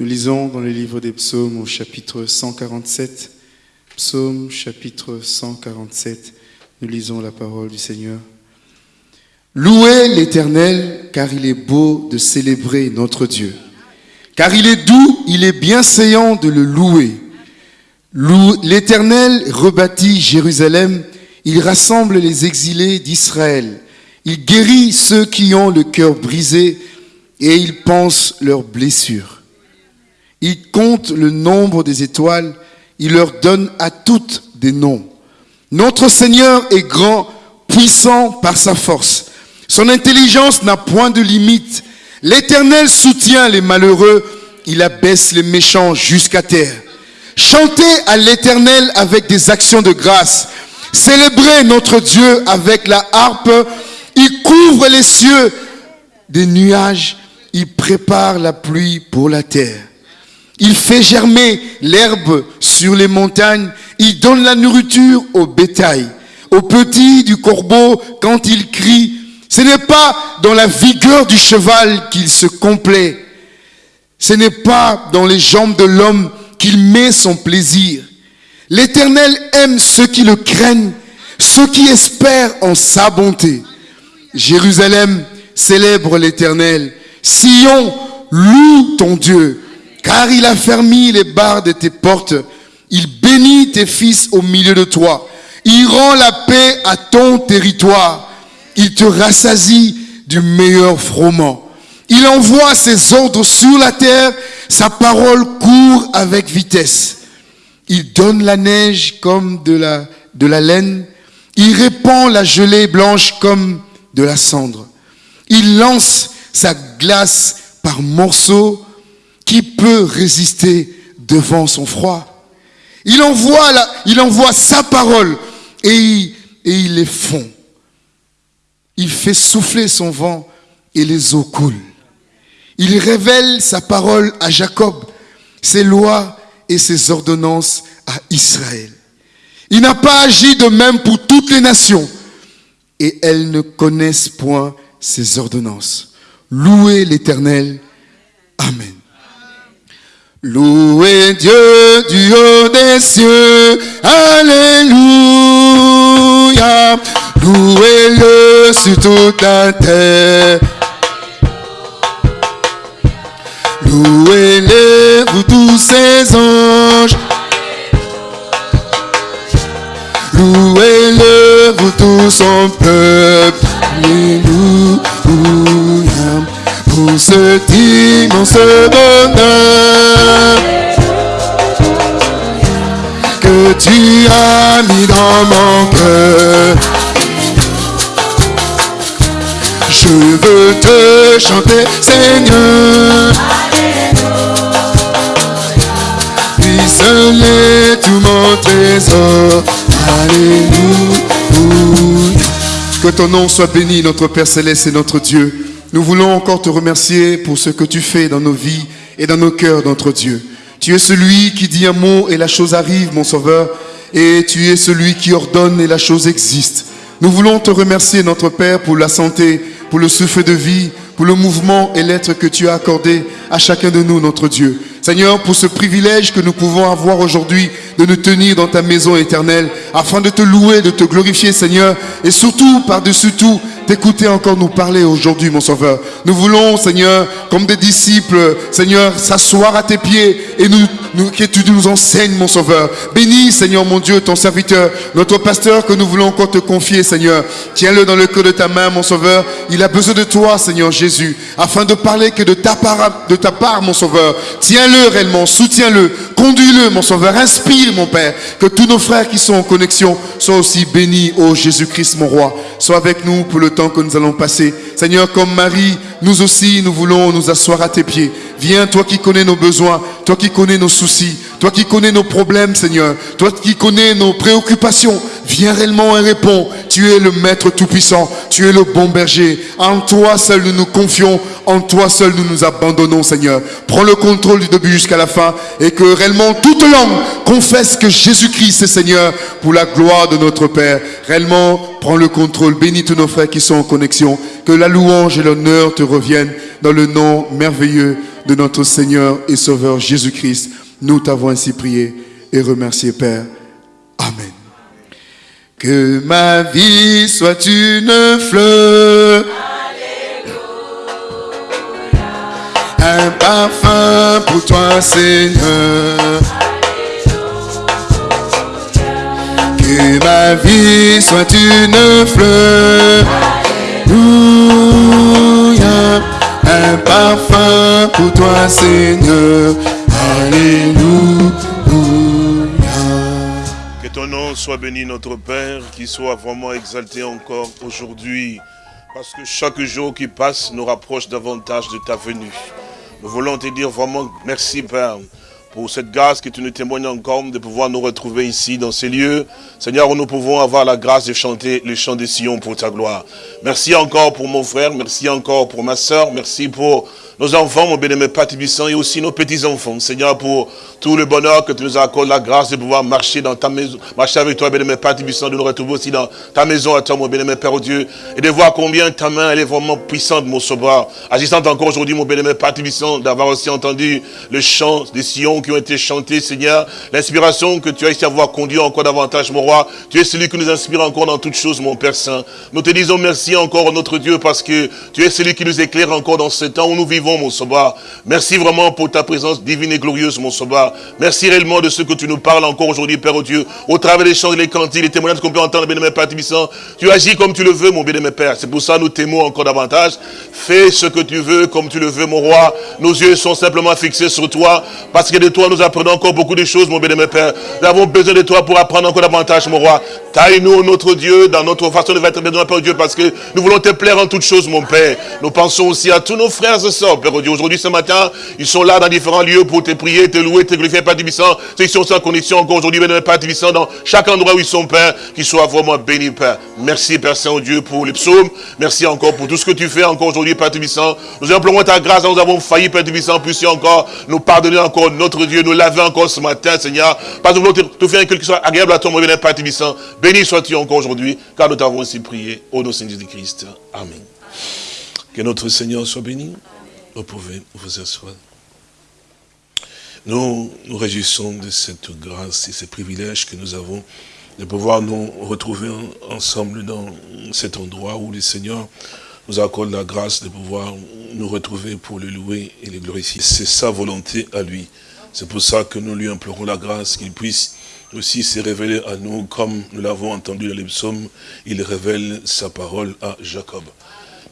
Nous lisons dans le livre des psaumes au chapitre 147. Psaume chapitre 147. Nous lisons la parole du Seigneur. Louez l'Éternel, car il est beau de célébrer notre Dieu. Car il est doux, il est bien séant de le louer. L'Éternel rebâtit Jérusalem, il rassemble les exilés d'Israël. Il guérit ceux qui ont le cœur brisé et il pense leurs blessures. Il compte le nombre des étoiles, il leur donne à toutes des noms. Notre Seigneur est grand, puissant par sa force. Son intelligence n'a point de limite. L'Éternel soutient les malheureux, il abaisse les méchants jusqu'à terre. Chantez à l'Éternel avec des actions de grâce. Célébrez notre Dieu avec la harpe. Il couvre les cieux des nuages. Il prépare la pluie pour la terre. Il fait germer l'herbe sur les montagnes. Il donne la nourriture au bétail. Aux petits du corbeau quand il crie. Ce n'est pas dans la vigueur du cheval qu'il se complaît. Ce n'est pas dans les jambes de l'homme qu'il met son plaisir. L'Éternel aime ceux qui le craignent, ceux qui espèrent en sa bonté. Jérusalem célèbre l'Éternel. Sion, loue ton Dieu, car il a fermé les barres de tes portes. Il bénit tes fils au milieu de toi. Il rend la paix à ton territoire. Il te rassasie du meilleur froment. Il envoie ses ordres sur la terre, sa parole court avec vitesse. Il donne la neige comme de la, de la laine, il répand la gelée blanche comme de la cendre. Il lance sa glace par morceaux. Qui peut résister devant son froid? Il envoie, il envoie sa parole et il, et il les fond. Il fait souffler son vent et les eaux coulent. Il révèle sa parole à Jacob, ses lois et ses ordonnances à Israël. Il n'a pas agi de même pour toutes les nations et elles ne connaissent point ses ordonnances. Louez l'Éternel. Amen. Louez Dieu du haut des cieux. Alléluia. Louez-le sur toute la terre. Louez-les, vous tous ces anges. Louez-le, vous tous son peuple. Pour ce immense bonheur que tu as mis dans mon cœur. Je veux te chanter, Seigneur. Puisse tout mon trésor. Alléluia. Que ton nom soit béni, notre Père Céleste et notre Dieu. Nous voulons encore te remercier pour ce que tu fais dans nos vies et dans nos cœurs, notre Dieu. Tu es celui qui dit un mot et la chose arrive, mon Sauveur. Et tu es celui qui ordonne et la chose existe. Nous voulons te remercier, notre Père, pour la santé, pour le souffle de vie, pour le mouvement et l'être que tu as accordé à chacun de nous, notre Dieu. Seigneur, pour ce privilège que nous pouvons avoir aujourd'hui de nous tenir dans ta maison éternelle, afin de te louer, de te glorifier, Seigneur, et surtout, par-dessus tout, t'écouter encore nous parler aujourd'hui, mon Sauveur. Nous voulons, Seigneur, comme des disciples, Seigneur, s'asseoir à tes pieds et que tu nous enseignes, mon Sauveur. Bénis, Seigneur, mon Dieu, ton serviteur, notre pasteur que nous voulons encore te confier, Seigneur. Tiens-le dans le cœur de ta main, mon Sauveur. Il a besoin de toi, Seigneur Jésus, afin de parler que de ta part, de ta part mon Sauveur. Tiens-le réellement, soutiens-le, conduis-le, mon Sauveur. Inspire, mon Père, que tous nos frères qui sont en connexion soient aussi bénis, ô Jésus-Christ, mon Roi. Sois avec nous pour le temps que nous allons passer. Seigneur, comme Marie, nous aussi, nous voulons nous asseoir à tes pieds. Viens, toi qui connais nos besoins, toi qui connais nos soucis, toi qui connais nos problèmes, Seigneur, toi qui connais nos préoccupations, viens réellement et réponds. Tu es le Maître Tout-Puissant, tu es le bon berger. En toi seul nous nous confions, en toi seul nous nous abandonnons, Seigneur. Prends le contrôle du début jusqu'à la fin et que réellement toute langue confesse que Jésus-Christ est Seigneur pour la gloire de notre Père. Réellement, prends le contrôle. Bénis tous nos frères qui sont en connexion. Que la louange et l'honneur te reviennent dans le nom merveilleux de notre Seigneur et Sauveur Jésus-Christ, nous t'avons ainsi prié et remercié, Père. Amen. Que ma vie soit une fleur. Un parfum pour toi, Seigneur. Que ma vie soit une fleur. Alléluia. Un parfum pour toi, Seigneur. Alléluia. Que ton nom soit béni, notre Père, qu'il soit vraiment exalté encore aujourd'hui. Parce que chaque jour qui passe nous rapproche davantage de ta venue. Nous voulons te dire vraiment merci, Père, pour cette grâce que tu nous témoignes encore de pouvoir nous retrouver ici dans ces lieux. Seigneur, où nous pouvons avoir la grâce de chanter les chants des Sion pour ta gloire. Merci encore pour mon frère, merci encore pour ma soeur, merci pour nos enfants, mon bien-aimé Père et aussi nos petits-enfants. Seigneur, pour tout le bonheur que tu nous accordes, la grâce de pouvoir marcher dans ta maison, marcher avec toi, bien-aimé Père de nous retrouver aussi dans ta maison à toi, mon bien-aimé Père Dieu, et de voir combien ta main, elle est vraiment puissante, mon sauveur. Agissant encore aujourd'hui, mon bien-aimé Père d'avoir aussi entendu le chant des sillons qui ont été chantés, Seigneur, l'inspiration que tu as ici à avoir conduit encore davantage, mon roi. Tu es celui qui nous inspire encore dans toutes choses, mon Père Saint. Nous te disons merci encore, notre Dieu, parce que tu es celui qui nous éclaire encore dans ce temps où nous vivons, mon sauveur. Merci vraiment pour ta présence divine et glorieuse, mon sauveur. Merci réellement de ce que tu nous parles encore aujourd'hui, Père oh Dieu. Au travers des chants, les cantiques, les témoignages qu'on peut entendre, bien-aimé Père Tibissant. Tu agis comme tu le veux, mon bien-aimé Père. C'est pour ça nous t'aimons encore davantage. Fais ce que tu veux, comme tu le veux, mon roi. Nos yeux sont simplement fixés sur toi. Parce que de toi, nous apprenons encore beaucoup de choses, mon bien-aimé Père. Nous avons besoin de toi pour apprendre encore davantage, mon roi. Taille-nous, notre Dieu, dans notre façon de être bien, Père Dieu, parce que nous voulons te plaire en toutes choses, mon Père. Nous pensons aussi à tous nos frères et sœurs, Père Dieu. Aujourd'hui, ce matin, ils sont là dans différents lieux pour te prier, te louer, te glorifier, Père Tibissant. Ceux qui sont sans condition encore aujourd'hui, Père Tibissant, dans chaque endroit où ils sont, Père, qu'ils soient vraiment bénis, Père. Merci, Père Saint-Dieu, pour les psaumes. Merci encore pour tout ce que tu fais encore aujourd'hui, Père Tibissant. Nous implorons ta grâce, nous avons failli, Père Tibissant, puissions encore nous pardonner encore, notre Dieu, nous laver encore ce matin, Seigneur. Parce que nous voulons te faire quelque chose agréable à toi, mon Père Tibissant. Béni sois-tu encore aujourd'hui, car nous t'avons ainsi prié, au nom Seigneur Jésus-Christ. Amen. Que notre Seigneur soit béni. Vous pouvez vous asseoir. Nous nous réjouissons de cette grâce et ce privilège que nous avons de pouvoir nous retrouver ensemble dans cet endroit où le Seigneur nous accorde la grâce de pouvoir nous retrouver pour le louer et le glorifier. C'est sa volonté à lui. C'est pour ça que nous lui implorons la grâce qu'il puisse aussi se révéler à nous comme nous l'avons entendu dans les psaumes. Il révèle sa parole à Jacob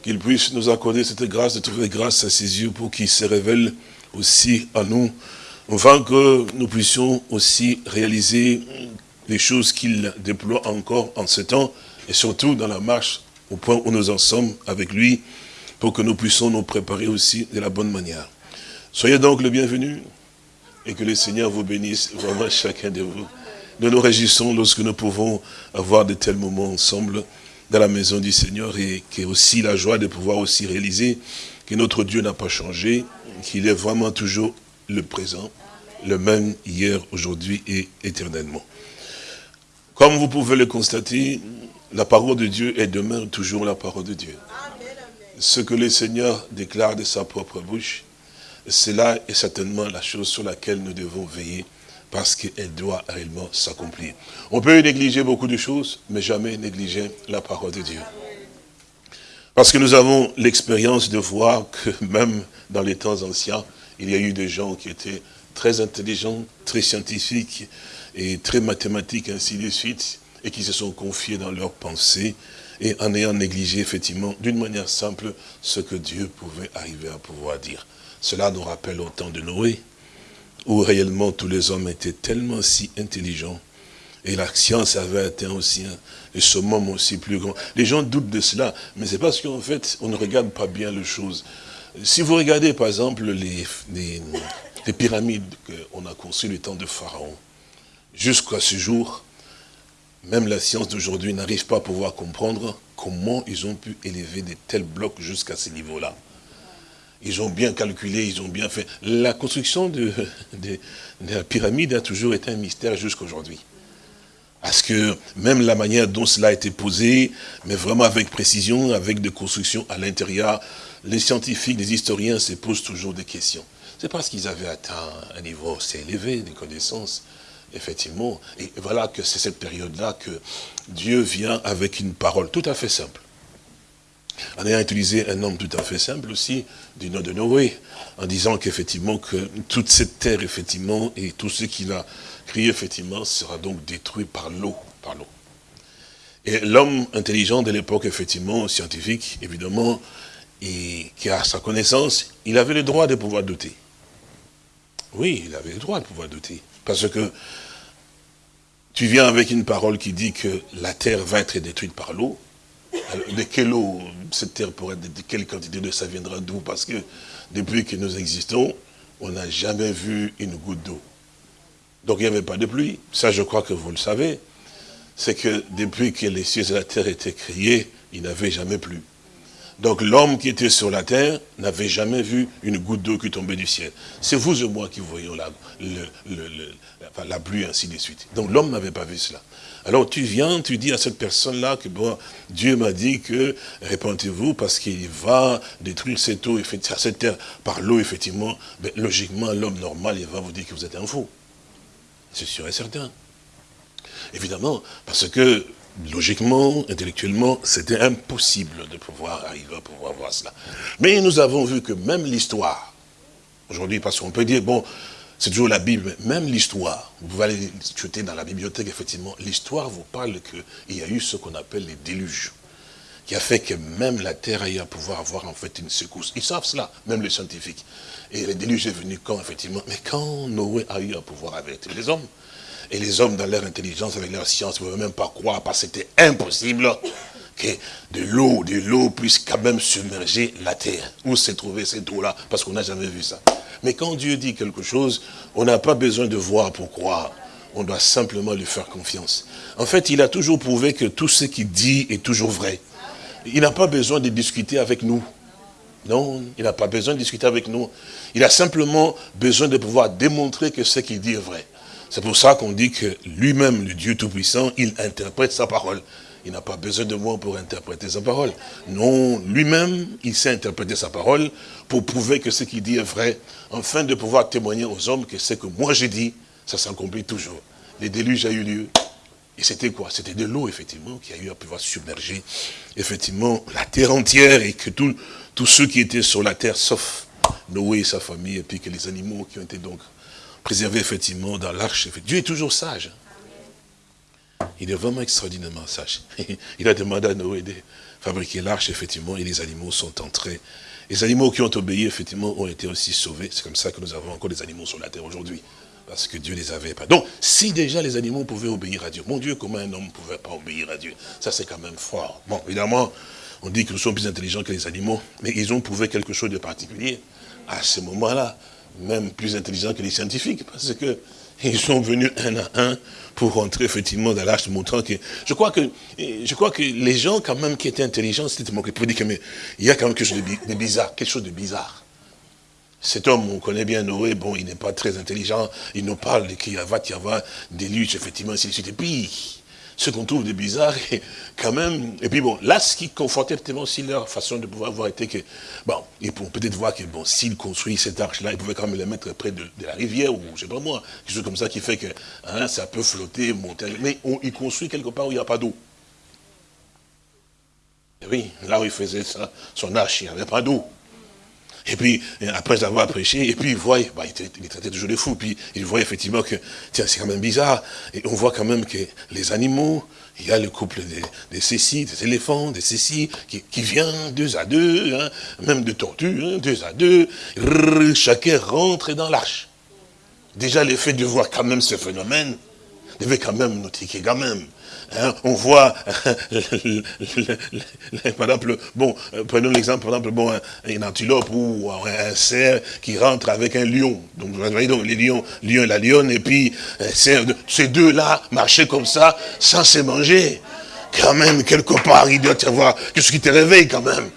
qu'il puisse nous accorder cette grâce de trouver grâce à ses yeux pour qu'il se révèle aussi à nous, afin que nous puissions aussi réaliser les choses qu'il déploie encore en ce temps, et surtout dans la marche au point où nous en sommes avec lui, pour que nous puissions nous préparer aussi de la bonne manière. Soyez donc le bienvenu, et que le Seigneur vous bénisse vraiment chacun de vous. Nous nous réjouissons lorsque nous pouvons avoir de tels moments ensemble, dans la maison du Seigneur et qui est aussi la joie de pouvoir aussi réaliser que notre Dieu n'a pas changé, qu'il est vraiment toujours le présent, le même hier, aujourd'hui et éternellement. Comme vous pouvez le constater, la parole de Dieu est demain toujours la parole de Dieu. Ce que le Seigneur déclare de sa propre bouche, cela est certainement la chose sur laquelle nous devons veiller parce qu'elle doit réellement s'accomplir. On peut négliger beaucoup de choses, mais jamais négliger la parole de Dieu. Parce que nous avons l'expérience de voir que même dans les temps anciens, il y a eu des gens qui étaient très intelligents, très scientifiques et très mathématiques, ainsi de suite, et qui se sont confiés dans leurs pensées et en ayant négligé effectivement, d'une manière simple, ce que Dieu pouvait arriver à pouvoir dire. Cela nous rappelle au temps de Noé, où réellement tous les hommes étaient tellement si intelligents, et la science avait atteint aussi un, le summum aussi plus grand. Les gens doutent de cela, mais c'est parce qu'en fait, on ne regarde pas bien les choses. Si vous regardez par exemple les, les, pyramides qu'on a conçues le temps de Pharaon, jusqu'à ce jour, même la science d'aujourd'hui n'arrive pas à pouvoir comprendre comment ils ont pu élever de tels blocs jusqu'à ce niveau-là. Ils ont bien calculé, ils ont bien fait. La construction de, la pyramide a toujours été un mystère jusqu'à aujourd'hui. Parce que même la manière dont cela a été posé, mais vraiment avec précision, avec des constructions à l'intérieur, les scientifiques, les historiens se posent toujours des questions. C'est parce qu'ils avaient atteint un niveau assez élevé de connaissances, effectivement. Et voilà que c'est cette période-là que Dieu vient avec une parole tout à fait simple. En ayant utilisé un homme tout à fait simple aussi, du nom de Noé, en disant qu'effectivement que toute cette terre, effectivement, et tout ce qu'il a créé, effectivement, sera donc détruit par l'eau, par l'eau. Et l'homme intelligent de l'époque, effectivement, scientifique, évidemment, et qui a sa connaissance, il avait le droit de pouvoir douter. Oui, il avait le droit de pouvoir douter. Parce que tu viens avec une parole qui dit que la terre va être détruite par l'eau. De quelle eau cette terre pourrait être, de quelle quantité de ça viendra d'où? Parce que depuis que nous existons, on n'a jamais vu une goutte d'eau. Donc il n'y avait pas de pluie. Ça, je crois que vous le savez. C'est que depuis que les cieux et la terre étaient créés, il n'avait jamais plu. Donc l'homme qui était sur la terre n'avait jamais vu une goutte d'eau qui tombait du ciel. C'est vous et moi qui voyons la pluie, ainsi de suite. Donc l'homme n'avait pas vu cela. Alors tu viens, tu dis à cette personne-là que bon, Dieu m'a dit que répandez-vous parce qu'il va détruire cette eau, cette terre par l'eau, effectivement. Mais logiquement, l'homme normal, il va vous dire que vous êtes un fou. C'est sûr et certain. Évidemment, parce que logiquement, intellectuellement, c'était impossible de pouvoir arriver à pouvoir voir cela. Mais nous avons vu que même l'histoire, aujourd'hui, parce qu'on peut dire, bon, c'est toujours la Bible, même l'histoire, vous pouvez aller jeter dans la bibliothèque, effectivement, l'histoire vous parle qu'il y a eu ce qu'on appelle les déluges, qui a fait que même la terre a eu à pouvoir avoir en fait une secousse. Ils savent cela, même les scientifiques. Et le déluge est venu quand, effectivement? Mais quand Noé a eu à pouvoir avertir les hommes, et les hommes, dans leur intelligence, avec leur science, ne pouvaient même pas croire, parce que c'était impossible que de l'eau, de l'eau puisse quand même submerger la terre. Où s'est trouvée cette eau-là? Parce qu'on n'a jamais vu ça. Mais quand Dieu dit quelque chose, on n'a pas besoin de voir pour croire. On doit simplement lui faire confiance. En fait, il a toujours prouvé que tout ce qu'il dit est toujours vrai. Il n'a pas besoin de discuter avec nous. Non, il n'a pas besoin de discuter avec nous. Il a simplement besoin de pouvoir démontrer que ce qu'il dit est vrai. C'est pour ça qu'on dit que lui-même, le Dieu Tout-Puissant, il interprète sa parole. Il n'a pas besoin de moi pour interpréter sa parole. Non, lui-même, il sait interpréter sa parole pour prouver que ce qu'il dit est vrai, afin de pouvoir témoigner aux hommes que ce que moi j'ai dit, ça s'accomplit toujours. Les déluges a eu lieu. Et c'était quoi? C'était de l'eau, effectivement, qui a eu à pouvoir submerger, effectivement, la terre entière et que tous ceux qui étaient sur la terre, sauf Noé et sa famille, et puis que les animaux qui ont été donc préservé effectivement dans l'arche. Dieu est toujours sage. Il est vraiment extraordinairement sage. Il a demandé à Noé de fabriquer l'arche, effectivement, et les animaux sont entrés. Les animaux qui ont obéi, effectivement, ont été aussi sauvés. C'est comme ça que nous avons encore des animaux sur la terre aujourd'hui. Parce que Dieu les avait pas. Donc, si déjà les animaux pouvaient obéir à Dieu, mon Dieu, comment un homme ne pouvait pas obéir à Dieu? Ça, c'est quand même fort. Bon, évidemment, on dit que nous sommes plus intelligents que les animaux, mais ils ont prouvé quelque chose de particulier à ce moment-là même plus intelligents que les scientifiques, parce que ils sont venus un à un pour rentrer effectivement dans l'arche, montrant que... Je crois que, je crois que les gens quand même qui étaient intelligents, c'était mon pour dire qu'il y a quand même quelque chose de bizarre, quelque chose de bizarre. Cet homme, on connaît bien Noé, bon, il n'est pas très intelligent, il nous parle qu'il va y avoir des luttes, effectivement, ainsi de suite. Et puis, ce qu'on trouve de bizarre, et quand même, et puis bon, là, ce qui confortait tellement aussi leur façon de pouvoir voir était que, bon, ils pourront peut-être voir que, bon, s'ils construisent cette arche-là, ils pouvaient quand même la mettre près de, la rivière, ou je sais pas moi, quelque chose comme ça qui fait que, hein, ça peut flotter, monter, mais on, ils construisent quelque part où il n'y a pas d'eau. Oui, là où il faisait ça, son arche, il n'y avait pas d'eau. Et puis, après avoir prêché, et puis il voit, bah, il, traitait toujours de fou, puis il voit effectivement que, tiens, c'est quand même bizarre. Et on voit quand même que les animaux, il y a le couple des, des des éléphants, des cécis, qui, qui vient deux à deux, hein, même de tortues, hein, deux à deux, chacun rentre dans l'arche. Déjà, le fait de voir quand même ce phénomène, devait quand même nous tiquer quand même. Hein, on voit, par exemple, bon, euh, prenons l'exemple, par exemple, bon, une antilope ou un cerf qui rentre avec un lion. Donc, vous voyez, les lions, lion et la lionne, et puis, euh, ces deux-là marchaient comme ça, sans se manger. Quand même, quelque part, il doit y avoir ce qui te réveille quand même.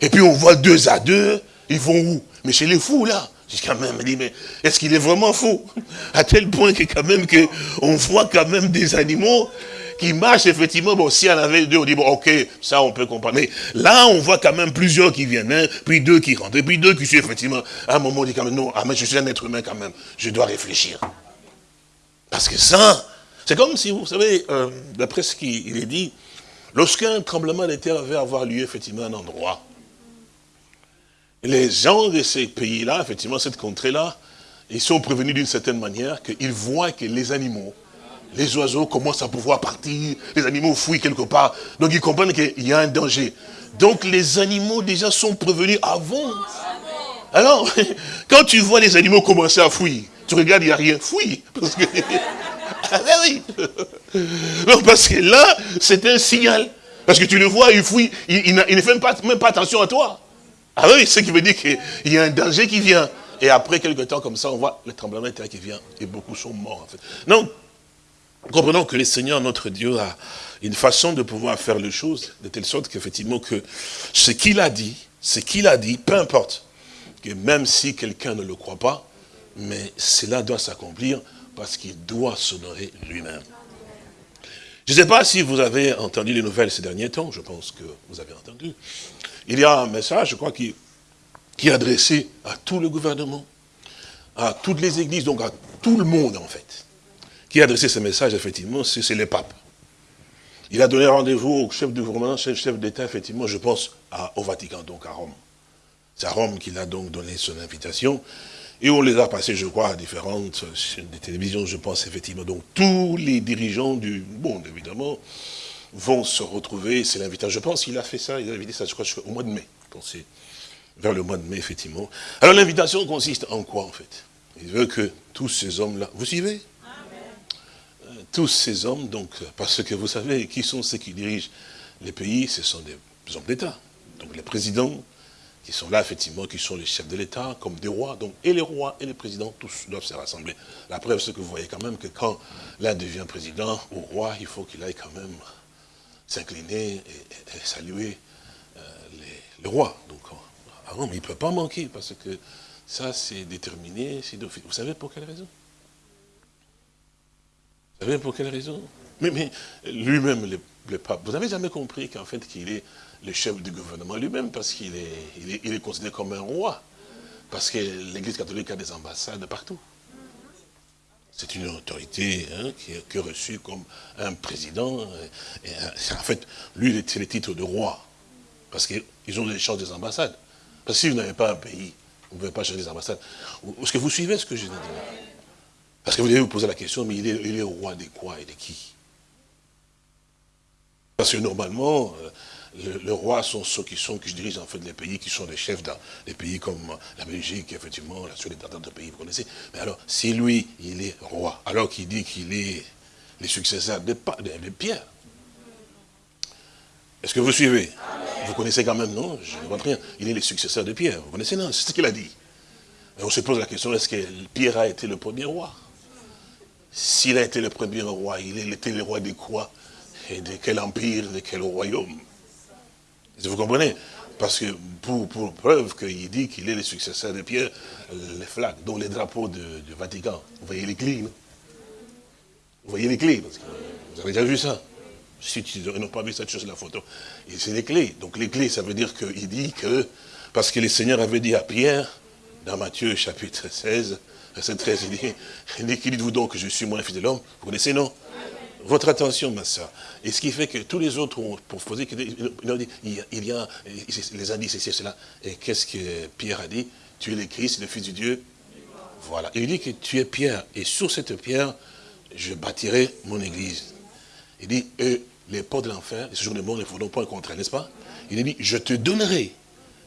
Et puis, on voit deux à deux, ils vont où? Mais chez les fous, là. Quand même, mais est-ce qu'il est vraiment fou? À tel point que quand même que on voit quand même des animaux qui marchent, effectivement, bon, si en avait deux, on dit, bon, ok, ça, on peut comprendre. Mais là, on voit quand même plusieurs qui viennent, hein, puis deux qui rentrent, et puis deux qui suivent, effectivement. À un moment, on dit quand même, non, ah, mais je suis un être humain quand même, je dois réfléchir. Parce que ça, c'est comme si, vous savez, euh, d'après ce qu'il est dit, lorsqu'un tremblement de terre avait avoir lieu, effectivement, à un endroit, les gens de ces pays-là, effectivement, cette contrée-là, ils sont prévenus d'une certaine manière qu'ils voient que les animaux, les oiseaux commencent à pouvoir partir, les animaux fouillent quelque part. Donc ils comprennent qu'il y a un danger. Donc les animaux déjà sont prévenus avant. Alors, quand tu vois les animaux commencer à fouiller, tu regardes, il n'y a rien, fouille. Parce que, ah ben oui. Non, parce que là, c'est un signal. Parce que tu le vois, il fouille, il, ne fait même pas, même pas attention à toi. Ah oui, ce qui veut dire qu'il y a un danger qui vient. Et après quelques temps comme ça, on voit le tremblement de terre qui vient et beaucoup sont morts en fait. Non, comprenons que le Seigneur, notre Dieu, a une façon de pouvoir faire les choses de telle sorte qu'effectivement que ce qu'il a dit, ce qu'il a dit, peu importe, que même si quelqu'un ne le croit pas, mais cela doit s'accomplir parce qu'il doit s'honorer lui-même. Je ne sais pas si vous avez entendu les nouvelles ces derniers temps, je pense que vous avez entendu. Il y a un message, je crois, qui qui est adressé à tout le gouvernement, à toutes les églises, donc à tout le monde en fait. Qui a adressé ce message, effectivement, c'est le pape. Il a donné rendez-vous au chef du gouvernement, chef, chef d'État, effectivement, je pense, au Vatican, donc à Rome. C'est à Rome qu'il a donc donné son invitation. Et on les a passés, je crois, à différentes chaînes de télévision, je pense, effectivement. Donc tous les dirigeants du monde, évidemment, vont se retrouver. C'est l'invitation. Je pense qu'il a fait ça, il a invité ça, je crois, au mois de mai. Pensez vers le mois de mai, effectivement. Alors l'invitation consiste en quoi, en fait? Il veut que tous ces hommes-là, vous suivez? euh, Tous ces hommes, donc, parce que vous savez, qui sont ceux qui dirigent les pays Ce sont des hommes d'État. Donc les présidents, qui sont là, effectivement, qui sont les chefs de l'État, comme des rois. Donc, et les rois et les présidents, tous doivent se rassembler. La preuve, c'est que vous voyez quand même que quand l'un devient président ou roi, il faut qu'il aille quand même s'incliner et, saluer euh, le roi. Donc, ah non, il ne peut pas manquer, parce que ça, c'est déterminé, Vous savez pour quelle raison? Vous savez pour quelle raison? Mais, lui-même, le, pape, vous n'avez jamais compris qu'en fait, qu'il est le chef du gouvernement lui-même, parce qu'il est, il est, considéré comme un roi? Parce que l'Église catholique a des ambassades partout. C'est une autorité hein, qui, est, reçue comme un président. En fait, lui, il est le titre de roi. Parce qu'ils ont l'échange des ambassades. Parce que si vous n'avez pas un pays, vous ne pouvez pas changer les ambassades. Est-ce que vous suivez ce que je dis Parce que vous devez vous poser la question, mais il est, il est roi de quoi et de qui? Parce que normalement, euh, le, roi sont ceux qui sont, qui dirigent en fait les pays, qui sont les chefs dans des pays comme la Belgique, effectivement, la Suède d'autres pays, vous connaissez. Mais alors, si lui, il est roi, alors qu'il dit qu'il est le successeur de Pierre, est-ce que vous suivez? Vous connaissez quand même, non? Je ne vois rien. Il est le successeur de Pierre. Vous connaissez, non? C'est ce qu'il a dit. Et on se pose la question, est-ce que Pierre a été le premier roi? S'il a été le premier roi, il était le roi de quoi Et de quel empire, de quel royaume. Vous comprenez Parce que pour, preuve qu'il dit qu'il est le successeur de Pierre, les flags, dont les drapeaux du Vatican, vous voyez les clés, non? Vous voyez les clés Vous avez déjà vu ça. Si tu n'as pas vu cette chose, la photo, c'est les clés. Donc les clés, ça veut dire qu'il dit que, parce que le Seigneur avait dit à Pierre, dans Matthieu chapitre 16, verset 13, il dit, dites-vous donc que je suis moins fils de l'homme? Vous connaissez, non? Votre attention, ma soeur. Et ce qui fait que tous les autres ont proposé, il y a les indices ici, cela. Et qu'est-ce que Pierre a dit? Tu es le Christ, le Fils de Dieu. Voilà. Il dit que tu es Pierre, et sur cette pierre, je bâtirai mon église. Il dit, les portes de l'enfer, ce jour de mort ne faudront pas contre n'est-ce pas? Il dit, je te donnerai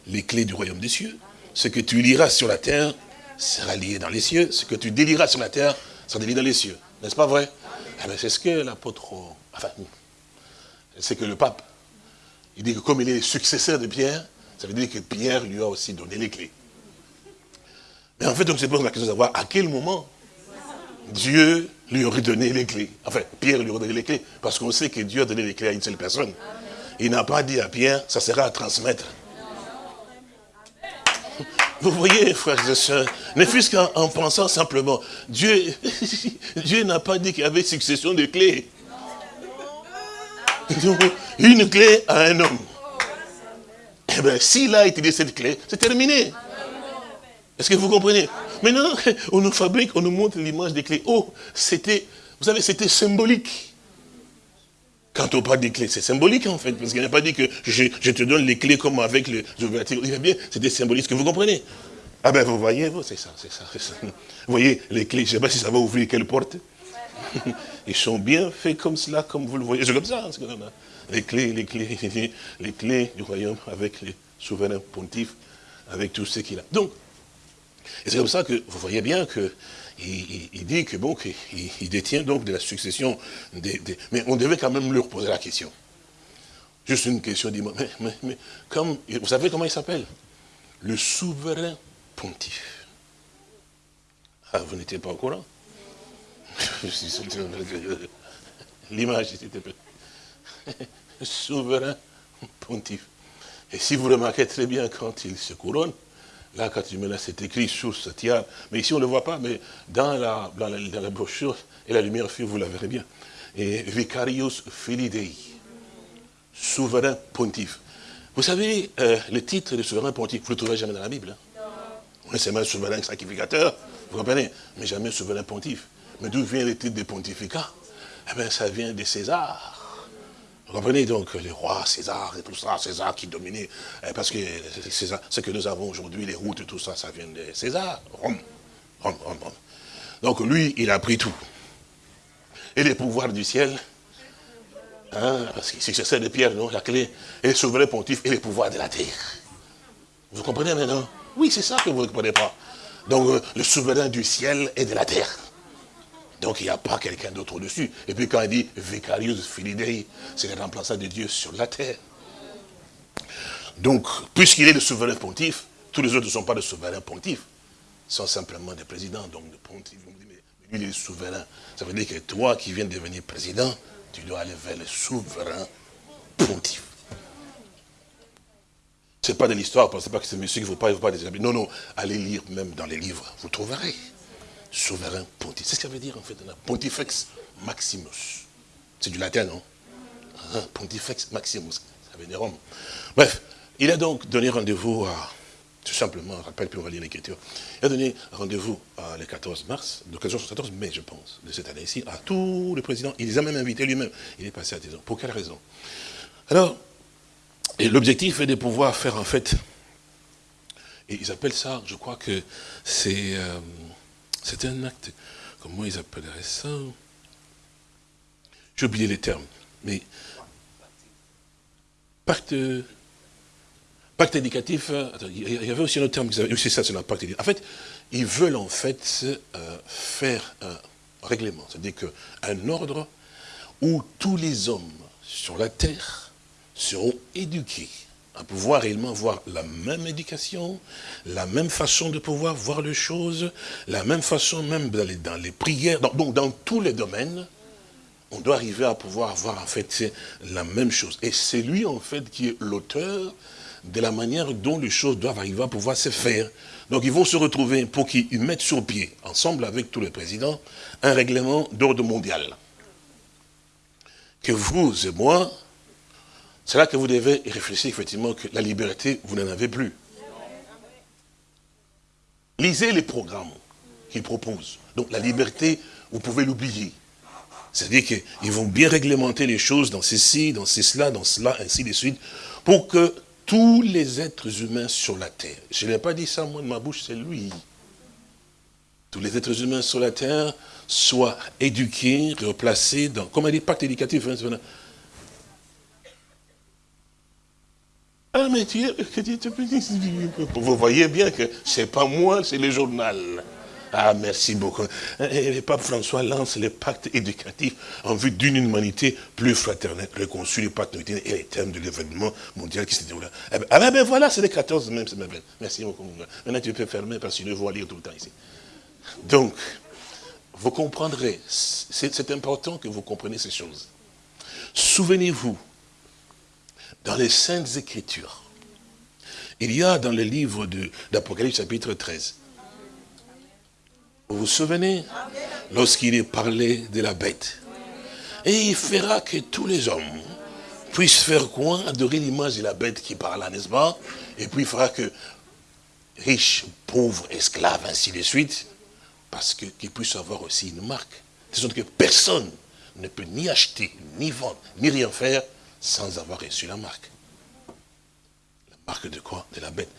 les clés du royaume des cieux. Ce que tu liras sur la terre sera lié dans les cieux. Ce que tu délieras sur la terre sera délié dans les cieux. N'est-ce pas vrai? Eh C'est ce que l'apôtre, enfin, c'est que le pape, il dit que comme il est successeur de Pierre, ça veut dire que Pierre lui a aussi donné les clés. Mais en fait, on se pose la question de savoir à quel moment Dieu lui aurait donné les clés. Enfin, Pierre lui aurait donné les clés, parce qu'on sait que Dieu a donné les clés à une seule personne. Il n'a pas dit à Pierre, ça sera à transmettre. Vous voyez, frères et sœurs, ne fût-ce qu'en pensant simplement, Dieu, Dieu n'a pas dit qu'il y avait succession de clés. une clé à un homme. Eh bien, s'il a utilisé cette clé, c'est terminé. Est-ce que vous comprenez? Maintenant, on nous fabrique, on nous montre l'image des clés. Oh, c'était, vous savez, c'était symbolique. Quand on parle des clés, c'est symbolique en fait, parce qu'il n'a pas dit que je, te donne les clés comme avec les ouvertures. Il bien, c'était symbolique, que vous comprenez Ah ben vous voyez, c'est ça, c'est ça, ça, Vous voyez, les clés, je ne sais pas si ça va ouvrir quelle porte. Ils sont bien faits comme cela, comme vous le voyez. C'est comme ça. Hein, les clés, les clés, les clés du royaume avec les souverains pontifs, avec tout ce qu'il a. Donc, c'est comme ça que vous voyez bien que il, dit que bon, qu'il détient donc de la succession des, Mais on devait quand même leur poser la question. Juste une question, dis mais, mais, comme, vous savez comment il s'appelle? Le souverain pontife. Ah, vous n'étiez pas au courant? L'image, souverain pontife. Et si vous remarquez très bien quand il se couronne, Là, quand tu mets là, c'est écrit sur ce tiare. Mais ici, on ne le voit pas, mais dans la, dans la, brochure, et la lumière fut, vous la verrez bien. Et Vicarius Filidei, souverain pontife. Vous savez, euh, le titre de souverain pontife, vous ne le trouverez jamais dans la Bible. Hein? Non. C'est même souverain sacrificateur, vous comprenez Mais jamais souverain pontife. Mais d'où vient le titre de pontificat? Eh bien, ça vient de César. Vous comprenez donc les rois, César et tout ça, César qui dominait, eh, parce que ce que nous avons aujourd'hui, les routes tout ça, ça vient de César, Rome, Rome, Rome, Rome. Donc lui, il a pris tout. Et les pouvoirs du ciel, hein, parce que c'est ça de Pierre, non, la clé, et le souverain pontife et les pouvoirs de la terre. Vous comprenez maintenant? Oui, c'est ça que vous ne comprenez pas. Donc euh, le souverain du ciel et de la terre. Donc il n'y a pas quelqu'un d'autre au-dessus. Et puis quand il dit Vicarius Filidei, c'est le remplaçant de Dieu sur la terre. Donc, puisqu'il est le souverain pontife, tous les autres ne sont pas des souverains pontifs. Ils sont simplement des présidents, donc des pontifs. Mais lui, il est souverain. Ça veut dire que toi qui viens de devenir président, tu dois aller vers le souverain pontife. Ce n'est pas de l'histoire, pensez pas que c'est monsieur qui pas, il faut pas des Non, non, allez lire même dans les livres, vous trouverez souverain pontife. C'est ce que ça veut dire en fait, pontifex maximus. C'est du latin, non? Hein, Pontifex maximus, ça veut dire Rome. Bref, il a donc donné rendez-vous à, tout simplement, rappelle, puis on va lire l'écriture. Il a donné rendez-vous le 14 mars, le 14 mai, je pense, de cette année-ci, à tous les présidents. Il les a même invités lui-même. Il est passé à 10 ans. Pour quelle raison? Alors, l'objectif est de pouvoir faire en fait, et ils appellent ça, je crois que c'est... Euh, c'est un acte, comment ils appelleraient ça? J'ai oublié les termes, mais pacte, pacte éducatif, euh, il y avait aussi un autre terme, c'est ça, c'est un pacte éducatif. En fait, ils veulent en fait euh, faire un règlement, c'est-à-dire qu'un ordre où tous les hommes sur la terre seront éduqués à pouvoir réellement avoir la même éducation, la même façon de pouvoir voir les choses, la même façon même d'aller dans les prières, donc dans tous les domaines, on doit arriver à pouvoir avoir en fait la même chose. Et c'est lui en fait qui est l'auteur de la manière dont les choses doivent arriver à pouvoir se faire. Donc ils vont se retrouver pour qu'ils mettent sur pied, ensemble avec tous les présidents, un règlement d'ordre mondial. Que vous et moi, c'est là que vous devez réfléchir effectivement que la liberté, vous n'en avez plus. Lisez les programmes qu'ils proposent. Donc la liberté, vous pouvez l'oublier. C'est-à-dire qu'ils vont bien réglementer les choses dans ceci, dans cela, dans cela, ainsi de suite, pour que tous les êtres humains sur la terre, je n'ai pas dit ça moi de ma bouche, c'est lui. Tous les êtres humains sur la terre soient éduqués, replacés dans, comme un dit, pacte éducatif, Ah, mais tu, vous voyez bien que c'est pas moi, c'est le journal. Ah, merci beaucoup. Et le pape François lance le pacte éducatif en vue d'une humanité plus fraternelle, le pacte et les thèmes de l'événement mondial qui se déroule. Ah ben, ah, ben voilà, c'est le 14 même, c'est belle. Merci beaucoup. Maintenant, tu peux fermer parce que je vois lire tout le temps ici. Donc, vous comprendrez, c'est important que vous compreniez ces choses. Souvenez-vous, dans les Saintes Écritures. Il y a dans le livre d'Apocalypse chapitre 13. Vous vous souvenez? Lorsqu'il est parlé de la bête. Et il fera que tous les hommes puisse faire quoi Adorer l'image de la bête qui parle là, n'est-ce pas? Et puis il fera que riche, pauvre, esclave, ainsi de suite, parce qu'il puisse avoir aussi une marque. Sorte que personne ne peut ni acheter, ni vendre, ni rien faire sans avoir reçu la marque. La marque de quoi? De la bête.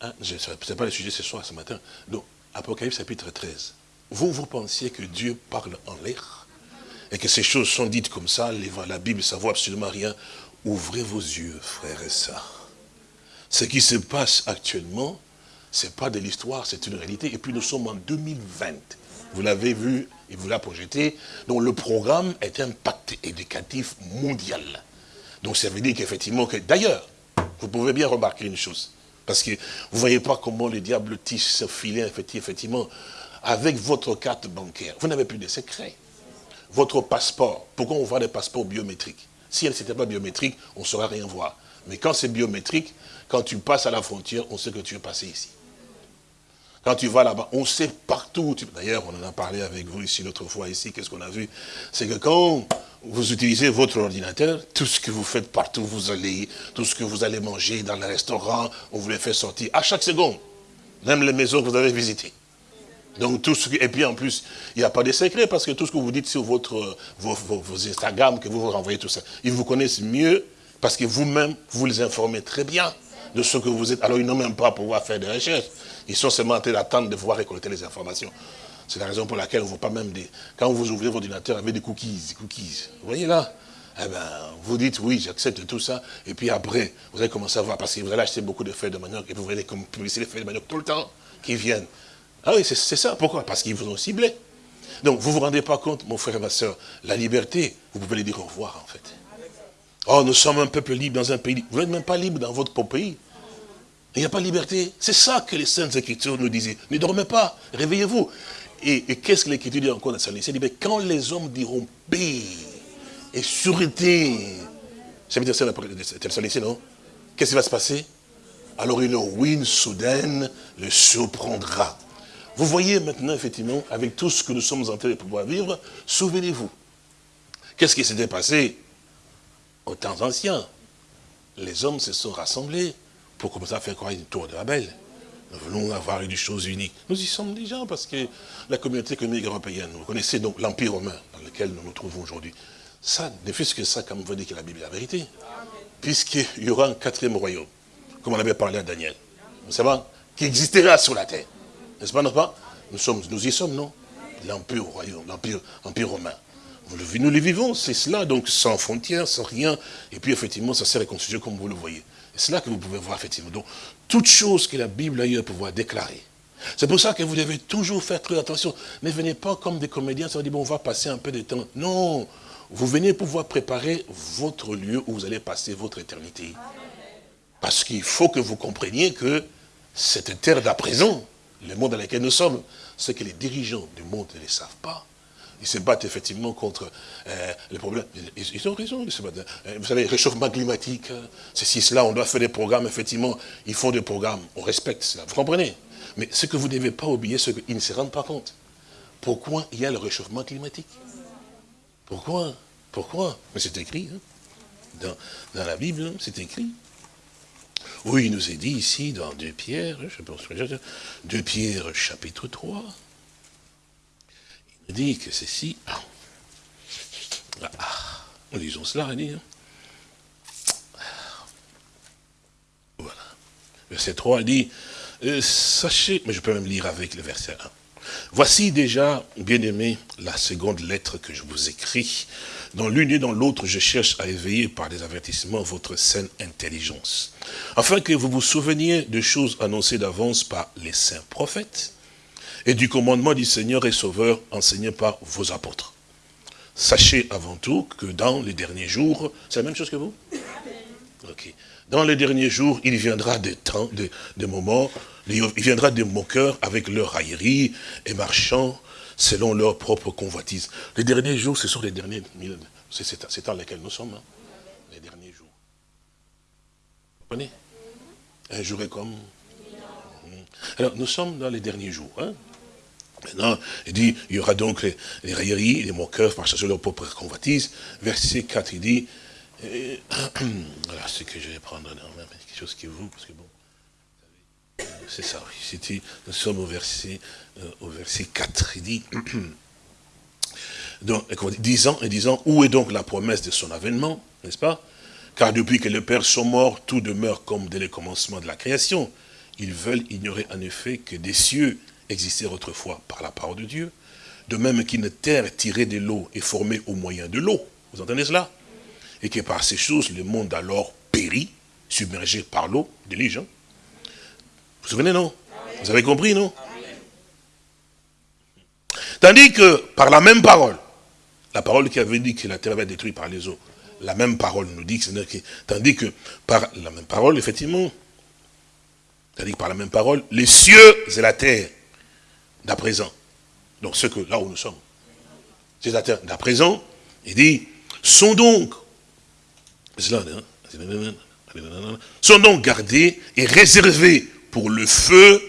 Hein, ce n'est pas le sujet ce soir, ce matin. Donc, Apocalypse chapitre 13. Vous, vous pensiez que Dieu parle en l'air et que ces choses sont dites comme ça, la Bible, ça vaut absolument rien. Ouvrez vos yeux, frères et sœurs. Ce qui se passe actuellement, ce n'est pas de l'histoire, c'est une réalité. Et puis nous sommes en 2020. Vous l'avez vu et vous l'avez projeté. Donc le programme est un pacte éducatif mondial. Donc ça veut dire qu'effectivement, que d'ailleurs, vous pouvez bien remarquer une chose. Parce que vous ne voyez pas comment le diable tisse ce filet, effectivement, avec votre carte bancaire. Vous n'avez plus de secret. Votre passeport, pourquoi on voit des passeports biométriques? Si elle n'était pas biométrique, on ne saura rien voir. Mais quand c'est biométrique, quand tu passes à la frontière, on sait que tu es passé ici. Quand tu vas là-bas, on sait partout. D'ailleurs, on en a parlé avec vous ici l'autre fois ici, qu'est-ce qu'on a vu? C'est que quand vous utilisez votre ordinateur, tout ce que vous faites partout, vous allez, tout ce que vous allez manger dans le restaurant, on vous les fait sortir à chaque seconde. Même les maisons que vous avez visitées. Donc tout ce et puis en plus, il n'y a pas de secret parce que tout ce que vous dites sur votre, vos, vos, Instagram, que vous vous renvoyez tout ça, ils vous connaissent mieux parce que vous-même, vous les informez très bien de ce que vous êtes. Alors ils n'ont même pas à pouvoir faire des recherches. Ils sont seulement en train d'attendre de pouvoir récolter les informations. C'est la raison pour laquelle on ne voit pas même des... Quand vous ouvrez votre ordinateur avec des cookies, cookies, vous voyez là? Eh ben, vous dites oui, j'accepte tout ça, et puis après, vous allez commencer à voir, parce que vous allez acheter beaucoup de feuilles de manioc, et vous allez publier les feuilles de manioc tout le temps qui viennent. Ah oui, c'est ça. Pourquoi? Parce qu'ils vous ont ciblé. Donc, vous ne vous rendez pas compte, mon frère et ma soeur, la liberté, vous pouvez lui dire au revoir, en fait. Oh, nous sommes un peuple libre dans un pays. Vous n'êtes même pas libre dans votre propre pays. Il n'y a pas de liberté. C'est ça que les Saintes Écritures nous disaient. Ne dormez pas, réveillez-vous. Et, qu'est-ce que l'Écriture dit encore dans sa Il dit, quand les hommes diront paix et sûreté, ça veut dire ça, non? Qu'est-ce qui va se passer? Alors une ruine soudaine le surprendra. Vous voyez maintenant, effectivement, avec tout ce que nous sommes en train de pouvoir vivre, souvenez-vous. Qu'est-ce qui s'était passé au temps ancien Les hommes se sont rassemblés pour commencer à faire quoi une tour de Babel. Nous voulons avoir une chose unique. Nous y sommes déjà parce que la communauté économique européenne, vous connaissez donc l'Empire romain dans lequel nous nous trouvons aujourd'hui. Ça, ne fût-ce que ça, comme vous dit que la Bible est la vérité. Puisqu'il y aura un quatrième royaume, comme on avait parlé à Daniel. Vous savez, qui existera sur la terre. N'est-ce pas, n'est-ce pas? Nous, sommes, nous y sommes, non? L'Empire royaume, l'Empire romain. Nous le vivons, c'est cela, donc sans frontières, sans rien. Et puis effectivement, ça s'est réconcilié comme vous le voyez. C'est là que vous pouvez voir effectivement. Donc, toute chose que la Bible a eu à pouvoir déclarer. C'est pour ça que vous devez toujours faire très attention. Ne venez pas comme des comédiens, ça dit, bon, on va passer un peu de temps. Non, vous venez pouvoir préparer votre lieu où vous allez passer votre éternité. Parce qu'il faut que vous compreniez que cette terre d'à présent, le monde dans lequel nous sommes, c'est que les dirigeants du monde ne le savent pas. Ils se battent effectivement contre euh, les problèmes. Ils, ont raison de se battre. Euh, vous savez, réchauffement climatique, euh, ceci, cela, on doit faire des programmes, effectivement. Ils font des programmes, on respecte cela. Vous comprenez? Mais ce que vous ne devez pas oublier, c'est qu'ils ne se rendent pas compte. Pourquoi il y a le réchauffement climatique? Pourquoi? Pourquoi? Mais c'est écrit. Hein. dans, la Bible, hein, c'est écrit. Oui, il nous est dit ici, dans 2 Pierre, je pense, 2 Pierre chapitre 3, il nous dit que ceci, ah, ah, lisons cela, dit, hein. voilà, verset 3 dit, euh, sachez, mais je peux même lire avec le verset 1, Voici déjà, bien-aimé, la seconde lettre que je vous écris. Dans l'une et dans l'autre, je cherche à éveiller par des avertissements votre saine intelligence, afin que vous vous souveniez de choses annoncées d'avance par les saints prophètes et du commandement du Seigneur et Sauveur enseigné par vos apôtres. Sachez avant tout que dans les derniers jours, c'est la même chose que vous? Ok. Dans les derniers jours, il viendra des temps, des, moments, il viendra des moqueurs avec leur raillerie et marchant selon leur propre convoitise. Les derniers jours, ce sont les derniers... C'est dans lesquels nous sommes, hein. les derniers jours. Vous comprenez? Un jour est comme... Alors, nous sommes dans les derniers jours. Hein. Maintenant, il dit, il y aura donc les, railleries, les moqueurs, par selon leur propre convoitise. Verset 4, il dit, voilà ce que je vais prendre, quelque chose qui vous, parce que bon, c'est ça, oui. Nous sommes au verset, euh, au verset 4. Il dit, donc, disant, et disant, où est donc la promesse de son avènement, n'est-ce pas? Car depuis que les pères sont morts, tout demeure comme dès le commencement de la création. Ils veulent ignorer en effet que des cieux existaient autrefois par la parole de Dieu, de même qu'une terre tirée de l'eau est formée au moyen de l'eau. Vous entendez cela? Et que par ces choses, le monde alors périt, submergé par l'eau, délige, hein? Vous vous souvenez, non? Vous avez compris, non? Tandis que, par la même parole, la parole qui avait dit que la terre va être détruite par les eaux, la même parole nous dit que, tandis que, par la même parole, effectivement, que par la même parole, les cieux et la terre, d'à présent, donc ce que, là où nous sommes, c'est la terre d'à présent, il dit, sont donc, hein, sont donc gardés et réservés pour le feu,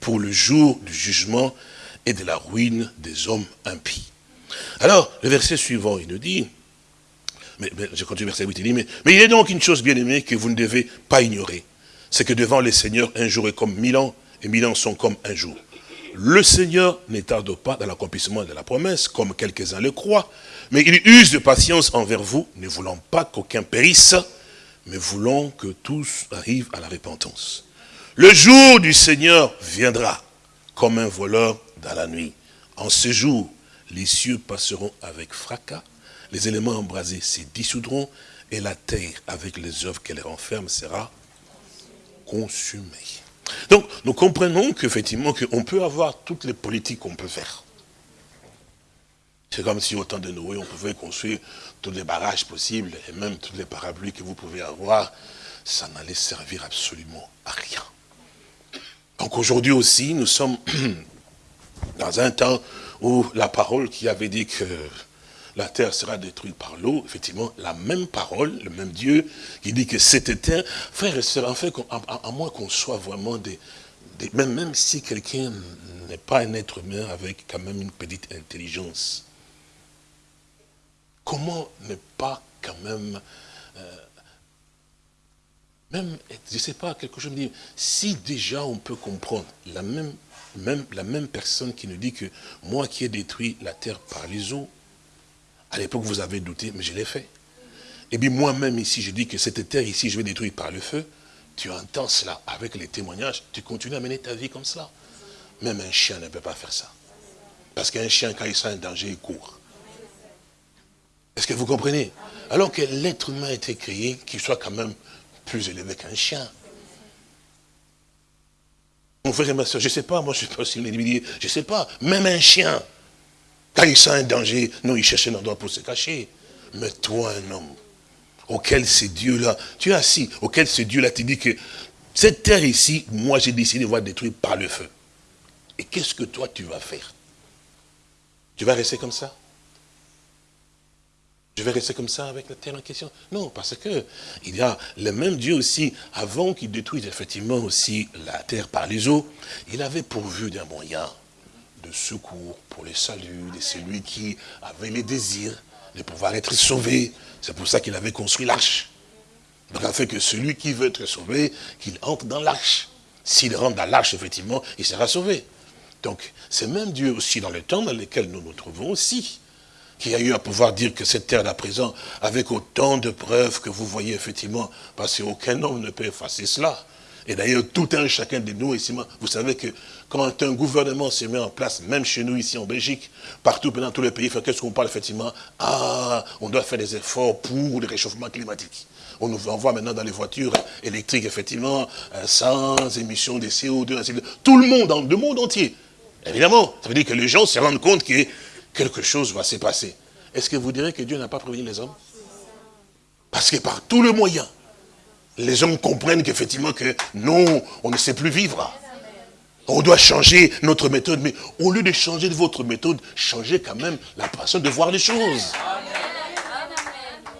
pour le jour du jugement et de la ruine des hommes impies. Alors, le verset suivant, il nous dit, mais, je continue verset 8, il dit, mais, mais il est donc une chose bien aimée que vous ne devez pas ignorer. C'est que devant les seigneurs, un jour est comme mille ans, et mille ans sont comme un jour. Le Seigneur ne tarde pas dans l'accomplissement de la promesse, comme quelques-uns le croient, mais il use de patience envers vous, ne voulant pas qu'aucun périsse, mais voulant que tous arrivent à la repentance. Le jour du Seigneur viendra comme un voleur dans la nuit. En ce jour, les cieux passeront avec fracas, les éléments embrasés se dissoudront, et la terre, avec les œuvres qu'elle renferme, sera consumée. Donc, nous comprenons qu'effectivement, qu'on peut avoir toutes les politiques qu'on peut faire. C'est comme si au temps de Noé, on pouvait construire tous les barrages possibles, et même tous les parapluies que vous pouvez avoir, ça n'allait servir absolument à rien. Donc aujourd'hui aussi, nous sommes dans un temps où la parole qui avait dit que la terre sera détruite par l'eau, effectivement, la même parole, le même Dieu, qui dit que c'était terre, frère et sœurs, en fait, à, moins qu'on soit vraiment des, même, si quelqu'un n'est pas un être humain avec quand même une petite intelligence, comment ne pas quand même euh, même, je ne sais pas, quelque chose me dit, si déjà on peut comprendre la même personne qui nous dit que moi qui ai détruit la terre par les eaux, à l'époque vous avez douté, mais je l'ai fait. Et bien moi-même ici, je dis que cette terre ici, je vais détruire par le feu. Tu entends cela avec les témoignages, tu continues à mener ta vie comme cela. Même un chien ne peut pas faire ça. Parce qu'un chien, quand il sent un danger, il court. Est-ce que vous comprenez? Alors que l'être humain a été créé, qu'il soit quand même plus élevé qu'un chien. Mon frère et ma soeur, je ne sais pas, moi je ne sais pas si je ne sais pas, même un chien, quand il sent un danger, non, il cherche un endroit pour se cacher. Mais toi, un homme, auquel c'est Dieu-là, tu es assis, auquel c'est Dieu-là te dit que cette terre ici, moi j'ai décidé de voir détruire par le feu. Et qu'est-ce que toi tu vas faire? Tu vas rester comme ça? Je vais rester comme ça avec la terre en question? Non, parce que il y a le même Dieu aussi, avant qu'il détruise effectivement aussi la terre par les eaux, il avait pourvu d'un moyen de secours pour le salut de celui qui avait les désirs de pouvoir être sauvé. C'est pour ça qu'il avait construit l'arche. Donc, fait que celui qui veut être sauvé, qu'il entre dans l'arche. S'il rentre dans l'arche, effectivement, il sera sauvé. Donc, c'est même Dieu aussi dans le temps dans lequel nous nous trouvons aussi qui a eu à pouvoir dire que cette terre d'à présent, avec autant de preuves que vous voyez effectivement, parce qu'aucun homme ne peut effacer cela. Et d'ailleurs, tout un chacun de nous ici, vous savez que quand un gouvernement se met en place, même chez nous ici en Belgique, partout dans tous les pays, qu'est-ce qu'on parle effectivement? Ah, on doit faire des efforts pour le réchauffement climatique. On nous envoie maintenant dans les voitures électriques, effectivement, euh, sans émission de CO2, ainsi de Tout le monde, dans le monde entier. Évidemment, ça veut dire que les gens se rendent compte que quelque chose va se passer. Est-ce que vous direz que Dieu n'a pas prévenu les hommes? Parce que par tous les moyens, les hommes comprennent qu'effectivement que non, on ne sait plus vivre. On doit changer notre méthode, mais au lieu de changer votre méthode, changez quand même la façon de voir les choses.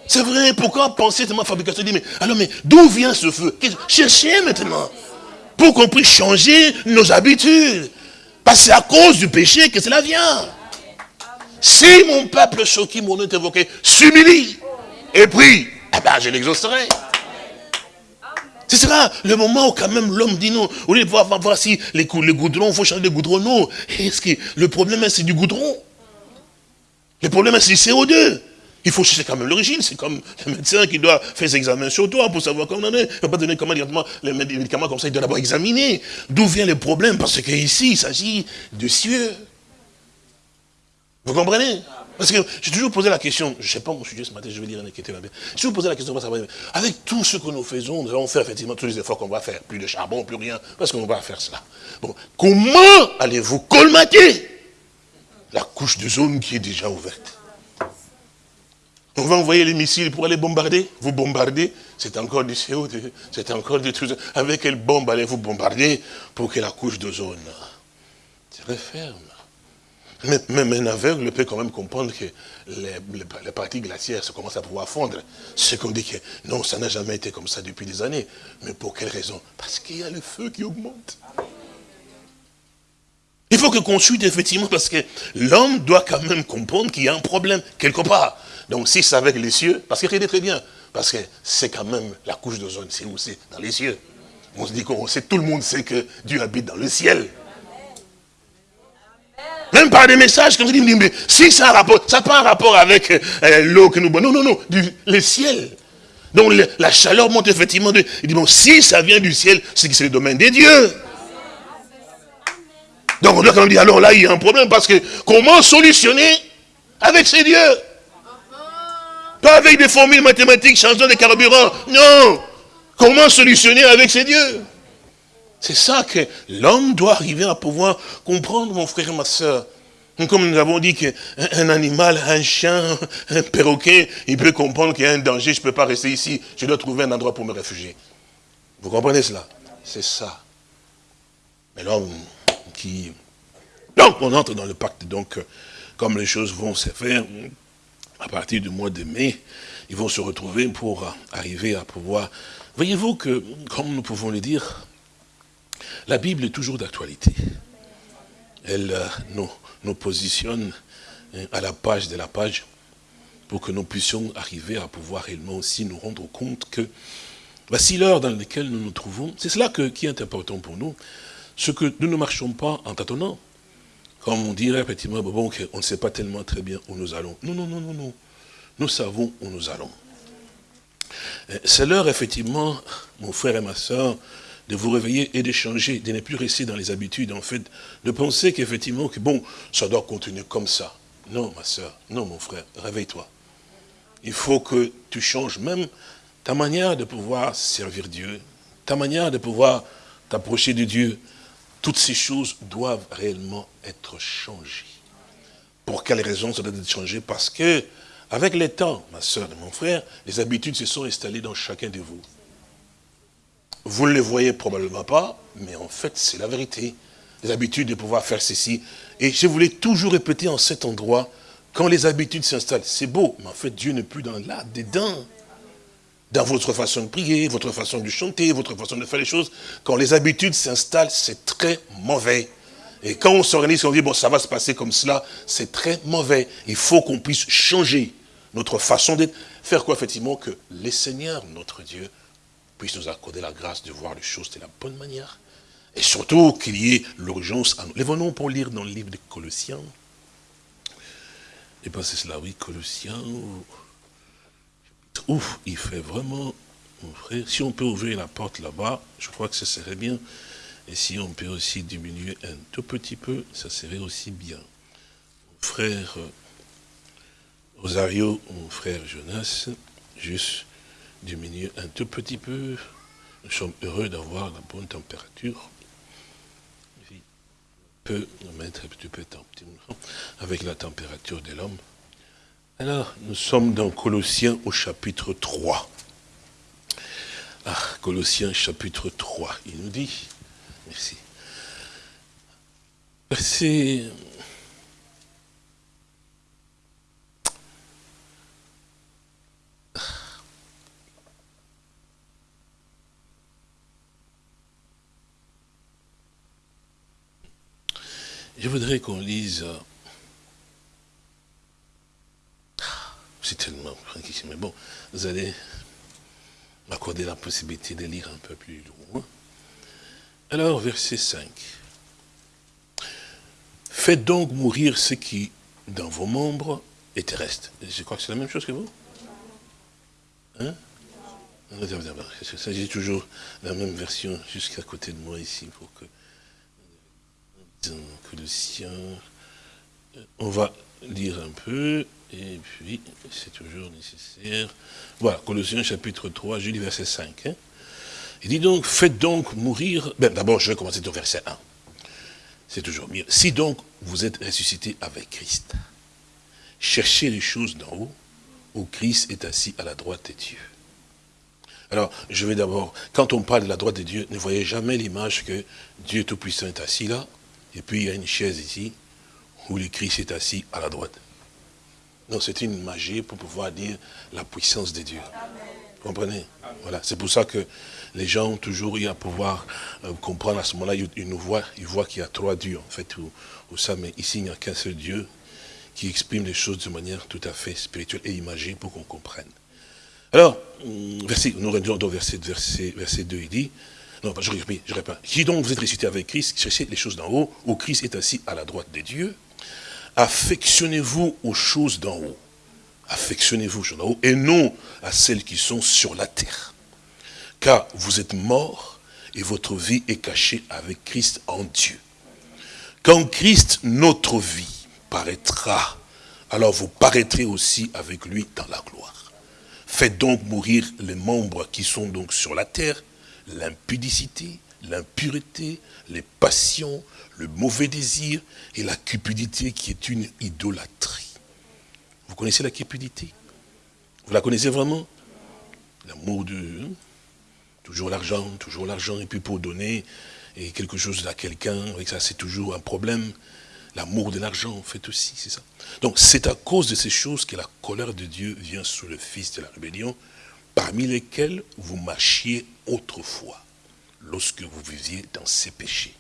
C'est vrai, pourquoi penser tellement fabrication dit, mais alors mais d'où vient ce feu? Cherchez maintenant. Pour qu'on puisse changer nos habitudes. Parce que c'est à cause du péché que cela vient. Si mon peuple, ce qui mon nom est évoqué, s'humilie et prie, eh ben, je l'exaucerai. Ce sera le moment où quand même l'homme dit non. Au lieu de voir, voir si les, les goudrons, il faut changer les goudrons. Non. Est-ce que le problème, c'est du goudron? Le problème, c'est du CO2. Il faut chercher quand même l'origine. C'est comme le médecin qui doit faire ses examens sur toi pour savoir comment on est. Il ne peut pas donner comment directement les médicaments comme ça. Il doit d'abord examiner. D'où vient le problème? Parce qu'ici, il s'agit de cieux. Vous comprenez? Parce que j'ai toujours posé la question, je ne sais pas mon sujet ce matin, je vais dire un était là. J'ai toujours posé la question, avec tout ce que nous faisons, nous allons faire effectivement tous les efforts qu'on va faire. Plus de charbon, plus rien, parce qu'on va faire cela. Bon, comment allez-vous colmater la couche de zone qui est déjà ouverte? On va envoyer les missiles pour aller bombarder? Vous bombardez, c'est encore du CO2, c'est encore du truc. Avec quelle bombe allez-vous bombarder pour que la couche d'ozone se referme? Même un aveugle peut quand même comprendre que les, parties glaciaires se commencent à pouvoir fondre. Ce qu'on dit que non, ça n'a jamais été comme ça depuis des années. Mais pour quelle raison? Parce qu'il y a le feu qui augmente. Il faut que consulte effectivement parce que l'homme doit quand même comprendre qu'il y a un problème quelque part. Donc si c'est avec les cieux, parce qu'il est très bien, parce que c'est quand même la couche d'ozone, c'est où c'est? Dans les cieux. On se dit qu'on sait, tout le monde sait que Dieu habite dans le ciel. Même par des messages comme ça, mais si ça a rapport, ça n'a pas un rapport avec euh, l'eau que nous boivons. Non, non, non, du, le ciel. Donc la chaleur monte effectivement. De, il dit, bon, si ça vient du ciel, c'est que c'est le domaine des dieux. Donc on doit quand même dire, alors là, il y a un problème, parce que comment solutionner avec ces dieux? Pas avec des formules mathématiques changeant de carburant. Non. Comment solutionner avec ces dieux? C'est ça que l'homme doit arriver à pouvoir comprendre, mon frère et ma soeur. Comme nous avons dit qu'un animal, un chien, un perroquet, il peut comprendre qu'il y a un danger, je ne peux pas rester ici, je dois trouver un endroit pour me réfugier. Vous comprenez cela? C'est ça. Mais l'homme qui... Donc on entre dans le pacte, donc comme les choses vont se faire, à partir du mois de mai, ils vont se retrouver pour arriver à pouvoir... Voyez-vous que, comme nous pouvons le dire, la Bible est toujours d'actualité. Elle euh, nous, positionne hein, à la page de la page pour que nous puissions arriver à pouvoir réellement aussi nous rendre compte que voici l'heure dans laquelle nous nous trouvons. C'est cela qui est important pour nous. Ce que nous ne marchons pas en tâtonnant. Comme on dirait effectivement, bon, on ne sait pas tellement très bien où nous allons. Non, non, non, non, non. Nous savons où nous allons. Euh, c'est l'heure, effectivement, mon frère et ma soeur, de vous réveiller et de changer, de ne plus rester dans les habitudes, en fait, de penser qu'effectivement, que bon, ça doit continuer comme ça. Non, ma soeur, non, mon frère, réveille-toi. Il faut que tu changes même ta manière de pouvoir servir Dieu, ta manière de pouvoir t'approcher de Dieu, toutes ces choses doivent réellement être changées. Pour quelle raison ça doit être changé? Parce que, avec le temps, ma soeur et mon frère, les habitudes se sont installées dans chacun de vous. Vous ne les voyez probablement pas, mais en fait, c'est la vérité. Les habitudes de pouvoir faire ceci. Et je voulais toujours répéter en cet endroit, quand les habitudes s'installent, c'est beau, mais en fait, Dieu n'est plus dans là, dedans dans votre façon de prier, votre façon de chanter, votre façon de faire les choses. Quand les habitudes s'installent, c'est très mauvais. Et quand on s'organise, on dit, bon, ça va se passer comme cela, c'est très mauvais. Il faut qu'on puisse changer notre façon d'être. Faire quoi, effectivement, que les seigneurs, notre Dieu, puissent nous accorder la grâce de voir les choses de la bonne manière. Et surtout qu'il y ait l'urgence à nous. Lèvons-nous pour lire dans le livre de Colossiens. Et pensez cela, oui, Colossiens, Ouf, il fait vraiment, frère, si on peut ouvrir la porte là-bas, je crois que ce serait bien. Et si on peut aussi diminuer un tout petit peu, ça serait aussi bien. Frère euh, Rosario, mon frère Jonas, juste diminuer un tout petit peu. Nous sommes heureux d'avoir la bonne température. Peut mettre un petit peu avec la température de l'homme. Alors, nous sommes dans Colossiens au chapitre 3. Ah, Colossiens chapitre 3, il nous dit, merci. Verset... Je voudrais qu'on lise suis tellement mais bon, vous allez m'accorder la possibilité de lire un peu plus loin. Alors, verset 5. Faites donc mourir ce qui, dans vos membres, est terrestre. Je crois que c'est la même chose que vous? Hein? J'ai toujours la même version jusqu'à côté de moi ici. Donc, le sien. On va lire un peu, et puis c'est toujours nécessaire. Voilà, Colossiens chapitre 3, Julie verset 5. Hein. Il dit donc, faites donc mourir. Ben, D'abord, je vais commencer au verset 1. C'est toujours mieux. Si donc vous êtes ressuscité avec Christ, cherchez les choses d'en haut, où Christ est assis à la droite de Dieu. Alors, je vais d'abord, quand on parle de la droite de Dieu, ne voyez jamais l'image que Dieu Tout-Puissant est assis là, et puis il y a une chaise ici, où le Christ est assis à la droite. Non, c'est une magie pour pouvoir dire la puissance de Dieu. Vous comprenez? Voilà, c'est pour ça que les gens ont toujours eu à pouvoir euh, comprendre à ce moment-là, ils, nous voient, ils voient qu'il y a trois dieux, en fait, ou, ça, mais ici, il n'y a qu'un seul Dieu qui exprime les choses de manière tout à fait spirituelle et imagée pour qu'on comprenne. Alors, hum, verset, nous revenons au verset, verset, verset 2, il dit, non, je je. Si donc vous êtes ressuscité avec Christ, cherchez les choses d'en haut, où Christ est assis à la droite des dieux, affectionnez-vous aux choses d'en haut. Affectionnez-vous aux choses d'en haut, et non à celles qui sont sur la terre car vous êtes morts et votre vie est cachée avec Christ en Dieu. Quand Christ, notre vie, paraîtra, alors vous paraîtrez aussi avec lui dans la gloire. Faites donc mourir les membres qui sont donc sur la terre, l'impudicité, l'impureté, les passions, le mauvais désir et la cupidité qui est une idolâtrie. Vous connaissez la cupidité? Vous la connaissez vraiment? L'amour de... Hein? Toujours l'argent, toujours l'argent, et puis pour donner quelque chose à quelqu'un, ça c'est toujours un problème. L'amour de l'argent, en fait aussi, c'est ça. Donc c'est à cause de ces choses que la colère de Dieu vient sur le fils de la rébellion, parmi lesquels vous marchiez autrefois, lorsque vous viviez dans ces péchés.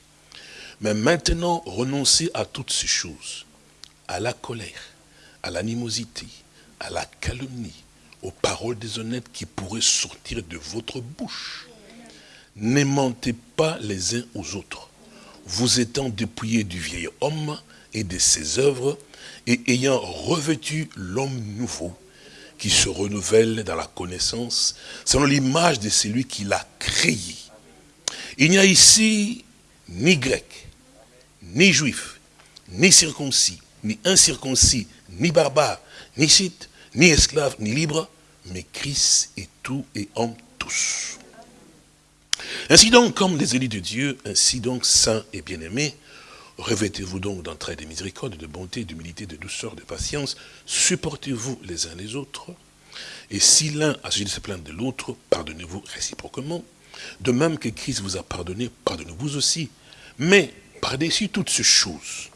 Mais maintenant, renoncez à toutes ces choses, à la colère, à l'animosité, à la calomnie, aux paroles déshonnêtes qui pourraient sortir de votre bouche. N'aimantez pas les uns aux autres, vous étant dépouillés du vieil homme et de ses œuvres, et ayant revêtu l'homme nouveau, qui se renouvelle dans la connaissance, selon l'image de celui qui l'a créé. Il n'y a ici ni grec, ni juif, ni circoncis, ni incirconcis, ni barbare, ni site, ni esclave, ni libre, mais Christ est tout et en tous. Ainsi donc, comme les élus de Dieu, ainsi donc saints et bien-aimés, revêtez-vous donc d'entraide de miséricorde, de bonté, d'humilité, de douceur, de patience, supportez-vous les uns les autres, et si l'un a suivi de se plaindre de l'autre, pardonnez-vous réciproquement, de même que Christ vous a pardonné, pardonnez-vous aussi. Mais, par-dessus toutes ces choses,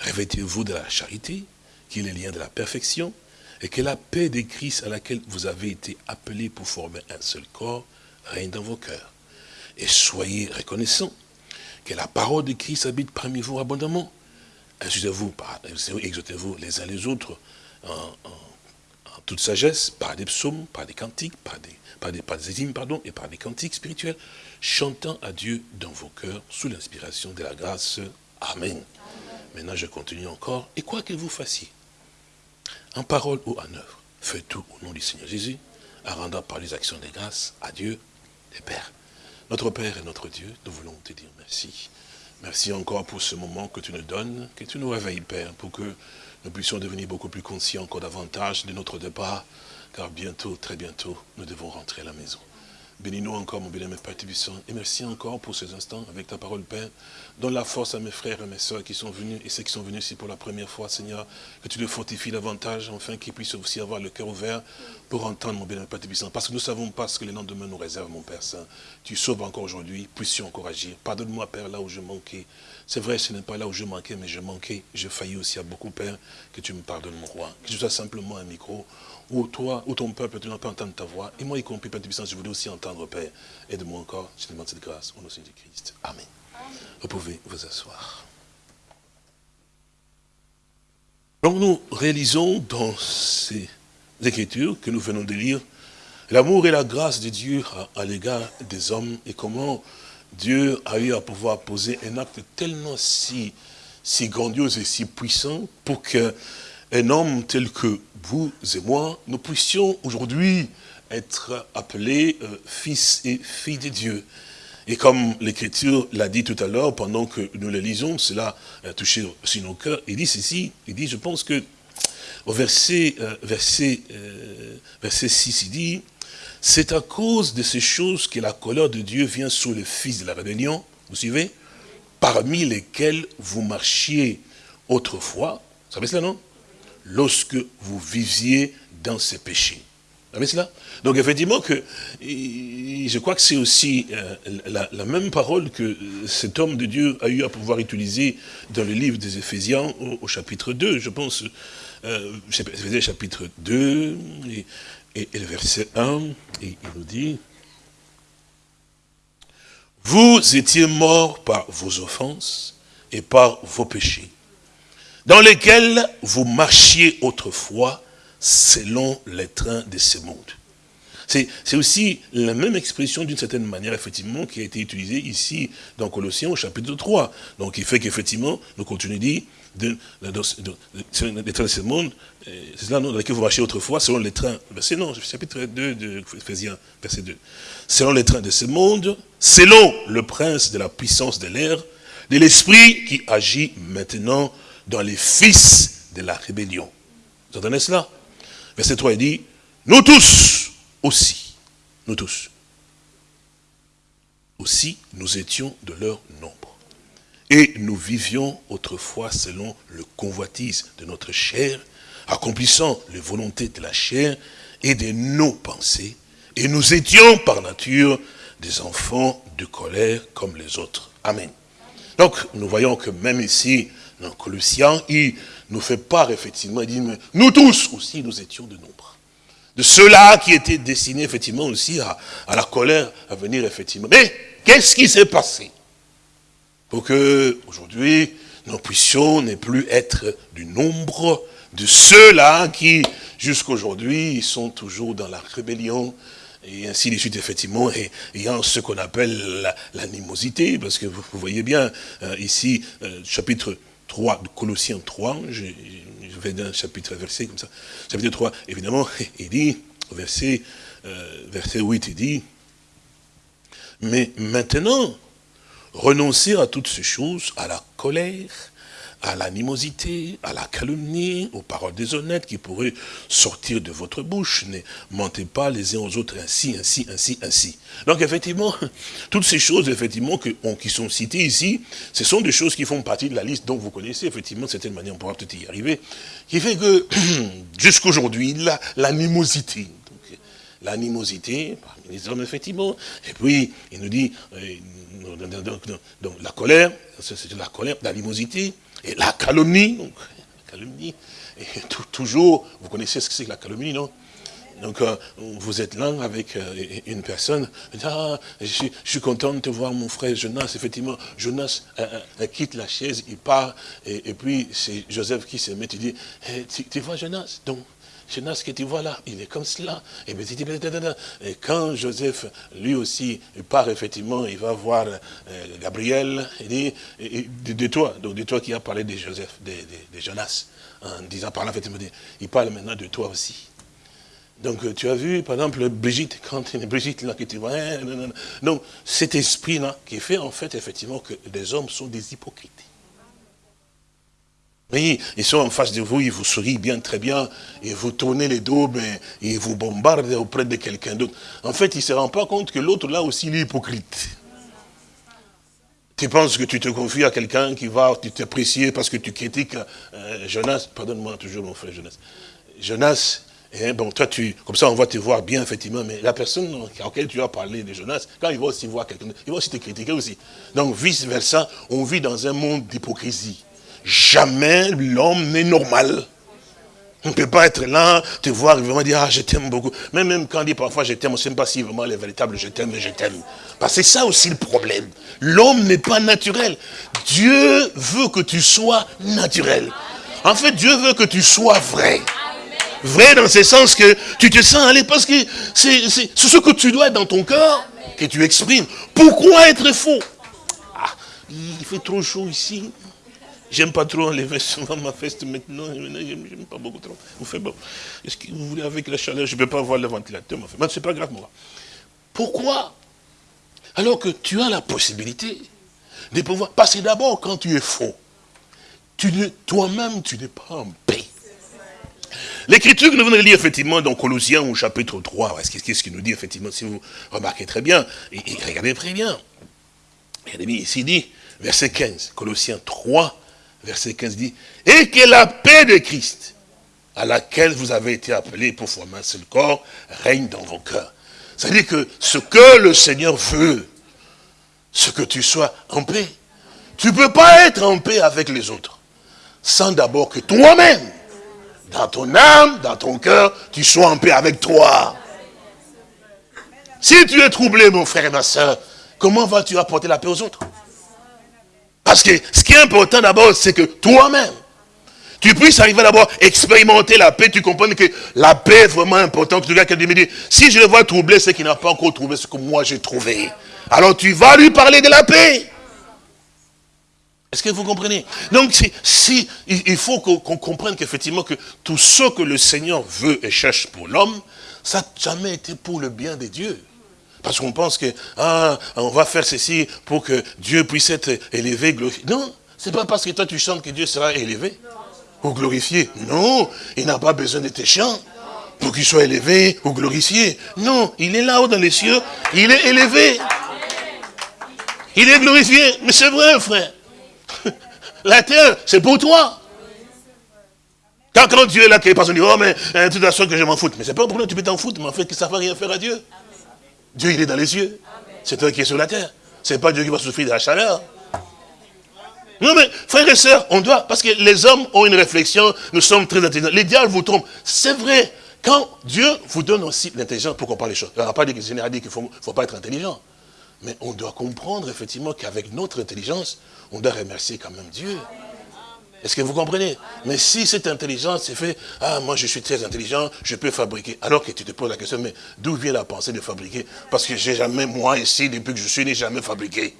revêtez-vous de la charité, qui est le lien de la perfection, et que la paix de Christ à laquelle vous avez été appelés pour former un seul corps règne dans vos cœurs. Et soyez reconnaissants que la parole de Christ habite parmi vous abondamment. Exhortez-vous exhortez-vous les uns les autres en, toute sagesse, par des psaumes, par des cantiques, par des, par des, hymnes, pardon, et par des cantiques spirituels, chantant à Dieu dans vos cœurs sous l'inspiration de la grâce. Amen. Maintenant, je continue encore. Et quoi que vous fassiez, en parole ou en œuvre. Fais tout au nom du Seigneur Jésus, en rendant par les actions des grâces à Dieu, les Pères. Notre Père et notre Dieu, nous voulons te dire merci. Merci encore pour ce moment que tu nous donnes, que tu nous réveilles, Père, pour que nous puissions devenir beaucoup plus conscients encore davantage de notre départ, car bientôt, très bientôt, nous devons rentrer à la maison. Bénis-nous encore, mon bien-aimé Père Tibusson, et merci encore pour ces instants avec ta parole, Père. Donne la force à mes frères et mes soeurs qui sont venus, et ceux qui sont venus ici pour la première fois, Seigneur, que tu les fortifies davantage, afin qu'ils puissent aussi avoir le cœur ouvert pour entendre, mon bien-aimé Père Tibusson. Parce que nous ne savons pas ce que les lendemains nous réservent, mon Père Saint. Tu sauves encore aujourd'hui, puissions encore agir. Pardonne-moi, Père, là où je manquais. C'est vrai, ce n'est pas là où je manquais, mais je manquais. Je faillis aussi à beaucoup, Père, que tu me pardonnes, mon roi. Que je sois simplement un micro où toi, où ton peuple, tu n'as pas entendre ta voix. Et moi, y compris, Père de puissance, je voulais aussi entendre, Père. Aide-moi encore, je te demande cette grâce, au nom de Christ. Amen. Vous pouvez vous asseoir. Donc nous réalisons dans ces Écritures que nous venons de lire, l'amour et la grâce de Dieu à, l'égard des hommes et comment Dieu a eu à pouvoir poser un acte tellement si, si grandiose et si puissant pour qu'un homme tel que vous et moi, nous puissions aujourd'hui être appelés euh, fils et filles de Dieu. Et comme l'Écriture l'a dit tout à l'heure, pendant que nous le lisons, cela a touché aussi nos cœurs, il dit ceci, il dit, je pense que au verset, euh, verset, euh, verset 6, il dit, c'est à cause de ces choses que la colère de Dieu vient sur les fils de la rébellion, vous suivez Parmi lesquels vous marchiez autrefois, vous savez cela, non? Lorsque vous viviez dans ces péchés. Vous cela Donc effectivement, que, je crois que c'est aussi euh, la, même parole que cet homme de Dieu a eu à pouvoir utiliser dans le livre des Éphésiens au, chapitre 2, je pense, euh, chapitre 2, et, et, le verset 1, et il nous dit, vous étiez morts par vos offenses et par vos péchés, dans lesquels vous marchiez autrefois selon les trains de ce monde. C'est aussi la même expression d'une certaine manière, effectivement, qui a été utilisée ici dans Colossiens au chapitre 3. Donc il fait qu'effectivement, nous continuons dit, de, les trains de ce monde, euh, c'est cela dans lequel vous marchez autrefois, selon les trains, verset non, chapitre 2 de Ephésiens, verset 2. Selon les trains de ce monde, selon le prince de la puissance de l'air, de l'esprit qui agit maintenant dans les fils de la rébellion. Vous entendez cela? Verset 3, il dit, nous tous, aussi, nous tous, aussi nous étions de leur nombre. Et nous vivions autrefois selon le convoitise de notre chair, accomplissant les volontés de la chair et de nos pensées. Et nous étions par nature des enfants de colère comme les autres. Amen. Donc, nous voyons que même ici, dans Colossiens, il nous fait part, effectivement, il dit, mais nous tous aussi, nous étions de nombre de ceux-là qui étaient destinés effectivement aussi à, la colère à venir effectivement. Mais qu'est-ce qui s'est passé pour que aujourd'hui nous puissions ne plus être du nombre de ceux-là qui jusqu'aujourd'hui sont toujours dans la rébellion et ainsi de suite, effectivement, et ayant ce qu'on appelle l'animosité, parce que vous, voyez bien, euh, ici, euh, chapitre 3 de Colossiens 3, je, vais d'un chapitre verset comme ça. Chapitre 3, évidemment, il dit, verset, euh, verset 8, il dit, mais maintenant, renoncez à toutes ces choses, à la colère, à l'animosité, à la calomnie, aux paroles déshonnêtes qui pourraient sortir de votre bouche. Ne mentez pas les uns aux autres ainsi, ainsi, ainsi, ainsi. Donc effectivement, toutes ces choses effectivement qui sont citées ici, ce sont des choses qui font partie de la liste dont vous connaissez effectivement de certaine manière, on pourra peut-être y arriver, qui fait que jusqu'aujourd'hui, l'animosité, l'animosité parmi les hommes, effectivement. Et puis, il nous dit, euh, donc, la colère, c'est la colère, l'animosité, et la calomnie, donc, la calomnie, et toujours, vous connaissez ce que c'est que la calomnie, non? Donc, euh, vous êtes là avec euh, une personne, ah, je, suis, content de te voir mon frère Jonas, effectivement, Jonas euh, quitte la chaise, il part, et, puis c'est Joseph qui se met, il dit, eh, tu, vois Jonas, donc, Jonas que tu vois là, il est comme cela. Et, quand Joseph, lui aussi, part effectivement, il va voir Gabriel, il dit, de, toi, donc de toi qui a parlé de Joseph, de, Jonas, en disant par là, effectivement, il parle maintenant de toi aussi. Donc euh, tu as vu, par exemple, Brigitte, quand Brigitte là que tu vois, donc cet esprit-là qui fait en fait effectivement que les hommes sont des hypocrites. Oui, ils sont en face de vous, ils vous sourient bien, très bien, et vous tournez les dos, mais ils vous bombardent auprès de quelqu'un d'autre. En fait, ils ne se rendent pas compte que l'autre là aussi, il est hypocrite. Tu penses que tu te confies à quelqu'un qui va t'apprécier parce que tu critiques euh, Jonas, pardonne-moi toujours mon frère Jonas. Jonas, et bon, toi, tu, comme ça, on va te voir bien, effectivement, mais la personne à laquelle tu as parlé de Jonas, quand il va aussi voir quelqu'un, il va aussi te critiquer aussi. Donc, vice-versa, on vit dans un monde d'hypocrisie. Jamais l'homme n'est normal. On ne peut pas être là, te voir et vraiment dire, ah, je t'aime beaucoup. Même, même quand on dit parfois je t'aime, on ne sait pas si vraiment les véritables je t'aime, je t'aime. Parce que c'est ça aussi le problème. L'homme n'est pas naturel. Dieu veut que tu sois naturel. En fait, Dieu veut que tu sois vrai. Vrai dans ce sens que tu te sens aller parce que c'est ce que tu dois être dans ton cœur que tu exprimes. Pourquoi être faux? Ah, Il fait trop chaud ici. J'aime pas trop enlever souvent ma veste maintenant. J'aime pas beaucoup trop. Vous faites bon. Est-ce que vous voulez avec la chaleur Je ne peux pas voir le ventilateur. Mais c'est pas grave, moi. Pourquoi Alors que tu as la possibilité de pouvoir. Parce que d'abord, quand tu es faux, toi-même, tu n'es pas en paix. L'écriture que nous venons de lire, effectivement, dans Colossiens au chapitre 3, qu'est-ce qu'il nous dit, effectivement, si vous remarquez très bien, et, regardez très bien. Regardez bien, ici dit, verset 15, Colossiens 3, verset 15 dit, et que la paix de Christ, à laquelle vous avez été appelés pour former un seul corps, règne dans vos cœurs. C'est-à-dire que ce que le Seigneur veut, ce que tu sois en paix. Tu ne peux pas être en paix avec les autres sans d'abord que toi-même, dans ton âme, dans ton cœur, tu sois en paix avec toi. Si tu es troublé, mon frère et ma soeur, comment vas-tu apporter la paix aux autres? Parce que ce qui est important d'abord, c'est que toi-même, tu puisses arriver d'abord à expérimenter la paix, tu comprends que la paix est vraiment importante. Tu regardes me dit, si je le vois troubler, c'est qu'il n'a pas encore trouvé ce que moi j'ai trouvé. Alors tu vas lui parler de la paix. Est-ce que vous comprenez? Donc, si, il faut qu'on comprenne qu'effectivement, que tout ce que le Seigneur veut et cherche pour l'homme, ça n'a jamais été pour le bien de Dieu. Parce qu'on pense que, ah, on va faire ceci pour que Dieu puisse être élevé, glorifié. Non, c'est pas parce que toi tu chantes que Dieu sera élevé ou glorifié. Non, il n'a pas besoin de tes chants pour qu'il soit élevé ou glorifié. Non, il est là-haut dans les cieux, il est élevé. Il est glorifié. Mais c'est vrai, frère. La terre, c'est pour toi. Quand, quand Dieu est là, qu'il personne dit, oh, mais de toute façon que je m'en foute. Mais c'est pas pour nous, tu peux t'en foutre, mais en fait, que ça ne va rien faire à Dieu. Dieu, il est dans les cieux. C'est toi qui es sur la terre. C'est pas Dieu qui va souffrir de la chaleur. Non, mais frères et sœurs, on doit, parce que les hommes ont une réflexion, nous sommes très intelligents. Les diables vous trompent. C'est vrai. Quand Dieu vous donne aussi l'intelligence pour parle les choses. Il n'y a pas dit qu'il ne faut pas être intelligent. Mais on doit comprendre effectivement qu'avec notre intelligence, on doit remercier quand même Dieu. Est-ce que vous comprenez? Mais si cette intelligence c'est fait, ah, moi je suis très intelligent, je peux fabriquer. Alors que tu te poses la question, mais d'où vient la pensée de fabriquer? Parce que j'ai jamais, moi ici, depuis que je suis, n'ai jamais fabriqué.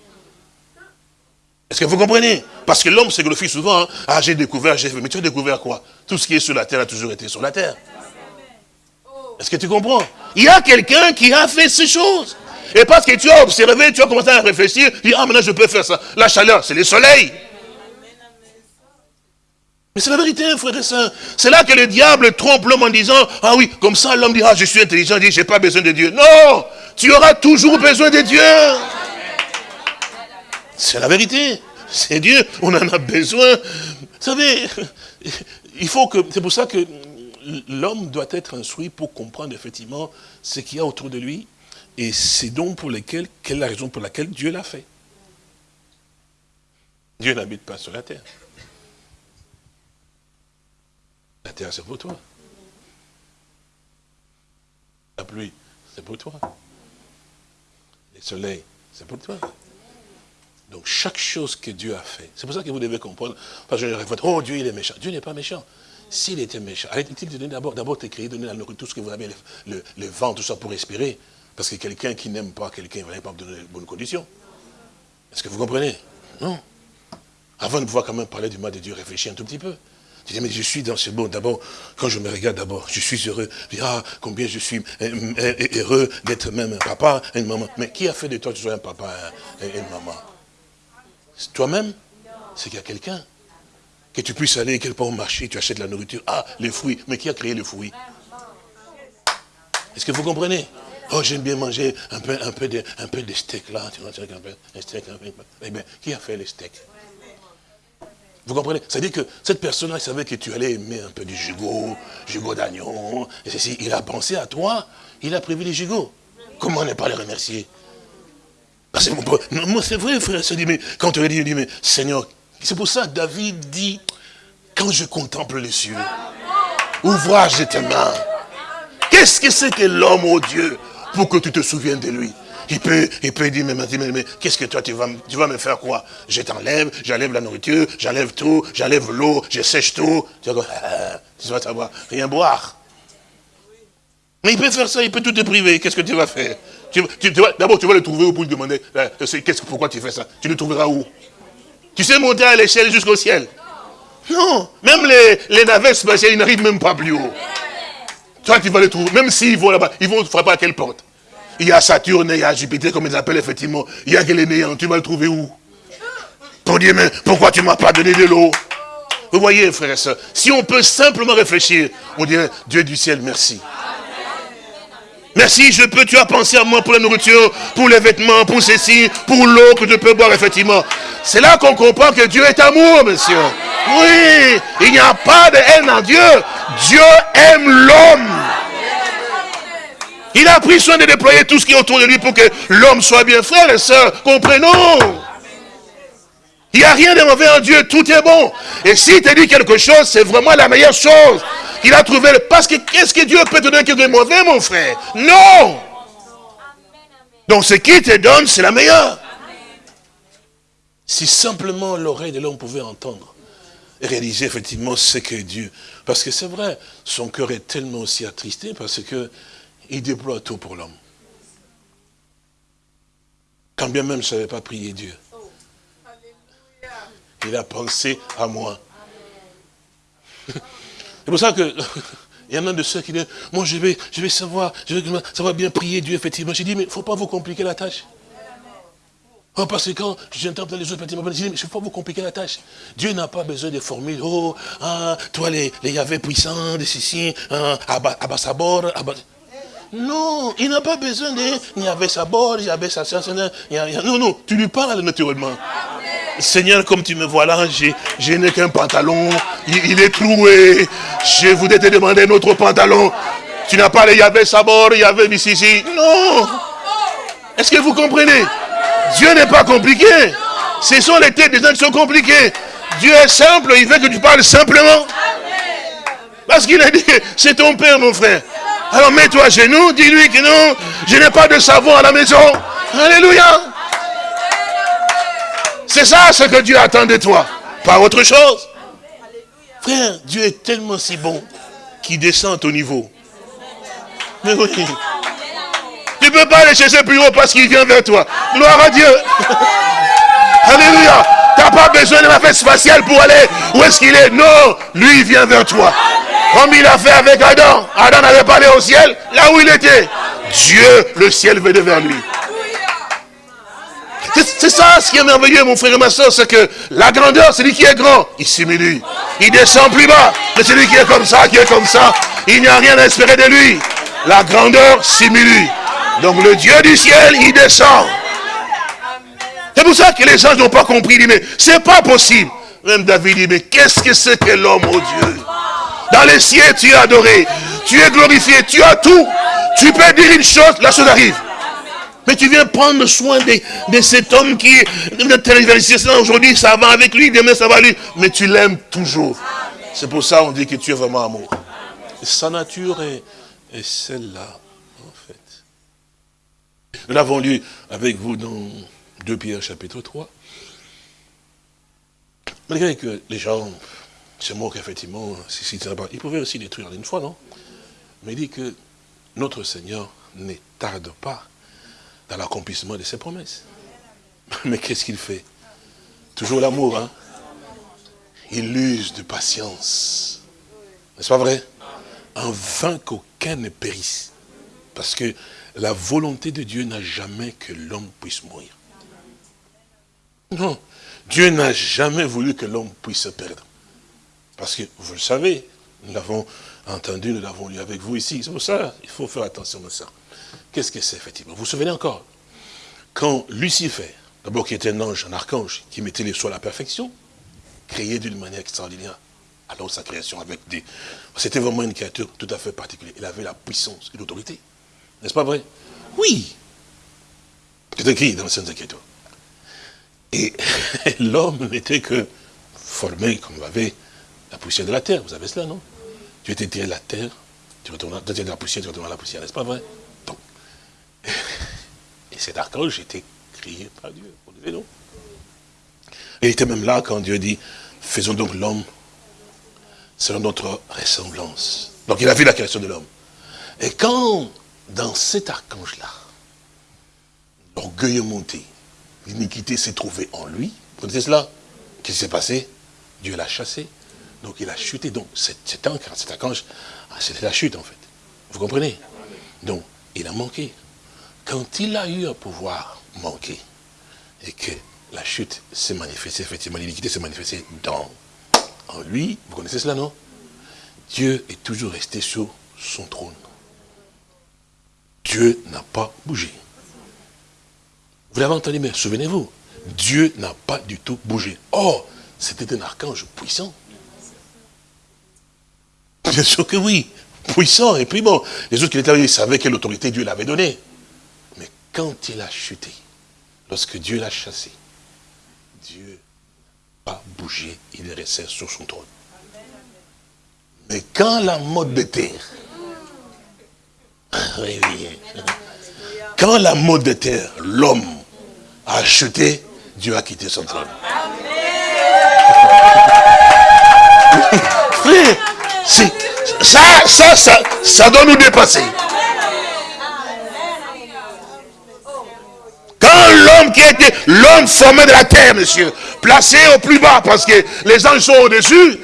Est-ce que vous comprenez? Parce que l'homme se glorifie souvent, hein. ah, j'ai découvert, j'ai fait. Mais tu as découvert quoi? Tout ce qui est sur la terre a toujours été sur la terre. Est-ce que tu comprends? Il y a quelqu'un qui a fait ces choses. Et parce que tu as observé, tu as commencé à réfléchir, tu dis, ah maintenant je peux faire ça. La chaleur, c'est le soleil. Mais c'est la vérité, frère et soeur. C'est là que le diable trompe l'homme en disant, ah oui, comme ça l'homme dit, je suis intelligent, dit, j'ai pas besoin de Dieu. Non, tu auras toujours besoin de Dieu. C'est la vérité. C'est Dieu, on en a besoin. Vous savez, il faut que, c'est pour ça que l'homme doit être instruit pour comprendre effectivement ce qu'il y a autour de lui et c'est donc pour lesquels, quelle est la raison pour laquelle Dieu l'a fait. Dieu n'habite pas sur la terre. La terre, c'est pour toi. La pluie, c'est pour toi. Le soleil, c'est pour toi. Donc chaque chose que Dieu a fait, c'est pour ça que vous devez comprendre, parce que je réfléchis, oh Dieu il est méchant. Dieu n'est pas méchant. S'il était méchant, arrêtez-il de donner d'abord, d'abord créer, donner la nourriture, tout ce que vous avez, le, vent, tout ça pour respirer. Parce que quelqu'un qui n'aime pas quelqu'un, il ne va pas donner de bonnes conditions. Est-ce que vous comprenez? Non. Avant de pouvoir quand même parler du mal de Dieu, réfléchis un tout petit peu. Tu dis, mais je suis dans ce bon. D'abord, quand je me regarde d'abord, je suis heureux. Je dis, ah, combien je suis euh, euh, heureux d'être même un papa une maman. Mais qui a fait de toi que tu sois un papa et une maman? Toi-même? C'est qu'il y a quelqu'un. Que tu puisses aller quelque part au marché, tu achètes la nourriture. Ah, les fruits. Mais qui a créé les fruits? Est-ce que vous comprenez? Oh, j'aime bien manger un peu, un peu, de, un peu de steak là. Tu vois, un peu, un steak. Eh bien, qui a fait les steaks? Vous comprenez? C'est-à-dire que cette personne-là, il savait que tu allais aimer un peu du gigot, gigot d'agneau. Et ceci, il a pensé à toi, il a prévu les gigots. Comment ne pas le remercier? Parce que c'est vrai, frère, dit, mais quand tu dit, dit, mais Seigneur, c'est pour ça que David dit, quand je contemple les cieux, ouvrage de tes mains. Qu'est-ce que c'est que l'homme, oh Dieu pour que tu te souviennes de lui? Il peut, il peut dire, mais, mais, mais qu'est-ce que toi, tu vas, tu vas me faire quoi? Je t'enlève, j'enlève la nourriture, j'enlève tout, j'enlève l'eau, je sèche tout. Tu vas, tu vas savoir, rien boire. Mais il peut faire ça, il peut tout te priver. Qu'est-ce que tu vas faire? D'abord, tu vas le trouver pour lui demander, euh, pourquoi tu fais ça? Tu le trouveras où? Tu sais monter à l'échelle jusqu'au ciel? Non, même les, les navettes ils n'arrivent même pas plus haut. Toi, tu vas le trouver, même s'ils vont là-bas, ils vont frapper à quelle porte? Il y a Saturne, il y a Jupiter, comme ils appellent effectivement. Il y a que les tu vas le trouver où? Pour dire, mais pourquoi tu ne m'as pas donné de l'eau? Vous voyez, frères et sœurs, si on peut simplement réfléchir, on dirait, Dieu du ciel, merci. Merci, je peux, tu as pensé à moi pour la nourriture, pour les vêtements, pour ceci, pour l'eau que je peux boire, effectivement. C'est là qu'on comprend que Dieu est amour, monsieur. Oui, il n'y a pas de haine en Dieu. Dieu aime l'homme. Il a pris soin de déployer tout ce qui est autour de lui pour que l'homme soit bien. Frères et sœurs, comprenons. Il n'y a rien de mauvais en Dieu, tout est bon. Et s'il te dit quelque chose, c'est vraiment la meilleure chose qu'il a trouvé. Parce que qu'est-ce que Dieu peut te donner qui est mauvais, mon frère? Non Donc ce qu'il te donne, c'est la meilleure. Si simplement l'oreille de l'homme pouvait entendre et réaliser effectivement ce que Dieu... Parce que c'est vrai, son cœur est tellement aussi attristé parce que il déploie tout pour l'homme. Quand bien même je n'avais pas prié Dieu. Il a pensé à moi. C'est pour ça que il y en a de ceux qui disent, moi je vais, je vais savoir, je vais savoir bien prier Dieu, effectivement. J'ai dit, mais il ne faut pas vous compliquer la tâche. Oh, parce que quand j'entends les autres je dis, mais il ne faut pas vous compliquer la tâche. Dieu n'a pas besoin de formules. Oh, ah, toi les, les Yahvé puissants, de ceci, ah, Abbasabor, Abbas... Non, il n'a pas besoin de, il y avait sa bord, il y avait sa science, non, non, tu lui parles naturellement. Seigneur, comme tu me vois là, je n'ai qu'un pantalon, il, est troué, je voudrais te demander un autre pantalon. Tu n'as pas le Yahvé Sabor, Yahvé ici. Non. Est-ce que vous comprenez? Dieu n'est pas compliqué. Ce sont les têtes des gens qui sont compliqués. Dieu est simple, il veut que tu parles simplement. Parce qu'il a dit, c'est ton père, mon frère. Alors mets-toi à genoux, dis-lui que non, je n'ai pas de savon à la maison. Alléluia. C'est ça ce que Dieu attend de toi, pas autre chose. Frère, Dieu est tellement si bon qu'il descend au niveau. Mais. Tu ne peux pas aller chercher plus haut parce qu'il vient vers toi. Gloire à Dieu. Alléluia. Tu n'as pas besoin de la fête spatiale pour aller où est-ce qu'il est. Non, lui vient vers toi. Comme il a fait avec Adam. Adam n'avait pas allé au ciel, là où il était. Dieu, le ciel venait vers lui. C'est ça ce qui est merveilleux, mon frère et ma soeur, c'est que la grandeur, c'est lui qui est grand, il simule. Il descend plus bas, mais celui qui est comme ça, qui est comme ça, il n'y a rien à espérer de lui. La grandeur simule. Donc le Dieu du ciel, il descend. C'est pour ça que les gens n'ont pas compris. Ils disent, mais c'est pas possible. Même David dit, mais qu'est-ce que c'est que l'homme, oh Dieu? Dans les cieux, tu es adoré. Tu es glorifié. Tu as tout. Tu peux dire une chose, la chose arrive. Mais tu viens prendre soin de, cet homme qui est aujourd'hui, ça va avec lui, demain ça va lui. Mais tu l'aimes toujours. C'est pour ça qu'on dit que tu es vraiment amour. sa nature est, celle-là, en fait. Nous l'avons lu avec vous dans 2 Pierre chapitre 3. Malgré que les gens se moquent effectivement, ils pouvaient aussi détruire une fois, non? Mais il dit que notre Seigneur ne tarde pas dans l'accomplissement de ses promesses. Mais qu'est-ce qu'il fait? Toujours l'amour, hein? Il use de patience. N'est-ce pas vrai? En vain qu'aucun ne périsse. Parce que la volonté de Dieu n'a jamais que l'homme puisse mourir. Non, Dieu n'a jamais voulu que l'homme puisse se perdre. Parce que, vous le savez, nous l'avons entendu, nous l'avons lu avec vous ici. C'est pour ça il faut faire attention à ça. Qu'est-ce que c'est effectivement? Vous vous souvenez encore? Quand Lucifer, d'abord qui était un ange, un archange, qui mettait les soins à la perfection, créé d'une manière extraordinaire, alors sa création avec des... C'était vraiment une créature tout à fait particulière. Il avait la puissance et l'autorité. N'est-ce pas vrai? Oui. C'est écrit dans les Saintes Écritures. Et l'homme n'était que formé comme vous avez la poussière de la terre. Vous savez cela, non? Tu étais tiré de la terre, tu retournes de la poussière, tu retournes à la poussière, n'est-ce pas? Vrai et cet archange était créé par Dieu. Vous savez, non il était même là quand Dieu dit, faisons donc l'homme selon notre ressemblance. Donc il a vu la création de l'homme. Et quand, dans cet archange-là, l'orgueil est monté, l'iniquité s'est trouvée en lui, vous connaissez cela? Qu'est-ce qui s'est passé? Dieu l'a chassé. Donc il a chuté. Donc cet ange, cet archange, c'était la chute en fait. Vous comprenez? Donc il a manqué. Quand il a eu à pouvoir manquer, et que la chute s'est manifestée, effectivement, l'iniquité s'est manifestée dans en lui, vous connaissez cela, non? Dieu est toujours resté sur son trône. Dieu n'a pas bougé. Vous l'avez entendu, mais souvenez-vous, Dieu n'a pas du tout bougé. Or, c'était un archange puissant. Bien sûr que oui, puissant. Et puis bon, les autres qui étaient là, ils savaient quelle autorité Dieu l'avait donnée. Mais quand il a chuté, lorsque Dieu l'a chassé, Dieu n'a pas bougé, il est resté sur son trône. Mais quand la mode de terre, quand la mode de terre, l'homme a chuté, Dieu a quitté son trône. Frère, ça, ça, ça, ça doit nous dépasser. Quand l'homme qui était l'homme formé de la terre, monsieur, placé au plus bas, parce que les anges sont au-dessus,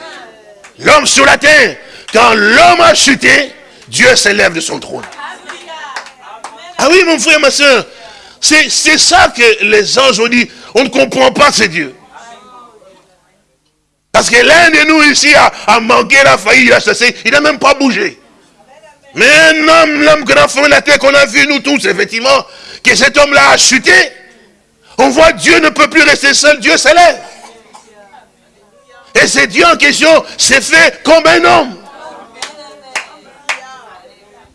l'homme sur la terre, quand l'homme a chuté, Dieu s'élève de son trône. Ah oui, mon frère, ma soeur, c'est ça que les anges ont dit, on ne comprend pas ce Dieu. Parce que l'un de nous ici a, manqué, la faillite, il a chassé, il n'a même pas bougé. Mais un homme, l'homme que a la terre, qu'on a vu nous tous, effectivement, que cet homme-là a chuté, on voit Dieu ne peut plus rester seul, Dieu s'élève. Et c'est Dieu en question s'est fait comme un homme.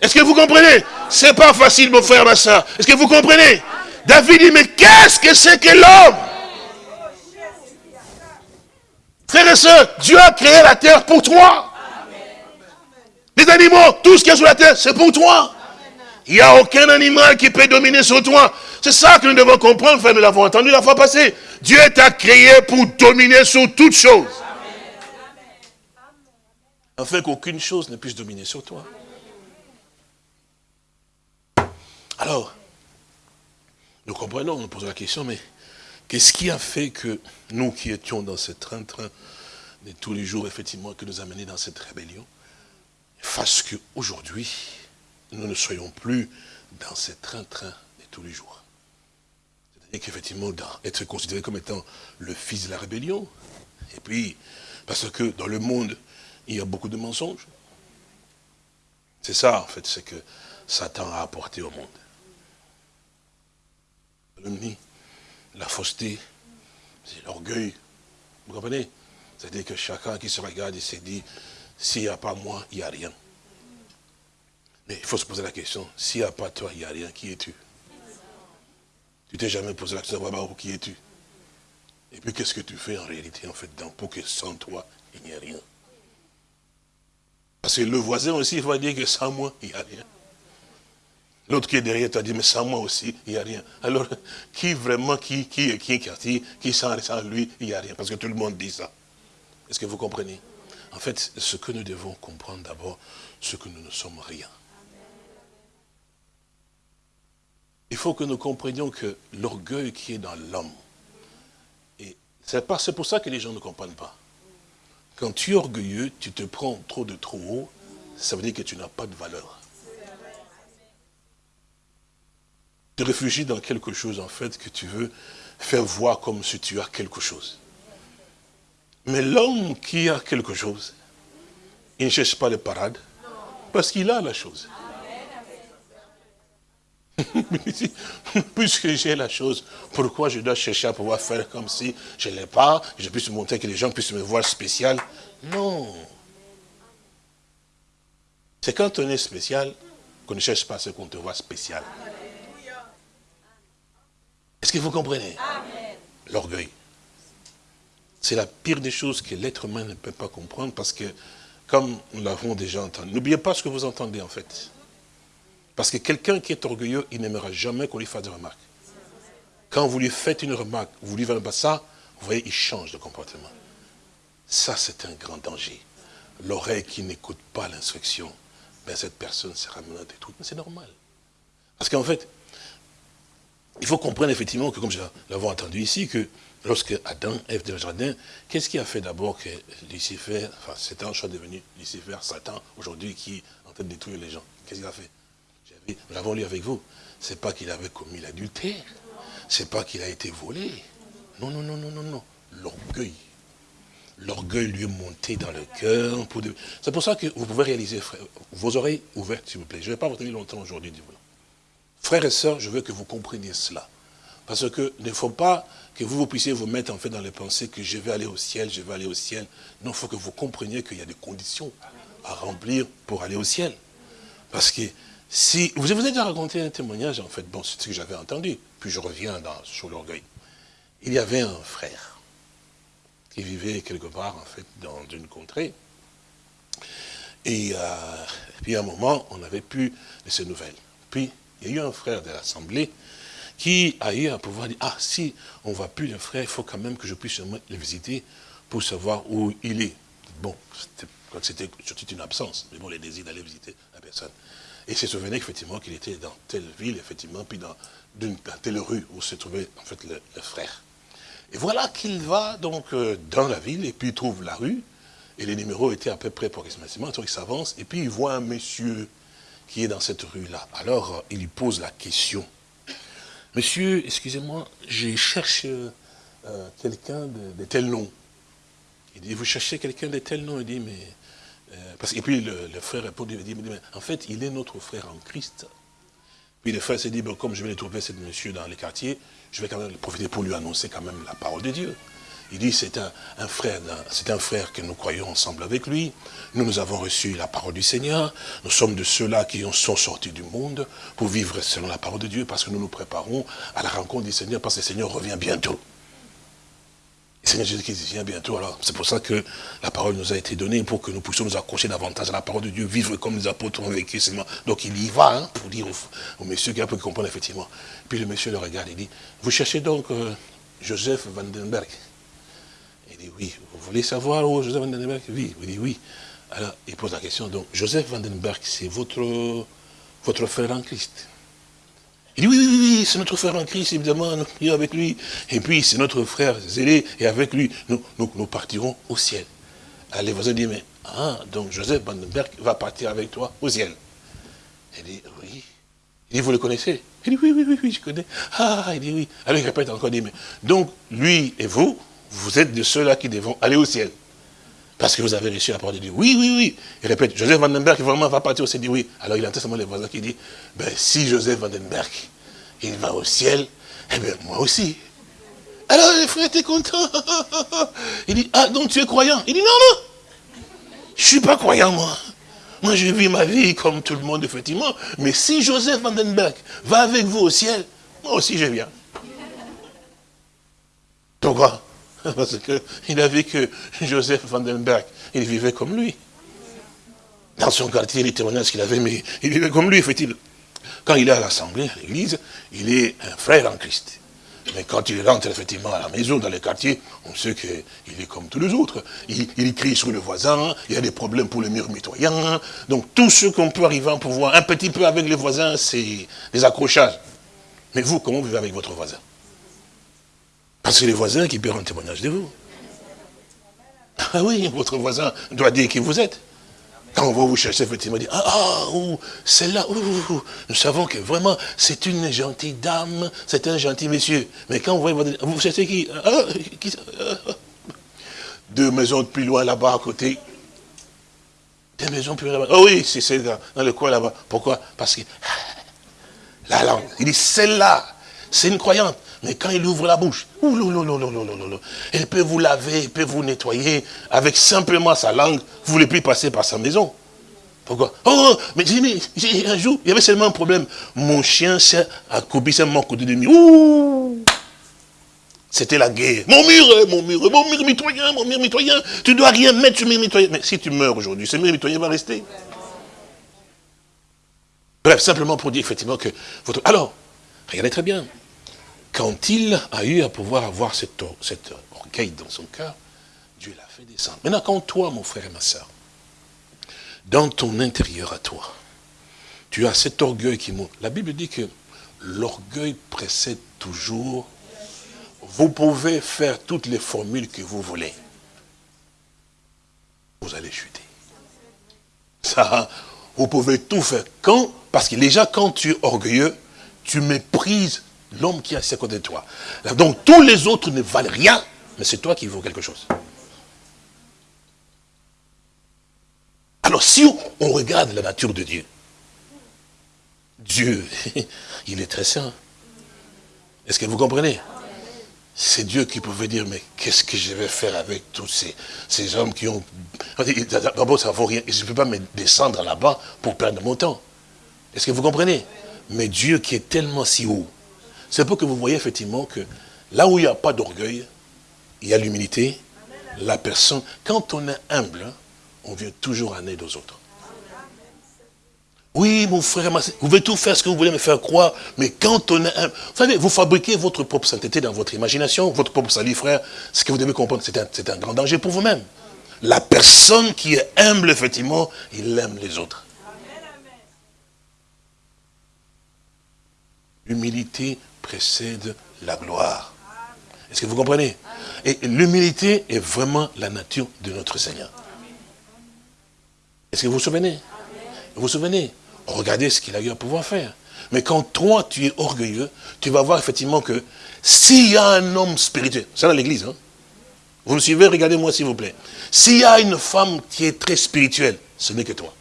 Est-ce que vous comprenez? C'est pas facile, mon frère, ma soeur. Est-ce que vous comprenez? David dit, mais qu'est-ce que c'est que l'homme? Frères et sœurs, Dieu a créé la terre pour toi. Les animaux, tout ce qui est sur la terre, c'est pour toi. Il n'y a aucun animal qui peut dominer sur toi. C'est ça que nous devons comprendre, frère, nous l'avons entendu la fois passée. Dieu t'a créé pour dominer sur toutes choses. Afin qu'aucune chose ne puisse dominer sur toi. Alors, nous comprenons, on pose la question, mais qu'est-ce qui a fait que nous qui étions dans ce train-train de tous les jours, effectivement, que nous a menés dans cette rébellion, fasse qu'aujourd'hui, nous ne soyons plus dans ce train-train de tous les jours. C'est-à-dire qu'effectivement, être considéré comme étant le fils de la rébellion, et puis, parce que dans le monde, il y a beaucoup de mensonges. C'est ça, en fait, c'est que Satan a apporté au monde la fausseté, c'est l'orgueil. Vous comprenez? C'est-à-dire que chacun qui se regarde, il s'est dit, s'il n'y a pas moi, il n'y a rien. Mais il faut se poser la question, s'il n'y a pas toi, il n'y a rien, qui es-tu? Tu t'es jamais posé la question, qui es-tu? Et puis qu'est-ce que tu fais en réalité, en fait, pour que sans toi, il n'y ait rien? Parce que le voisin aussi, il va dire que sans moi, il n'y a rien. L'autre qui est derrière t'a dit, mais sans moi aussi, il n'y a rien. Alors, qui vraiment, qui, qui est qui, qui, qui sans, lui, il n'y a rien. Parce que tout le monde dit ça. Est-ce que vous comprenez? En fait, ce que nous devons comprendre d'abord, c'est que nous ne sommes rien. Il faut que nous comprenions que l'orgueil qui est dans l'homme, c'est pour ça que les gens ne comprennent pas. Quand tu es orgueilleux, tu te prends trop de trop haut, ça veut dire que tu n'as pas de valeur. Te réfugies dans quelque chose, en fait, que tu veux faire voir comme si tu as quelque chose. Mais l'homme qui a quelque chose, il ne cherche pas les parades, parce qu'il a la chose. Puisque j'ai la chose, pourquoi je dois chercher à pouvoir faire comme si je ne l'ai pas, je puisse montrer que les gens puissent me voir spécial? Non. C'est quand on est spécial qu'on ne cherche pas ce qu'on te voit spécial. Est-ce que vous comprenez? L'orgueil. C'est la pire des choses que l'être humain ne peut pas comprendre parce que, comme nous l'avons déjà entendu, n'oubliez pas ce que vous entendez en fait. Parce que quelqu'un qui est orgueilleux, il n'aimera jamais qu'on lui fasse des remarques. Quand vous lui faites une remarque, vous lui faites pas ça, vous voyez, il change de comportement. Ça, c'est un grand danger. L'oreille qui n'écoute pas l'instruction ben cette personne sera. Mais c'est normal. Parce qu'en fait, il faut comprendre effectivement que, comme nous l'avons entendu ici, que lorsque Adam, Ève dans le jardin, qu'est-ce qui a fait d'abord que Lucifer, enfin cet ange soit devenu Lucifer, Satan, aujourd'hui, qui est en train de détruire les gens? Qu'est-ce qu'il a fait? Nous l'avons lu avec vous. C'est pas qu'il avait commis l'adultère. C'est pas qu'il a été volé. Non, non, non, non, non, non. L'orgueil. L'orgueil lui est monté dans le cœur. C'est pour ça que vous pouvez réaliser, frère, vos oreilles ouvertes, s'il vous plaît. Je ne vais pas vous tenir longtemps aujourd'hui, du Frères et sœurs, je veux que vous compreniez cela. Parce que ne faut pas que vous, puissiez vous mettre en fait dans les pensées que je vais aller au ciel, je vais aller au ciel. Non, il faut que vous compreniez qu'il y a des conditions à remplir pour aller au ciel. Parce que si, vous avez déjà raconté un témoignage, en fait, bon, c'est ce que j'avais entendu, puis je reviens sur l'orgueil. Il y avait un frère qui vivait quelque part, en fait, dans une contrée. Et, euh, puis à un moment, on n'avait plus de ces nouvelles. Puis, il y a eu un frère de l'Assemblée qui a eu à pouvoir dire, ah, si on ne voit plus le frère, il faut quand même que je puisse le visiter pour savoir où il est. Bon, c'était surtout une absence, mais bon, les désirs d'aller visiter la personne. Et se souvenait effectivement qu'il était dans telle ville, effectivement, puis dans, telle rue où se trouvait en fait le, frère. Et voilà qu'il va donc euh, dans la ville, et puis il trouve la rue, et les numéros étaient à peu près approximativement, donc il s'avance, et puis il voit un monsieur qui est dans cette rue-là. Alors, euh, il lui pose la question. Monsieur, excusez-moi, je cherche euh, quelqu'un de, tel nom. Il dit, vous cherchez quelqu'un de tel nom? Il dit, mais... Euh, et puis le, frère répond, il dit, mais, en fait, il est notre frère en Christ. Puis le frère s'est dit, comme je vais trouver, ce monsieur dans les quartiers, je vais quand même profiter pour lui annoncer quand même la parole de Dieu. Il dit, c'est un, frère, c'est un frère que nous croyons ensemble avec lui. Nous, nous avons reçu la parole du Seigneur. Nous sommes de ceux-là qui sont sortis du monde pour vivre selon la parole de Dieu, parce que nous nous préparons à la rencontre du Seigneur, parce que le Seigneur revient bientôt. Le Seigneur Jésus-Christ vient bientôt, alors c'est pour ça que la parole nous a été donnée, pour que nous puissions nous accrocher davantage à la parole de Dieu, vivre comme les apôtres ont vécu seulement. Donc il y va, hein, pour dire au, monsieur qui a peu comprendre effectivement. Puis le monsieur le regarde, il dit, vous cherchez donc euh, Joseph Vandenberg? Dit oui. Vous voulez savoir où Joseph Vandenberg Oui. Il dit oui. Alors, il pose la question. Donc, Joseph Vandenberg, c'est votre, votre frère en Christ? Il dit oui, oui, oui, c'est notre frère en Christ, évidemment, nous prions avec lui. Et puis, c'est notre frère zélé, et avec lui, nous, nous, partirons au ciel. Alors, les voisins disent, mais, ah, donc Joseph Vandenberg va partir avec toi au ciel. Il dit, oui. Il dit, vous le connaissez? Il dit, oui, oui, oui, oui, je connais. Ah, il dit, oui. Alors, il répète encore, il dit, mais, donc, lui et vous, vous êtes de ceux-là qui devront aller au ciel. Parce que vous avez reçu la parole de Dieu. Oui, oui, oui. Il répète, Joseph Vandenberg vraiment va partir au ciel. Dit oui. Alors il entend seulement les voisins qui disent, ben, si Joseph Vandenberg, il va au ciel, eh bien moi aussi. Alors les frères étaient contents. Il dit, ah donc tu es croyant Il dit, non, non. Je ne suis pas croyant, moi. Moi, je vis ma vie comme tout le monde, effectivement. Mais si Joseph Vandenberg va avec vous au ciel, moi aussi je viens. Pourquoi Parce qu'il a que Joseph Vandenberg, il vivait comme lui. Dans son quartier, les témoignages qu'il avait, mais il vivait comme lui, fait-il. Quand il est à l'assemblée, à l'église, il est un frère en Christ. Mais quand il rentre effectivement à la maison, dans le quartier, on sait qu'il est comme tous les autres. Il, il, crie sur le voisin, il y a des problèmes pour le mur mitoyen. Donc tout ce qu'on peut arriver à pouvoir un petit peu avec les voisins, c'est des accrochages. Mais vous, comment vous vivez avec votre voisin? Parce que les voisins qui peuvent un témoignage de vous. Ah oui, votre voisin doit dire qui vous êtes. Quand on va vous chercher, effectivement, dire, ah, ah celle-là, nous savons que vraiment, c'est une gentille dame, c'est un gentil monsieur. Mais quand vous voyez, vous cherchez qui, ah, ah, Deux maisons de plus loin là-bas à côté. Deux maisons plus loin là-bas. Oh oui, c'est dans, dans le coin là-bas. Pourquoi? Parce que la langue, il dit, celle-là, c'est une croyante. Mais quand il ouvre la bouche, elle peut vous laver, elle peut vous nettoyer avec simplement sa langue. Vous ne voulez plus passer par sa maison. Pourquoi? Oh, mais j'ai un jour, il y avait seulement un problème. Mon chien s'est accoupi mon côté de Ouh C'était la guerre. Mon mur, hein, mon mur, mon mur mitoyen, mon mur mitoyen. Tu ne dois rien mettre sur mur mitoyen. Mais si tu meurs aujourd'hui, ce mur mitoyen va rester. Bref, simplement pour dire effectivement que votre... Alors, regardez très bien quand il a eu à pouvoir avoir cette orgueil dans son cœur, Dieu l'a fait descendre. Maintenant, quand toi, mon frère et ma soeur, dans ton intérieur à toi, tu as cet orgueil qui monte. La Bible dit que l'orgueil précède toujours. Vous pouvez faire toutes les formules que vous voulez. Vous allez chuter. Ça, vous pouvez tout faire. Quand? Parce que déjà, quand tu es orgueilleux, tu méprises l'homme qui est assis à côté de toi. Donc, tous les autres ne valent rien, mais c'est toi qui vaux quelque chose. Alors, si on regarde la nature de Dieu, Dieu, il est très saint. Est-ce que vous comprenez? C'est Dieu qui pouvait dire, mais qu'est-ce que je vais faire avec tous ces, ces hommes qui ont... D'abord, ça ne vaut rien. Je ne peux pas me descendre là-bas pour perdre mon temps. Est-ce que vous comprenez? Mais Dieu qui est tellement si haut, c'est pour que vous voyez effectivement que là où il n'y a pas d'orgueil, il y a l'humilité. La personne, quand on est humble, on vient toujours en aide aux autres. Oui, mon frère, vous pouvez tout faire ce que vous voulez me faire croire, mais quand on est... Vous savez, vous fabriquez votre propre sainteté dans votre imagination, votre propre salut, frère. Ce que vous devez comprendre, c'est un, un, grand danger pour vous-même. La personne qui est humble, effectivement, il aime les autres. L'humilité précède la gloire. Est-ce que vous comprenez? Et l'humilité est vraiment la nature de notre Seigneur. Est-ce que vous vous souvenez? Vous vous souvenez? Regardez ce qu'il a eu à pouvoir faire. Mais quand toi, tu es orgueilleux, tu vas voir effectivement que s'il y a un homme spirituel, c'est dans l'église, hein? Vous me suivez, regardez-moi s'il vous plaît. S'il y a une femme qui est très spirituelle, ce n'est que toi.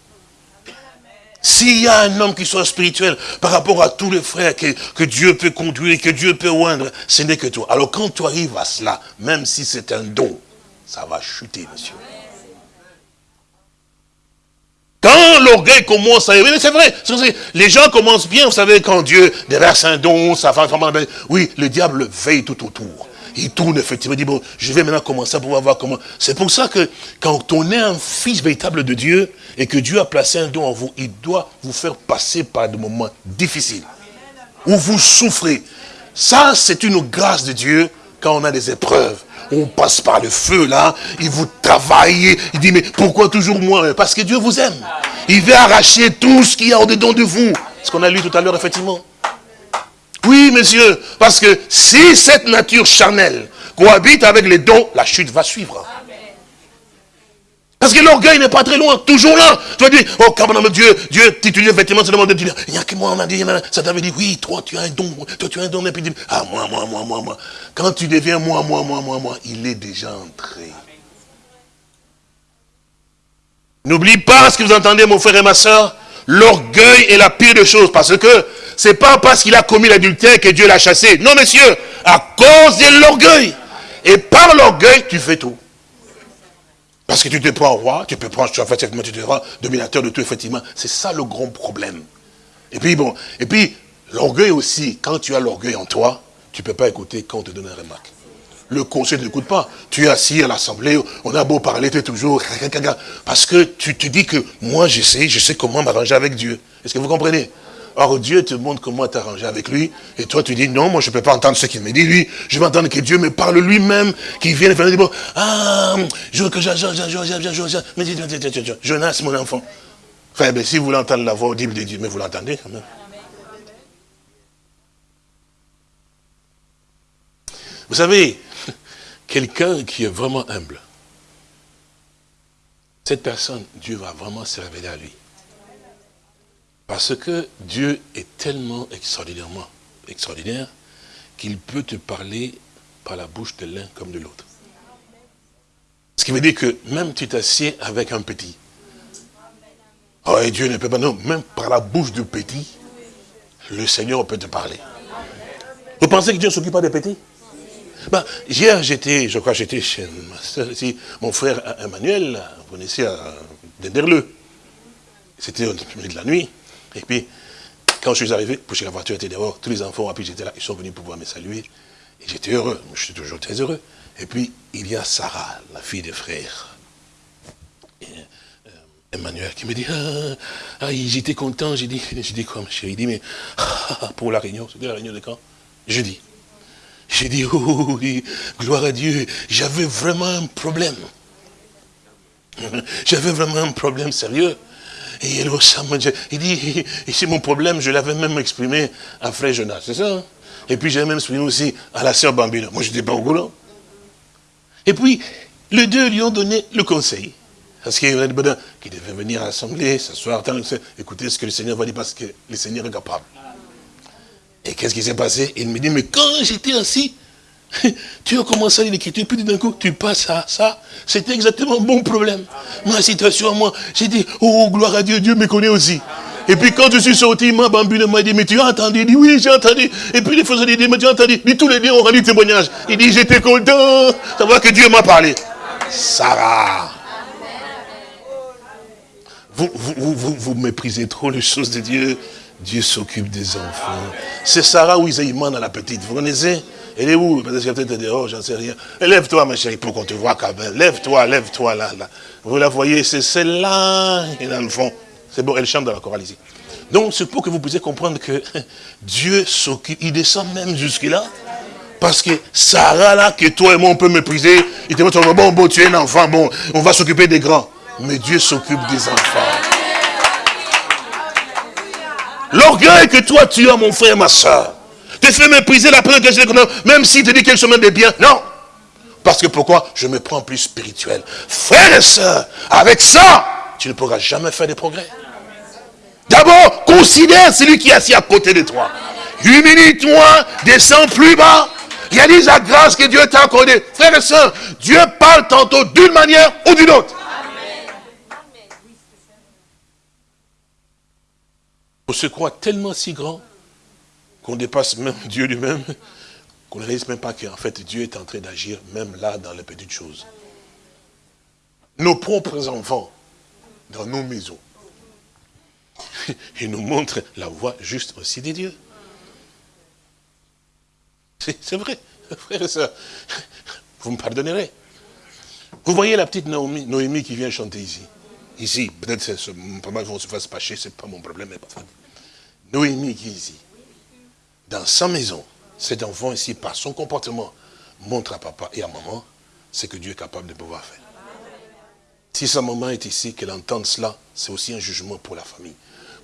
S'il y a un homme qui soit spirituel par rapport à tous les frères que, Dieu peut conduire, que Dieu peut oindre, ce n'est que toi. Alors quand tu arrives à cela, même si c'est un don, ça va chuter, monsieur. Quand l'orgueil commence à... c'est vrai, les gens commencent bien, vous savez, quand Dieu déverse un don, ça va. Oui, le diable veille tout autour. Il tourne effectivement, il dit, bon, je vais maintenant commencer à pouvoir voir comment... C'est pour ça que quand on est un fils véritable de Dieu, et que Dieu a placé un don en vous, il doit vous faire passer par des moments difficiles, où vous souffrez. Ça, c'est une grâce de Dieu quand on a des épreuves on passe par le feu là, il vous travaille, il dit mais pourquoi toujours moi? Parce que Dieu vous aime. Il veut arracher tout ce qu'il y a au-dedans de vous. Ce qu'on a lu tout à l'heure effectivement. Oui monsieur, parce que si cette nature charnelle cohabite avec les dons, la chute va suivre. Parce que l'orgueil n'est pas très loin, toujours là. Tu vas dire, oh, quand Dieu, Dieu titule effectivement, c'est le monde de Dieu. Il n'y a que moi, on a dit, ça t'avait dit, oui, toi, tu as un don, toi, tu as un don, et puis dit, ah, moi, moi, moi, moi, moi. Quand tu deviens moi, moi, moi, moi, moi, il est déjà entré. N'oublie pas ce que vous entendez, mon frère et ma soeur. L'orgueil est la pire des choses, parce que c'est pas parce qu'il a commis l'adultère que Dieu l'a chassé. Non, monsieur, à cause de l'orgueil. Et par l'orgueil, tu fais tout. Parce que tu te prends roi, tu peux prendre, en fait, tu te rends dominateur de tout, effectivement. C'est ça le grand problème. Et puis, bon, et puis, l'orgueil aussi, quand tu as l'orgueil en toi, tu ne peux pas écouter quand on te donne une remarque. Le conseil ne t'écoute pas. Tu es assis à l'assemblée, on a beau parler, tu es toujours... Parce que tu te dis que moi, je sais, je sais comment m'arranger avec Dieu. Est-ce que vous comprenez Or, Dieu te montre comment t'arranger avec lui. Et toi, tu dis, non, moi, je ne peux pas entendre ce qu'il me dit, lui. Je vais entendre que Dieu me parle lui-même, qu'il vienne faire des bon, ah, je, que Jonas, mon enfant. Enfin, ben, si vous voulez entendre la voix audible de Dieu, mais vous l'entendez quand même. Vous savez, quelqu'un qui est vraiment humble, cette personne, Dieu va vraiment se révéler à lui. Parce que Dieu est tellement extraordinairement extraordinaire qu'il peut te parler par la bouche de l'un comme de l'autre. Ce qui veut dire que même tu t'assieds avec un petit. Oh, Dieu ne peut pas, non, même par la bouche du petit, le Seigneur peut te parler. Vous pensez que Dieu ne s'occupe pas des petits? Ben, Hier, j'étais, je crois j'étais chez mon frère Emmanuel, vous connaissez à Denderleux. C'était au milieu de la nuit. Et puis, quand je suis arrivé, parce que la voiture était dehors, tous les enfants, puis j'étais là, ils sont venus pouvoir me saluer. Et j'étais heureux, je suis toujours très heureux. Et puis, il y a Sarah, la fille des frères. Euh, Emmanuel qui me dit, ah, ah j'étais content, j'ai dit, j'ai dit quoi, chérie, il dit, mais pour la réunion, c'était la réunion de quand? Jeudi. J'ai dit, oh oui, gloire à Dieu, j'avais vraiment un problème. J'avais vraiment un problème sérieux. Et il il dit, c'est mon problème, je l'avais même exprimé à Frère Jonas, c'est ça hein? Et puis j'ai même exprimé aussi à la sœur Bambino. Moi, je n'étais pas au courant. Et puis, les deux lui ont donné le conseil. Parce qu'il y a qui devait venir à l'assemblée, s'asseoir, écouter ce que le Seigneur va dire, parce que le Seigneur est capable. Et qu'est-ce qui s'est passé? Il me dit, mais quand j'étais assis, tu as commencé à lire l'écriture, puis d'un coup, tu passes à ça. C'était exactement mon problème. Ma situation à moi, j'ai dit, oh, gloire à Dieu, Dieu me connaît aussi. Et puis quand je suis sorti, ma bambine m'a dit, mais tu as entendu? Il dit, oui, j'ai entendu. Et puis les ont dit, mais tu as entendu? Mais tous les deux ont rendu témoignage. Il dit, j'étais content. Savoir que Dieu m'a parlé. Sarah. Vous, vous, vous, vous, méprisez trop les choses de Dieu. Dieu s'occupe des enfants. C'est Sarah ou Isaïman dans la petite. Vous connaissez? Elle est où? Peut-être qu'elle peut-être dehors, j'en sais rien. Lève-toi, ma chérie, pour qu'on te voit quand. Lève-toi, lève-toi là, là. Vous la voyez, c'est celle-là est dans le fond. C'est bon, elle chante dans la chorale ici. Donc, c'est pour que vous puissiez comprendre que Dieu s'occupe, il descend même jusque-là. Parce que Sarah, là, que toi et moi, on peut mépriser, il te dit, bon, bon, tu es un enfant, bon, on va s'occuper des grands. Mais Dieu s'occupe des enfants. L'orgueil que toi, tu as, mon frère, ma soeur, te fait mépriser la première question même s'il te dit quelque chose de bien. Non. Parce que pourquoi? Je me prends plus spirituel. Frère et soeur, avec ça, tu ne pourras jamais faire de progrès. D'abord, considère celui qui est assis à côté de toi. Humilie-toi, descends plus bas. Réalise la grâce que Dieu t'a accordée. Frère et soeur, Dieu parle tantôt d'une manière ou d'une autre. On se croit tellement si grand qu'on dépasse même Dieu lui-même, qu'on ne réalise même pas qu'en fait Dieu est en train d'agir même là dans les petites choses. Nos propres enfants, dans nos maisons, ils nous montrent la voie juste aussi des dieux. C'est vrai, frère et soeur. Vous me pardonnerez. Vous voyez la petite Noémie, Noémie qui vient chanter ici. Ici, peut-être pas mal vont se faire pâcher, c'est pas mon problème, Noémie qui est ici. Dans sa maison, cet enfant ici, par son comportement, montre à papa et à maman ce que Dieu est capable de pouvoir faire. Si sa maman est ici, qu'elle entende cela, c'est aussi un jugement pour la famille.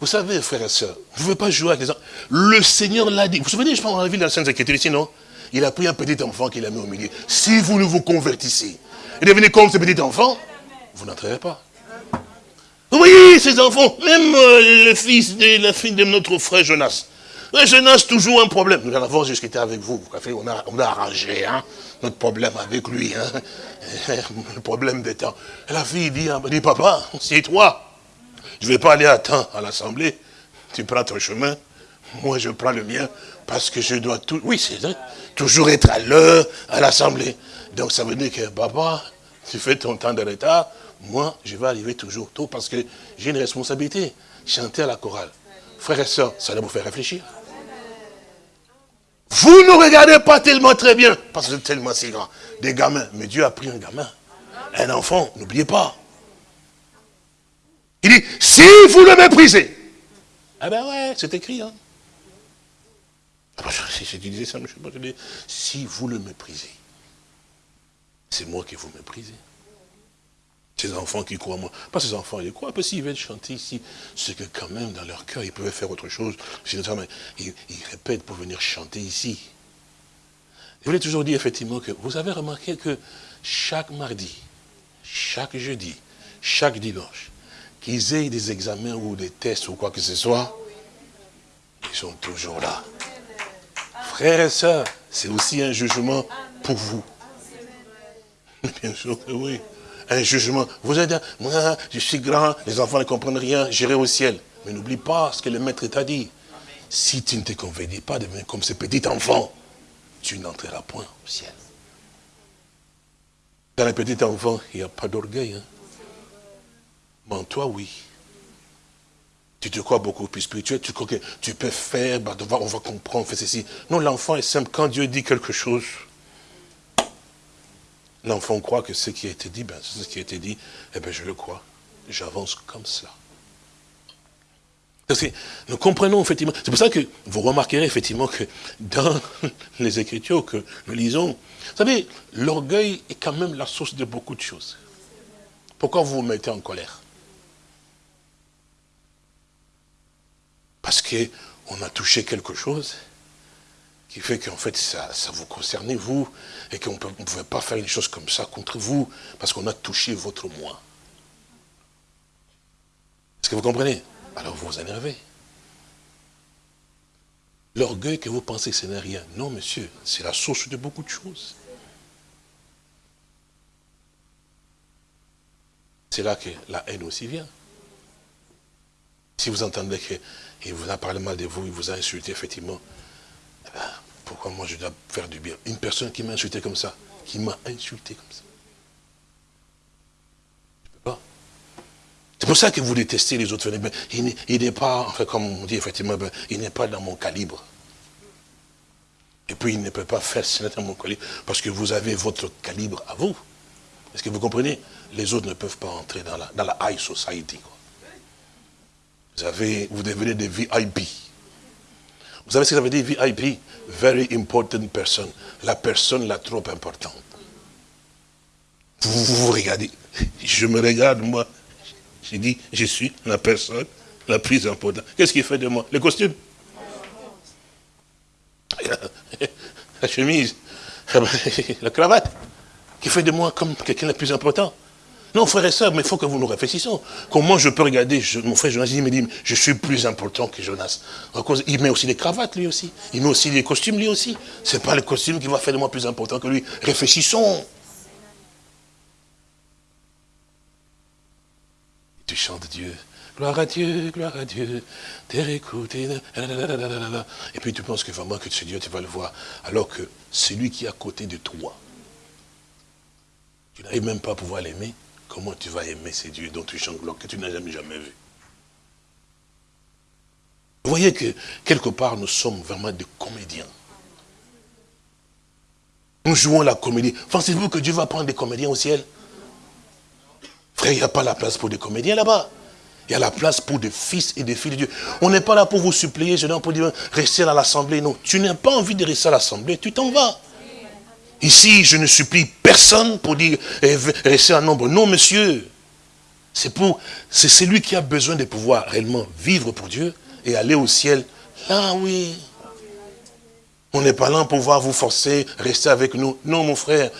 Vous savez, frères et sœurs, vous ne pouvez pas jouer avec les enfants. Le Seigneur l'a dit. Vous vous souvenez, je pense, dans la ville de la Sainte Écriture ici, non? Il a pris un petit enfant qu'il a mis au milieu. Si vous ne vous convertissez et devenez comme ce petit enfant, vous n'entrerez pas. Voyez, ces enfants, même euh, le fils de la fille de notre frère Jonas. Jonas, toujours un problème. Nous en avons discuté avec vous. On a, on a arrangé hein, notre problème avec lui. Hein. Le problème des temps. La fille dit, hein, dit papa, c'est toi. Je ne vais pas aller à temps à l'assemblée. Tu prends ton chemin. Moi, je prends le mien. Parce que je dois tout... Oui, c'est vrai. Toujours être à l'heure à l'assemblée. Donc, ça veut dire que, papa, tu fais ton temps de retard. Moi, je vais arriver toujours tôt parce que j'ai une responsabilité. Chanter à la chorale. Frères et sœurs, ça doit vous faire réfléchir. Vous ne regardez pas tellement très bien, parce que c'est tellement si grand. Des gamins. Mais Dieu a pris un gamin. Un enfant, n'oubliez pas. Il dit, si vous le méprisez. Ah ben ouais, c'est écrit. Hein. Ah ben, si je disais ça, je sais pas, je dis, si vous le méprisez, c'est moi qui vous méprisez. Ces enfants qui croient moi. Pas ces enfants, ils croient. Parce qu'ils veulent chanter ici, c'est que quand même, dans leur cœur, ils pouvaient faire autre chose. Ils, ils répètent pour venir chanter ici. Je voulais toujours dire effectivement que vous avez remarqué que chaque mardi, chaque jeudi, chaque dimanche, qu'ils aient des examens ou des tests ou quoi que ce soit, ils sont toujours là. Frères et sœurs, c'est aussi un jugement pour vous. Bien sûr que oui un jugement. Vous êtes, moi, je suis grand, les enfants ne comprennent rien, j'irai au ciel. Mais n'oublie pas ce que le maître t'a dit. Si tu ne te convertis pas, devenir comme ce petit enfant, tu n'entreras point au ciel. Dans les petits enfants, il n'y a pas d'orgueil. Hein. Mais en toi, oui. Tu te crois beaucoup plus spirituel, tu crois que tu peux faire, bah, on va comprendre, faire ceci. Non, l'enfant est simple. Quand Dieu dit quelque chose, L'enfant croit que ce qui a été dit, ben, c'est ce qui a été dit, eh bien je le crois. J'avance comme cela. Parce que nous comprenons effectivement, c'est pour ça que vous remarquerez effectivement que dans les Écritures que nous lisons, vous savez, l'orgueil est quand même la source de beaucoup de choses. Pourquoi vous vous mettez en colère? Parce qu'on a touché quelque chose qui fait qu'en fait, ça, vous concernait, vous, et qu'on ne pouvait pas faire une chose comme ça contre vous, parce qu'on a touché votre moi. Est-ce que vous comprenez? Alors vous vous énervez. L'orgueil que vous pensez, ce n'est rien. Non, monsieur, c'est la source de beaucoup de choses. C'est là que la haine aussi vient. Si vous entendez qu'il vous a parlé mal de vous, il vous a insulté, effectivement, eh ben, pourquoi moi je dois faire du bien? Une personne qui m'a insulté comme ça, qui m'a insulté comme ça. Je ne peux pas. C'est pour ça que vous détestez les autres. Il n'est pas, enfin, comme on dit effectivement, ben, il n'est pas dans mon calibre. Et puis il ne peut pas faire ce dans mon calibre, parce que vous avez votre calibre à vous. Est-ce que vous comprenez? Les autres ne peuvent pas entrer dans la, dans la high society. Vous, avez, vous devenez des VIP. Vous savez ce que ça veut dire VIP Very important person. La personne la trop importante. Vous, vous, regardez. Je me regarde, moi. J'ai dit, je suis la personne la plus importante. Qu'est-ce qui fait de moi? Le costume La chemise La cravate Qui fait de moi comme quelqu'un le plus important? Non, frère et soeur, mais il faut que vous nous réfléchissons. Comment je peux regarder, mon frère Jonas, il me dit, je suis plus important que Jonas. Il met aussi des cravates, lui aussi. Il met aussi des costumes, lui aussi. Ce n'est pas le costume qui va faire de moi plus important que lui. Réfléchissons. tu chantes Dieu. Gloire à Dieu, gloire à Dieu. Terre écoute. Et puis tu penses que vraiment que c'est Dieu, tu vas le voir. Alors que celui qui est à côté de toi, tu n'arrives même pas à pouvoir l'aimer. Comment tu vas aimer ces dieux dont tu chantes que tu n'as jamais, jamais vu Vous voyez que quelque part nous sommes vraiment des comédiens. Nous jouons la comédie. Pensez-vous que Dieu va prendre des comédiens au ciel? Frère, il n'y a pas la place pour des comédiens là-bas. Il y a la place pour des fils et des filles de Dieu. On n'est pas là pour vous supplier, je pour dire, rester à l'assemblée. Non, tu n'as pas envie de rester à l'assemblée, tu t'en vas. Ici, je ne supplie personne pour dire eh, rester un nombre. Non, monsieur. C'est pour, c'est celui qui a besoin de pouvoir réellement vivre pour Dieu et aller au ciel. Là, oui. On n'est pas là pour pouvoir vous forcer, rester avec nous. Non, mon frère.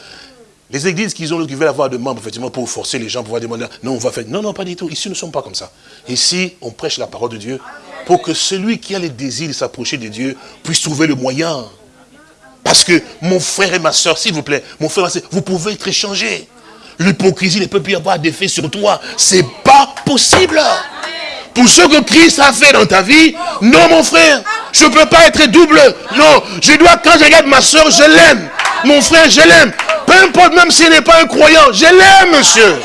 Les églises qui, ont, qui veulent avoir de membres, effectivement, pour forcer les gens, pour pouvoir demander, non, on va faire. Non, non, pas du tout. Ici, nous ne sommes pas comme ça. Ici, on prêche la parole de Dieu pour que celui qui a les désirs de s'approcher de Dieu puisse trouver le moyen. Parce que mon frère et ma soeur, s'il vous plaît, mon frère et ma soeur, vous pouvez être échangés. L'hypocrisie ne peut plus avoir d'effet sur toi. C'est pas possible. Pour ce que Christ a fait dans ta vie, non mon frère, je ne peux pas être double. Non, je dois, quand je regarde ma soeur, je l'aime. Mon frère, je l'aime. Peu importe, même s'il n'est pas un croyant, je l'aime, monsieur.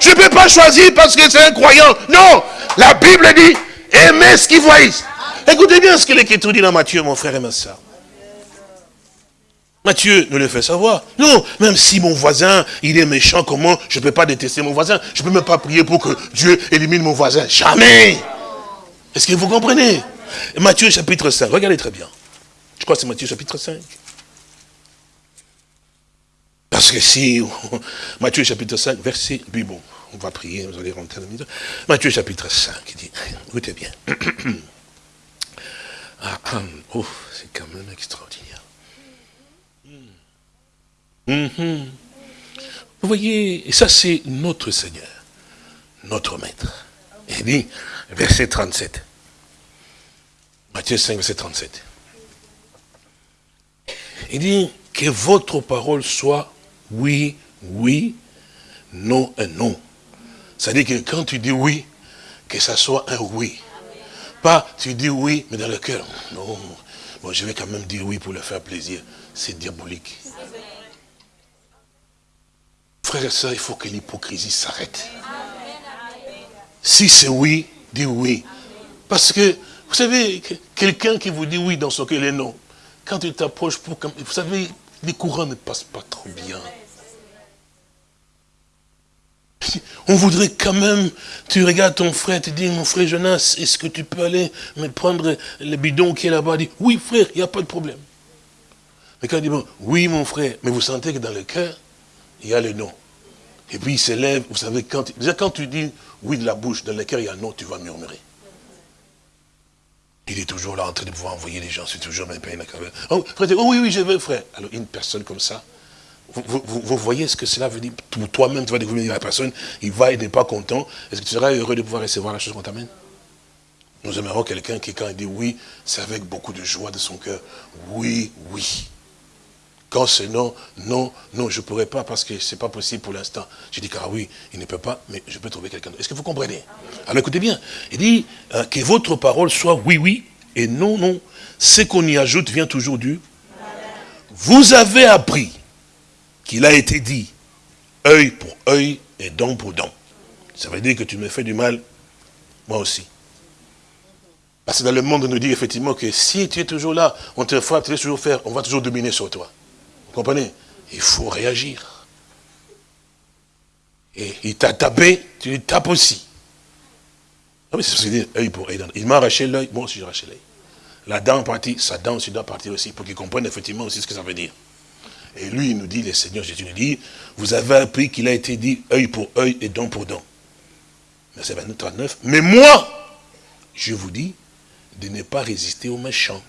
Je ne peux pas choisir parce que c'est un croyant. Non, la Bible dit, aimez ce qu'ils voient. Écoutez bien ce que l'Écriture dit dans Matthieu, mon frère et ma soeur. Matthieu nous le fait savoir. Non, même si mon voisin, il est méchant, comment je ne peux pas détester mon voisin? Je ne peux même pas prier pour que Dieu élimine mon voisin. Jamais Est-ce que vous comprenez? Matthieu chapitre 5, regardez très bien. Je crois que c'est Matthieu chapitre 5. Parce que si, Matthieu chapitre 5, verset, puis bon, on va prier, vous allez rentrer dans la Matthieu chapitre 5, il dit, écoutez bien. ah, oh, c'est quand même extraordinaire. Mhm. Vous voyez, ça c'est notre Seigneur, notre Maître. Il dit, verset 37. Matthieu 5, verset 37. Il dit, que votre parole soit oui, oui, non et non. C'est-à-dire que quand tu dis oui, que ça soit un oui. Pas tu dis oui, mais dans le cœur. Non, bon, je vais quand même dire oui pour le faire plaisir. C'est diabolique. Frères et sœurs, il faut que l'hypocrisie s'arrête. Si c'est oui, dis oui. Parce que, vous savez, quelqu'un qui vous dit oui dans son cœur, est non. Quand tu t'approches pour... Vous savez, les courants ne passent pas trop bien. On voudrait quand même, tu regardes ton frère, tu dis, mon frère Jonas, est-ce que tu peux aller me prendre le bidon qui est là-bas? Oui frère, il n'y a pas de problème. Mais quand il dit, bon, oui mon frère, mais vous sentez que dans le cœur, il y a le non. Et puis il s'élève, vous savez, quand, quand tu dis oui de la bouche, dans le cœur il y a non, tu vas murmurer. il est toujours là en train de pouvoir envoyer les gens, c'est toujours même peine. Oh, frère, oh oui, oui, je veux, frère. Alors, une personne comme ça, vous, vous, voyez ce que cela veut dire? Toi-même, tu vas découvrir la personne, il va, il n'est pas content. Est-ce que tu seras heureux de pouvoir recevoir la chose qu'on t'amène? Nous aimerons quelqu'un qui, quand il dit oui, c'est avec beaucoup de joie de son cœur. Oui, oui. Quand c'est non, non, non, je ne pourrais pas parce que ce n'est pas possible pour l'instant. Je dis, car oui, il ne peut pas, mais je peux trouver quelqu'un d'autre. Est-ce que vous comprenez? Alors écoutez bien, il dit euh, que votre parole soit oui, oui, et non, non. Ce qu'on y ajoute vient toujours du... Vous avez appris qu'il a été dit, œil pour œil et dent pour dent. Ça veut dire que tu me fais du mal, moi aussi. Parce que dans le monde, on nous dit effectivement que si tu es toujours là, on te vas toujours faire, on va toujours dominer sur toi. Vous comprenez? Il faut réagir. Et il t'a tapé, tu lui tapes aussi. Non, mais c'est ce dire œil pour œil. Il m'a arraché l'œil, moi aussi j'ai arraché l'œil. La dent partie, sa dent aussi doit partir aussi, pour qu'il comprenne effectivement aussi ce que ça veut dire. Et lui, il nous dit, le Seigneur Jésus nous dit, vous avez appris qu'il a été dit œil pour œil et dent pour dent. Verset 29, 39. Mais moi, je vous dis de ne pas résister aux méchants.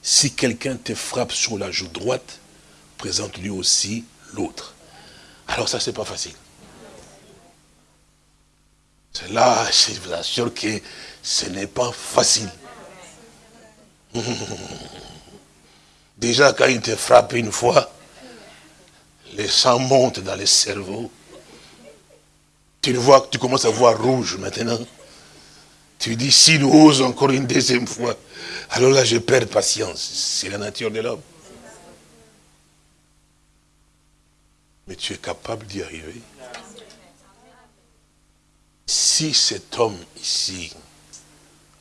Si quelqu'un te frappe sur la joue droite, présente lui aussi l'autre. Alors ça, c'est pas facile. C'est là, je vous assure que ce n'est pas facile. Déjà, quand il te frappe une fois, les sang montent dans le cerveau. Tu le vois, tu commences à voir rouge maintenant. Tu dis, s'il ose encore une deuxième fois, alors là, je perds patience. C'est la nature de l'homme. Mais tu es capable d'y arriver. Si cet homme ici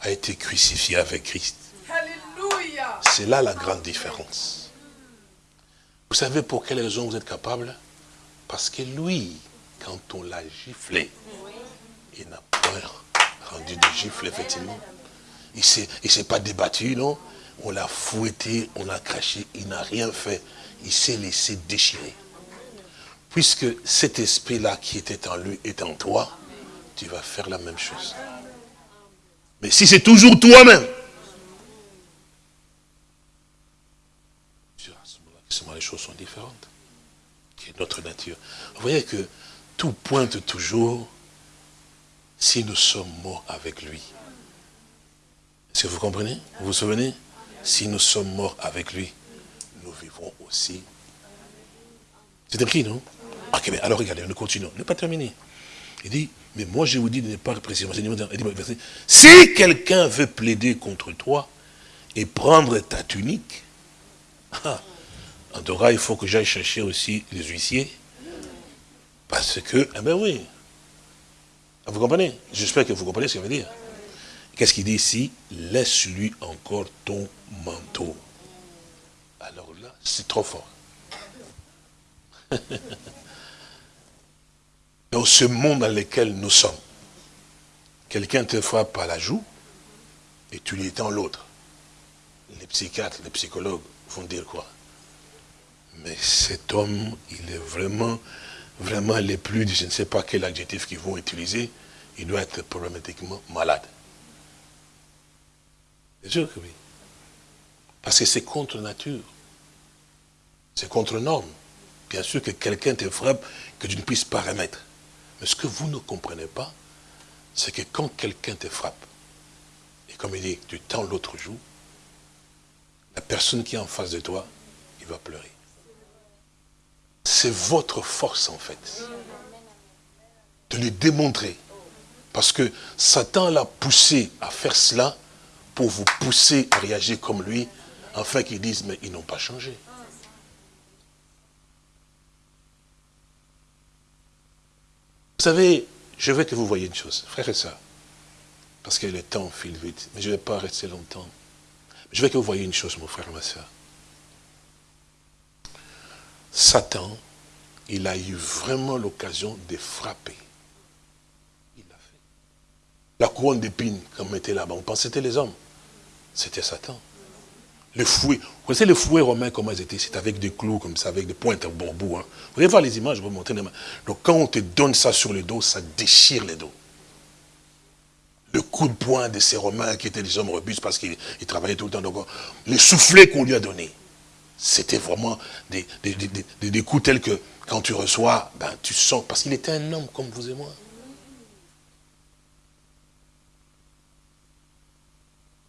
a été crucifié avec Christ, c'est là la grande différence. Vous savez pour quelle raison vous êtes capable? Parce que lui, quand on l'a giflé, il n'a pas rendu de gifle, effectivement. Il ne s'est pas débattu, non? On l'a fouetté, on l'a craché, il n'a rien fait. Il s'est laissé déchirer. Puisque cet esprit-là qui était en lui est en toi, tu vas faire la même chose. Mais si c'est toujours toi-même, les choses sont différentes. Qui est notre nature. Vous voyez que tout pointe toujours si nous sommes morts avec lui. Est-ce que vous comprenez? Vous vous souvenez? Si nous sommes morts avec lui, nous vivrons aussi. C'est écrit, non? Ok, mais alors regardez, nous continuons. Ne pas terminer. Il dit, mais moi je vous dis de ne pas précisément. Si quelqu'un veut plaider contre toi et prendre ta tunique, ah, en cas, il faut que j'aille chercher aussi les huissiers. Parce que, eh bien oui. Vous comprenez? J'espère que vous comprenez ce qu'il veut dire. Qu'est-ce qu'il dit ici? Laisse-lui encore ton manteau. Alors là, c'est trop fort. Dans ce monde dans lequel nous sommes, quelqu'un te frappe par la joue et tu lui étends l'autre. Les psychiatres, les psychologues vont dire quoi? Mais cet homme, il est vraiment, vraiment les plus, je ne sais pas quel adjectif qu'ils vont utiliser, il doit être problématiquement malade. C'est sûr que oui. Parce que c'est contre nature. C'est contre norme. Bien sûr que quelqu'un te frappe que tu ne puisses pas remettre. Mais ce que vous ne comprenez pas, c'est que quand quelqu'un te frappe, et comme il dit, tu tends l'autre joue, la personne qui est en face de toi, il va pleurer. C'est votre force en fait. De lui démontrer. Parce que Satan l'a poussé à faire cela pour vous pousser à réagir comme lui, afin qu'ils disent, mais ils n'ont pas changé. Vous savez, je veux que vous voyez une chose, frère et soeur, parce que le temps file vite, mais je ne vais pas rester longtemps. Je veux que vous voyez une chose, mon frère et ma soeur. Satan, il a eu vraiment l'occasion de frapper. Il l'a fait. La couronne d'épines qu'on mettait là-bas, on pensait que c'était les hommes. C'était Satan. Le fouet, vous connaissez les fouets romains, comment ils étaient? C'était avec des clous comme ça, avec des pointes bon bout. Hein. Vous allez voir les images, je vais vous montrer. Donc quand on te donne ça sur le dos, ça déchire les dos. le coup de poing de ces Romains qui étaient des hommes robustes parce qu'ils travaillaient tout le temps. Donc, les soufflets qu'on lui a donnés, c'était vraiment des, des, coups tels que quand tu reçois, ben, tu sens, parce qu'il était un homme comme vous et moi.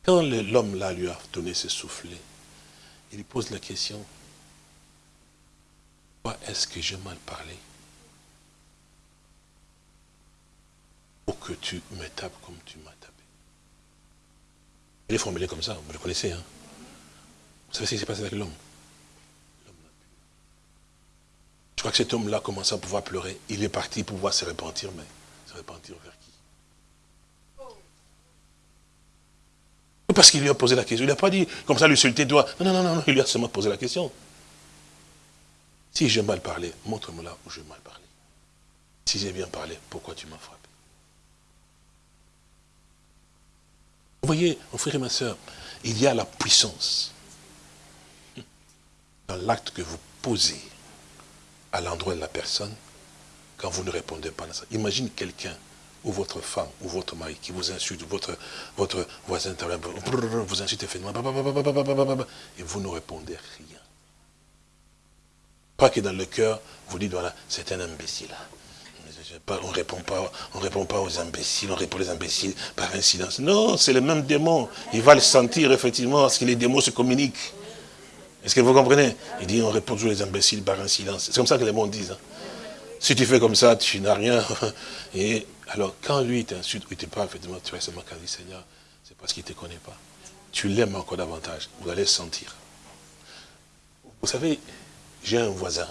Quand l'homme là lui a donné ce soufflet, il lui pose la question, pourquoi est-ce que j'ai mal parlé? Pour que tu me tapes comme tu m'as tapé. Il est formulé comme ça, vous le connaissez. Hein vous savez ce qui s'est passé avec l'homme? Je crois que cet homme-là commençait à pouvoir pleurer. Il est parti pour pouvoir se repentir, mais se repentir vers qui Parce qu'il lui a posé la question. Il n'a pas dit, comme ça, lui sulter toi. Non, non, non, non, il lui a seulement posé la question. Si j'ai mal parlé, montre-moi là où j'ai mal parlé. Si j'ai bien parlé, pourquoi tu m'as frappé? Vous voyez, mon frère et ma soeur, il y a la puissance dans l'acte que vous posez à l'endroit de la personne quand vous ne répondez pas à ça. Imagine quelqu'un, ou votre femme, ou votre mari, qui vous insulte, votre, votre voisin vous insulte et vous ne répondez rien. Pas que dans le cœur, vous dites, voilà, c'est un imbécile. On ne répond pas, on répond pas aux imbéciles, on répond aux imbéciles par un silence. Non, c'est le même démon. Il va le sentir effectivement, parce que les démons se communiquent. Est-ce que vous comprenez? Il dit, on répond toujours les imbéciles par un silence. C'est comme ça que les mondes disent. Hein. Si tu fais comme ça, tu n'as rien. Et alors, quand lui t'insulte, ou il te parle, effectivement, tu vas seulement qu'à dire, Seigneur, c'est parce qu'il ne te connaît pas. Tu l'aimes encore davantage. Vous allez sentir. Vous savez, j'ai un voisin.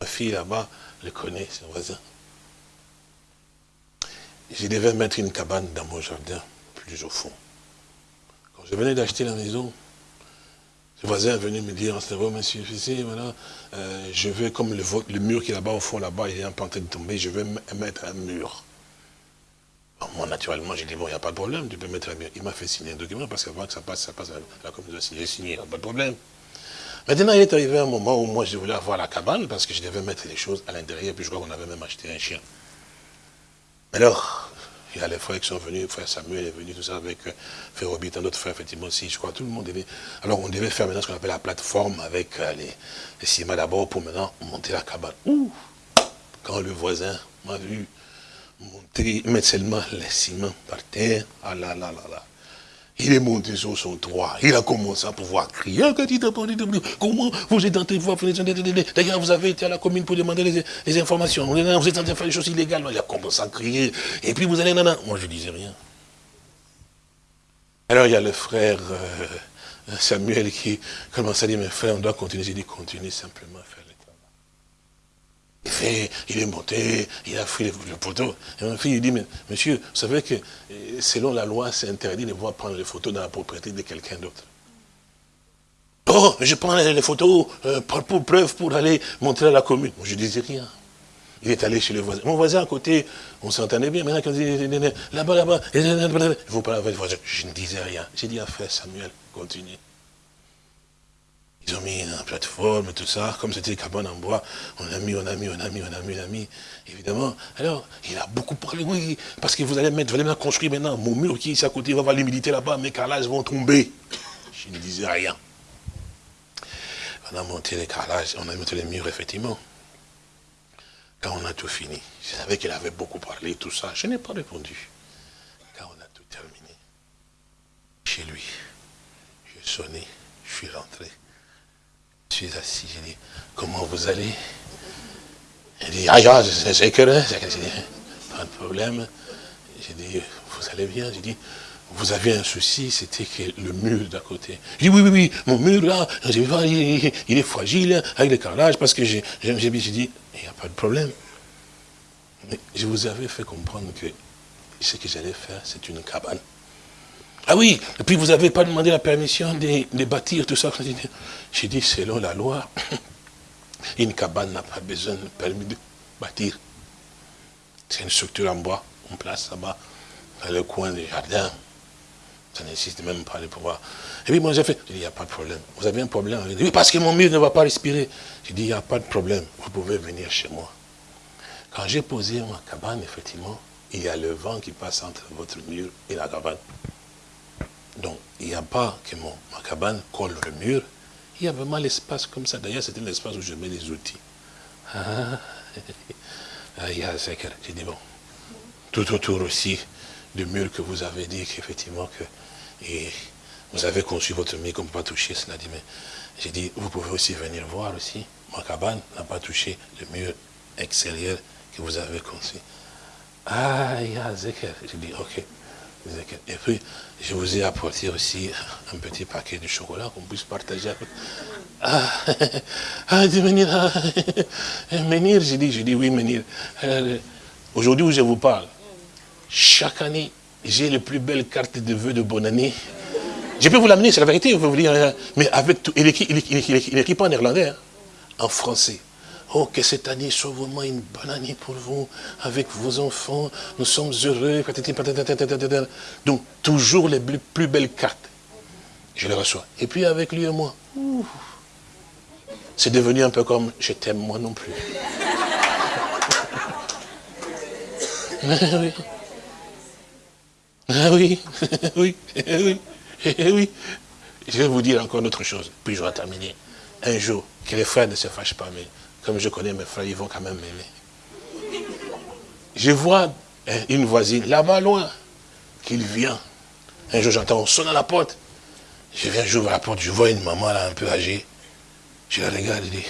Ma fille là-bas le connaît, un voisin. Je devais mettre une cabane dans mon jardin, plus au fond. Quand je venais d'acheter la maison, le voisin est venu me dire, c'est vrai, monsieur, voilà, euh, je veux, comme le, mur qui est là-bas, au fond, là-bas, il est en train de tomber, je veux mettre un mur. moi, naturellement, j'ai dit, bon, il n'y a pas de problème, tu peux mettre un mur. Il m'a fait signer un document, parce qu'avant que ça passe, ça passe à la communauté, j'ai signé, pas de problème. Maintenant, il est arrivé un moment où moi, je voulais avoir la cabane, parce que je devais mettre les choses à l'intérieur, puis je crois qu'on avait même acheté un chien. Alors, il y a les frères qui sont venus, frère Samuel est venu, tout ça, avec euh, frère un autre frère, effectivement, aussi, je crois, tout le monde devait... Alors, on devait faire maintenant ce qu'on appelle la plateforme avec euh, les, les d'abord pour maintenant monter la cabane. Ouh Quand le voisin m'a vu monter, mettre seulement les ciments par terre, ah là là là là, il est monté sur son toit. Il a commencé à pouvoir crier. Comment vous êtes de voir D'ailleurs, vous avez été à la commune pour demander les, informations. Vous êtes en train de faire des choses illégales. Il a commencé à crier. Et puis vous allez, non, Moi, je ne disais rien. Alors, il y a le frère euh, Samuel qui commence à dire, mes frères, on doit continuer. J'ai dit, continuez simplement il, il est monté, il a pris le, photo. Et ma fille dit, mais monsieur, vous savez que euh, selon la loi, c'est interdit de pouvoir prendre les photos dans la propriété de quelqu'un d'autre. Oh, je prends les, photos euh, pour, preuve pour aller montrer à la commune. Je ne disais rien. Il est allé chez le voisin. Mon voisin à côté, on s'entendait bien. Maintenant, quand il dit, là-bas, là-bas, vous parlez avec le voisin. Je ne disais rien. J'ai dit à frère Samuel, continue. Ils ont mis une plateforme, tout ça, comme c'était cabane en bois, on a mis, on a mis, on a mis, on a mis, on a mis, évidemment. Alors, il a beaucoup parlé, oui, parce que vous allez mettre, vous allez construire maintenant mon mur qui est ici à côté, il va avoir l'humidité là-bas, mes carrelages vont tomber. Je ne disais rien. On a monté les carrelages, on a monté les murs, effectivement. Quand on a tout fini, je savais qu'il avait beaucoup parlé, tout ça, je n'ai pas répondu. Quand on a tout terminé, chez lui, j'ai sonné, je suis rentré. Je suis assis, j'ai dit, comment vous allez? Il dit, ah, c'est que j'ai dit, pas de problème. J'ai dit, vous allez bien? J'ai dit, vous avez un souci, c'était que le mur d'à côté. J'ai dit, oui, oui, oui, mon mur là, il, il, est fragile avec les carrelages parce que j'ai dit, il n'y a pas de problème. Mais je vous avais fait comprendre que ce que j'allais faire, c'est une cabane. Ah oui, et puis vous n'avez pas demandé la permission de, bâtir tout ça. J'ai dit, selon la loi, une cabane n'a pas besoin de permis de bâtir. C'est une structure en bois, on place là-bas, dans le coin du jardin. Ça n'existe même pas de pouvoir. Et puis moi j'ai fait, il n'y a pas de problème. Vous avez un problème? Oui, parce que mon mur ne va pas respirer. J'ai dit, il n'y a pas de problème, vous pouvez venir chez moi. Quand j'ai posé ma cabane, effectivement, il y a le vent qui passe entre votre mur et la cabane. Donc, il n'y a pas que mon, ma cabane colle le mur. Il y a vraiment l'espace comme ça. D'ailleurs, c'était l'espace où je mets les outils. Ah, il y a J'ai dit, bon, tout autour aussi du mur que vous avez dit qu'effectivement, que vous avez conçu votre mur comme pas toucher cela. J'ai dit, vous pouvez aussi venir voir aussi. Ma cabane n'a pas touché le mur extérieur que vous avez conçu. Ah, il y a. J'ai dit, ok. Et puis, je vous ai apporté aussi un petit paquet de chocolat qu'on puisse partager avec. Ah, ah dit Menir, ah, j'ai dit, j'ai dit oui, Menir. Euh, aujourd'hui où je vous parle, chaque année, j'ai les plus belles cartes de vœux de bonne année. Je peux vous l'amener, c'est la vérité, vous dire, hein. mais avec tout, il écrit pas en néerlandais, hein, en français. Oh, que cette année soit vraiment une bonne année pour vous, avec vos enfants. Nous sommes heureux. Donc, toujours les plus belles cartes. Je les reçois. Et puis, avec lui et moi, c'est devenu un peu comme je t'aime moi non plus. Ah oui. Ah oui, oui, oui, oui. Je vais vous dire encore une autre chose, puis je vais terminer. Un jour, que les frères ne se fâchent pas, mais comme je connais mes frères, ils vont quand même m'aimer. Je vois hein, une voisine là-bas loin, qu'il vient. Un jour, j'entends, on sonne à la porte. Je viens, j'ouvre la porte, je vois une maman là, un peu âgée. Je la regarde, je dis,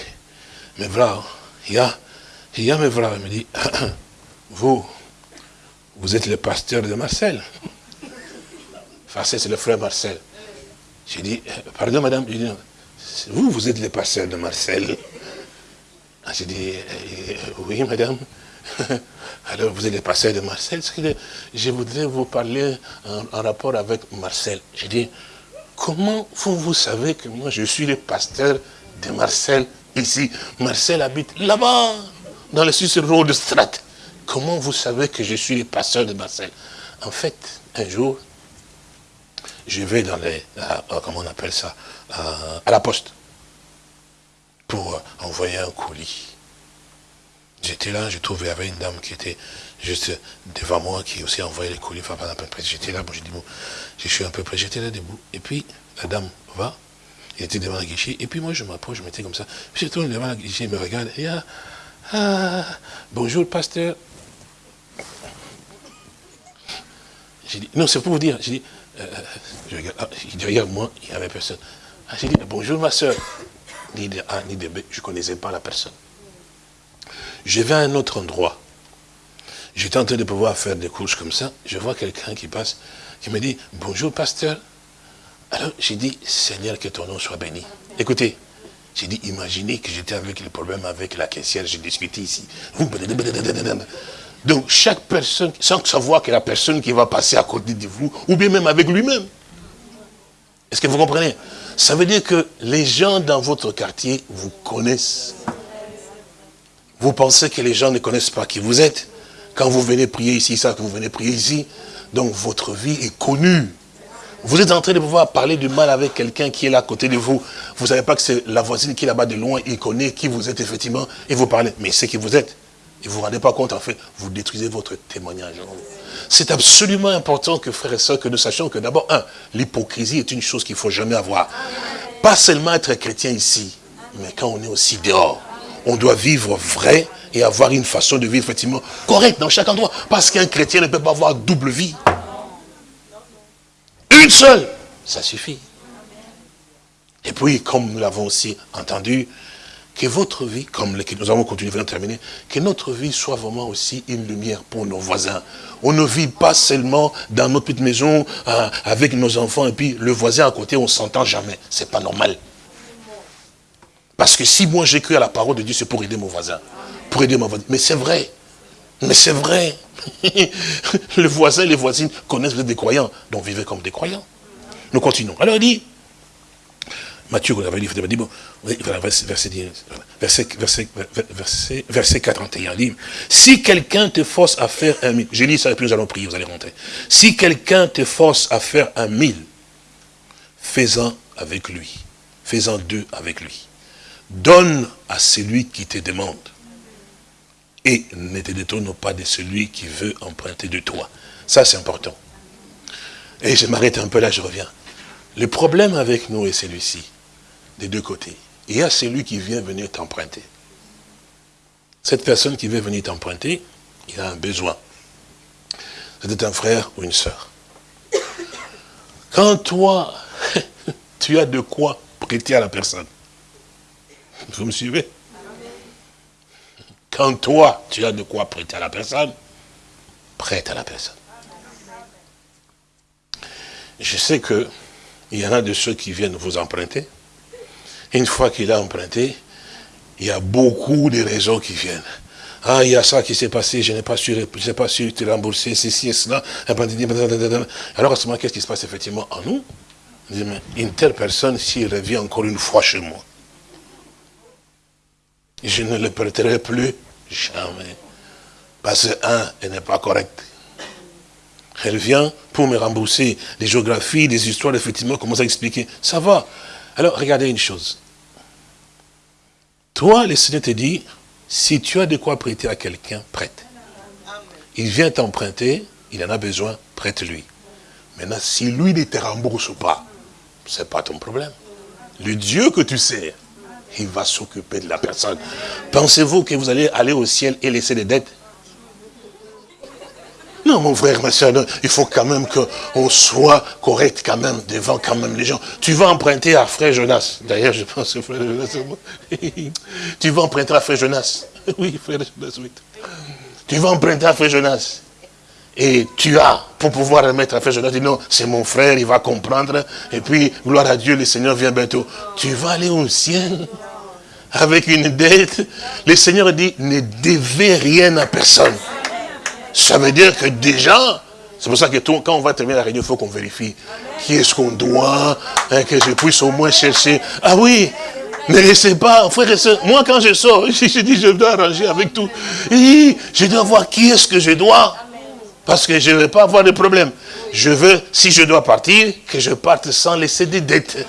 mais voilà, il y a, il y a mes frères. Elle me dit, vous, vous êtes le pasteur de Marcel. Enfin, c'est le frère Marcel. J'ai dit, pardon madame, vous, vous êtes le pasteur de Marcel. Ah, j'ai dit, euh, oui, madame. Alors, vous êtes le pasteur de Marcel. Je voudrais vous parler en, rapport avec Marcel? J'ai dit, comment vous, vous savez que moi, je suis le pasteur de Marcel ici? Marcel habite là-bas, dans le Suisse Road Strat. Comment vous savez que je suis le pasteur de Marcel? En fait, un jour, je vais dans les, comment on appelle ça, à la poste pour envoyer un colis. J'étais là, je trouvais, il y avait une dame qui était juste devant moi, qui aussi envoyait les colis. J'étais là, bon, j'ai dit, bon, je suis un peu près, j'étais là debout. Et puis, la dame va, il était devant la guichet, et puis moi, je m'approche, je m'étais comme ça. Puis je tourne devant la guichet, il me regarde, et ah, ah bonjour, pasteur. J'ai dit, non, c'est pour vous dire, j'ai dit, euh, je regarde, ah, derrière moi, il n'y avait personne. Ah, j'ai dit, bonjour, ma soeur ni de A, ni de B. Je ne connaissais pas la personne. Je vais à un autre endroit. J'étais en train de pouvoir faire des courses comme ça. Je vois quelqu'un qui passe, qui me dit, bonjour pasteur. Alors j'ai dit, Seigneur, que ton nom soit béni. Écoutez, j'ai dit, imaginez que j'étais avec le problème avec la caissière, j'ai discuté ici. Donc chaque personne, sans savoir que la personne qui va passer à côté de vous, ou bien même avec lui-même. Est-ce que vous comprenez? Ça veut dire que les gens dans votre quartier vous connaissent. Vous pensez que les gens ne connaissent pas qui vous êtes. Quand vous venez prier ici, ça, que vous venez prier ici, donc votre vie est connue. Vous êtes en train de pouvoir parler du mal avec quelqu'un qui est là à côté de vous. Vous ne savez pas que c'est la voisine qui est là-bas de loin, il connaît qui vous êtes effectivement, et vous parlez, mais c'est qui vous êtes. Et vous ne vous rendez pas compte, en fait, vous détruisez votre témoignage. C'est absolument important que, frères et sœurs, que nous sachions que d'abord, un, l'hypocrisie est une chose qu'il ne faut jamais avoir. Pas seulement être chrétien ici, mais quand on est aussi dehors. On doit vivre vrai et avoir une façon de vivre effectivement correcte dans chaque endroit. Parce qu'un chrétien ne peut pas avoir double vie. Une seule, ça suffit. Et puis, comme nous l'avons aussi entendu, que votre vie, comme nous avons continué à terminer, que notre vie soit vraiment aussi une lumière pour nos voisins. On ne vit pas seulement dans notre petite maison euh, avec nos enfants et puis le voisin à côté, on ne s'entend jamais. C'est pas normal. Parce que si moi j'écris à la parole de Dieu, c'est pour aider mon voisin. Pour aider mon voisin. Mais c'est vrai. Mais c'est vrai. le voisin et les voisines connaissent des croyants. Donc vivez comme des croyants. Nous continuons. Alors il dit, Matthieu, avez dit, dit bon, verset, verset, verset, verset, 41, dit, si quelqu'un te force à faire un mille, j'ai dit ça et puis nous allons prier, vous allez rentrer. Si quelqu'un te force à faire un mille, fais-en avec lui, fais-en deux avec lui. Donne à celui qui te demande. et ne te détourne pas de celui qui veut emprunter de toi. Ça, c'est important. Et je m'arrête un peu là, je reviens. Le problème avec nous est celui-ci, des deux côtés. Il y a celui qui vient venir t'emprunter. Cette personne qui veut venir t'emprunter, il a un besoin. C'est un frère ou une soeur. Quand toi, tu as de quoi prêter à la personne, vous me suivez? Quand toi, tu as de quoi prêter à la personne, prête à la personne. Je sais que il y en a de ceux qui viennent vous emprunter. Une fois qu'il a emprunté, il y a beaucoup de raisons qui viennent. Ah, il y a ça qui s'est passé, je n'ai pas su, je pas su te rembourser, ceci et cela. Alors à ce moment, qu'est-ce qui se passe effectivement en nous? Une telle personne, s'il revient encore une fois chez moi, je ne le prêterai plus jamais. Parce que, un, elle n'est pas correcte. Elle vient pour me rembourser les géographies, les histoires, effectivement, commence à expliquer? Ça va. Alors, regardez une chose. Toi, le Seigneur te dit, si tu as de quoi prêter à quelqu'un, prête. Il vient t'emprunter, il en a besoin, prête-lui. Maintenant, si lui ne te rembourse pas, ce n'est pas ton problème. Le Dieu que tu sais, il va s'occuper de la personne. Pensez-vous que vous allez aller au ciel et laisser des dettes? Non, mon frère, ma soeur, il faut quand même qu'on soit correct quand même devant quand même les gens. Tu vas emprunter à frère Jonas. D'ailleurs, je pense que frère Jonas, tu vas emprunter à frère Jonas. Oui, frère Jonas, oui. Tu vas emprunter à frère Jonas. Et tu as, pour pouvoir remettre à frère Jonas, dis non, c'est mon frère, il va comprendre. Et puis, gloire à Dieu, le Seigneur vient bientôt. Tu vas aller au ciel avec une dette. Le Seigneur dit, ne devez rien à personne. Ça veut dire que déjà, c'est pour ça que quand on va terminer la réunion, il faut qu'on vérifie qui est-ce qu'on doit, hein, que je puisse au moins chercher. Ah oui, ne laissez pas, frère et soeur, moi quand je sors, je, dis je dois arranger avec tout. Je dois voir qui est-ce que je dois. Parce que je ne vais pas avoir de problème. Je veux, si je dois partir, que je parte sans laisser des dettes.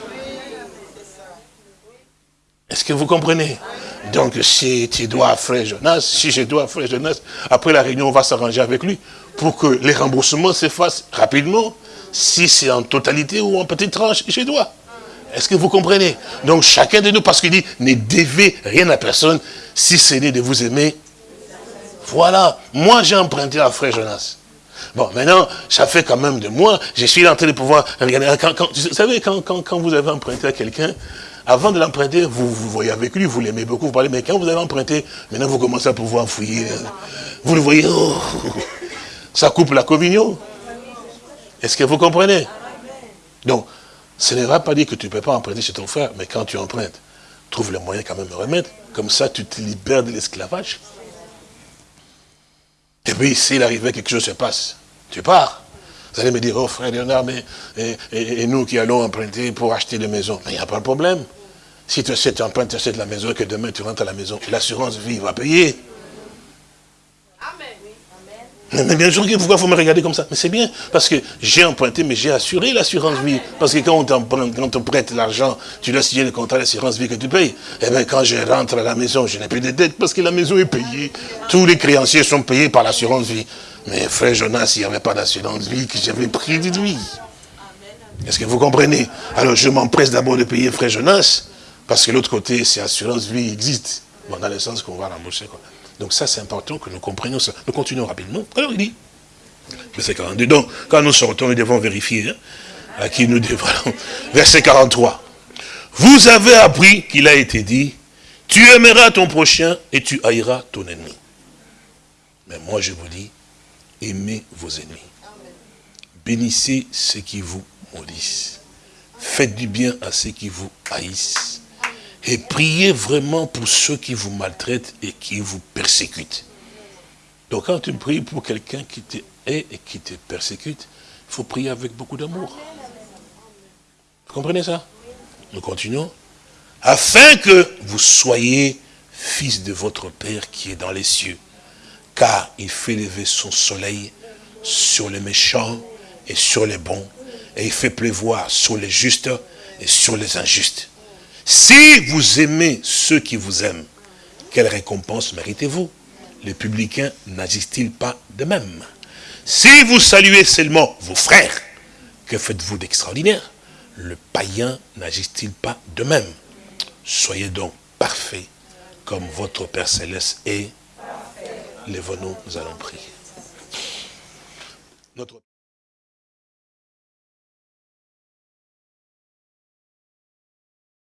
Est-ce que vous comprenez? Donc, si tu dois à frère Jonas, si je dois à frère Jonas, après la réunion, on va s'arranger avec lui pour que les remboursements se fassent rapidement. Si c'est en totalité ou en petite tranche, je dois. Est-ce que vous comprenez? Donc, chacun de nous, parce qu'il dit, ne devez rien à personne, si ce n'est de vous aimer. Voilà. Moi, j'ai emprunté à frère Jonas. Bon, maintenant, ça fait quand même de moi, je suis en train de pouvoir regarder. vous savez, quand, quand vous avez emprunté à quelqu'un, avant de l'emprunter, vous, vous voyez avec lui, vous l'aimez beaucoup, vous parlez, mais quand vous avez emprunté, maintenant vous commencez à pouvoir fouiller. Vous le voyez, oh, ça coupe la communion. Est-ce que vous comprenez? Donc, ce n'est pas dire que tu ne peux pas emprunter chez ton frère, mais quand tu empruntes, trouve le moyen quand même de remettre. Comme ça, tu te libères de l'esclavage. Et puis, s'il arrivait quelque chose se passe, tu pars. Vous allez me dire, oh frère Léonard, mais et, nous qui allons emprunter pour acheter des maisons. Mais il n'y a pas de problème. Si tu achètes, tu empruntes, tu achètes la maison et que demain tu rentres à la maison, l'assurance vie va payer. Amen. Mais bien sûr, pourquoi faut me regarder comme ça? Mais c'est bien, parce que j'ai emprunté, mais j'ai assuré l'assurance vie. Parce que quand on, quand on prête l'argent, tu dois signer le contrat d'assurance vie que tu payes. Eh bien, quand je rentre à la maison, je n'ai plus de dettes parce que la maison est payée. Tous les créanciers sont payés par l'assurance vie. Mais frère Jonas, il n'y avait pas d'assurance vie que j'avais pris de lui. Est-ce que vous comprenez? Alors je m'empresse d'abord de payer frère Jonas, parce que l'autre côté, c'est assurance vie existe. Dans le sens qu'on va. Quoi. Donc ça, c'est important que nous comprenions ça. Nous continuons rapidement. Alors il dit, verset 42, donc quand nous sortons, nous devons vérifier hein, à qui nous dévoilons. Verset 43. Vous avez appris qu'il a été dit, tu aimeras ton prochain et tu haïras ton ennemi. Mais moi je vous dis, aimez vos ennemis. Bénissez ceux qui vous maudissent. Faites du bien à ceux qui vous haïssent. Et priez vraiment pour ceux qui vous maltraitent et qui vous persécutent. Donc quand tu pries pour quelqu'un qui te hait et qui te persécute, il faut prier avec beaucoup d'amour. Vous comprenez ça? Nous continuons. Afin que vous soyez fils de votre Père qui est dans les cieux car il fait lever son soleil sur les méchants et sur les bons, et il fait pleuvoir sur les justes et sur les injustes. Si vous aimez ceux qui vous aiment, quelle récompense méritez-vous? Les publicains n'agissent-ils pas de même? Si vous saluez seulement vos frères, que faites-vous d'extraordinaire? Le païen n'agisse-t-il pas de même? Soyez donc parfaits, comme votre Père Céleste est. Lève-nous, nous allons prier.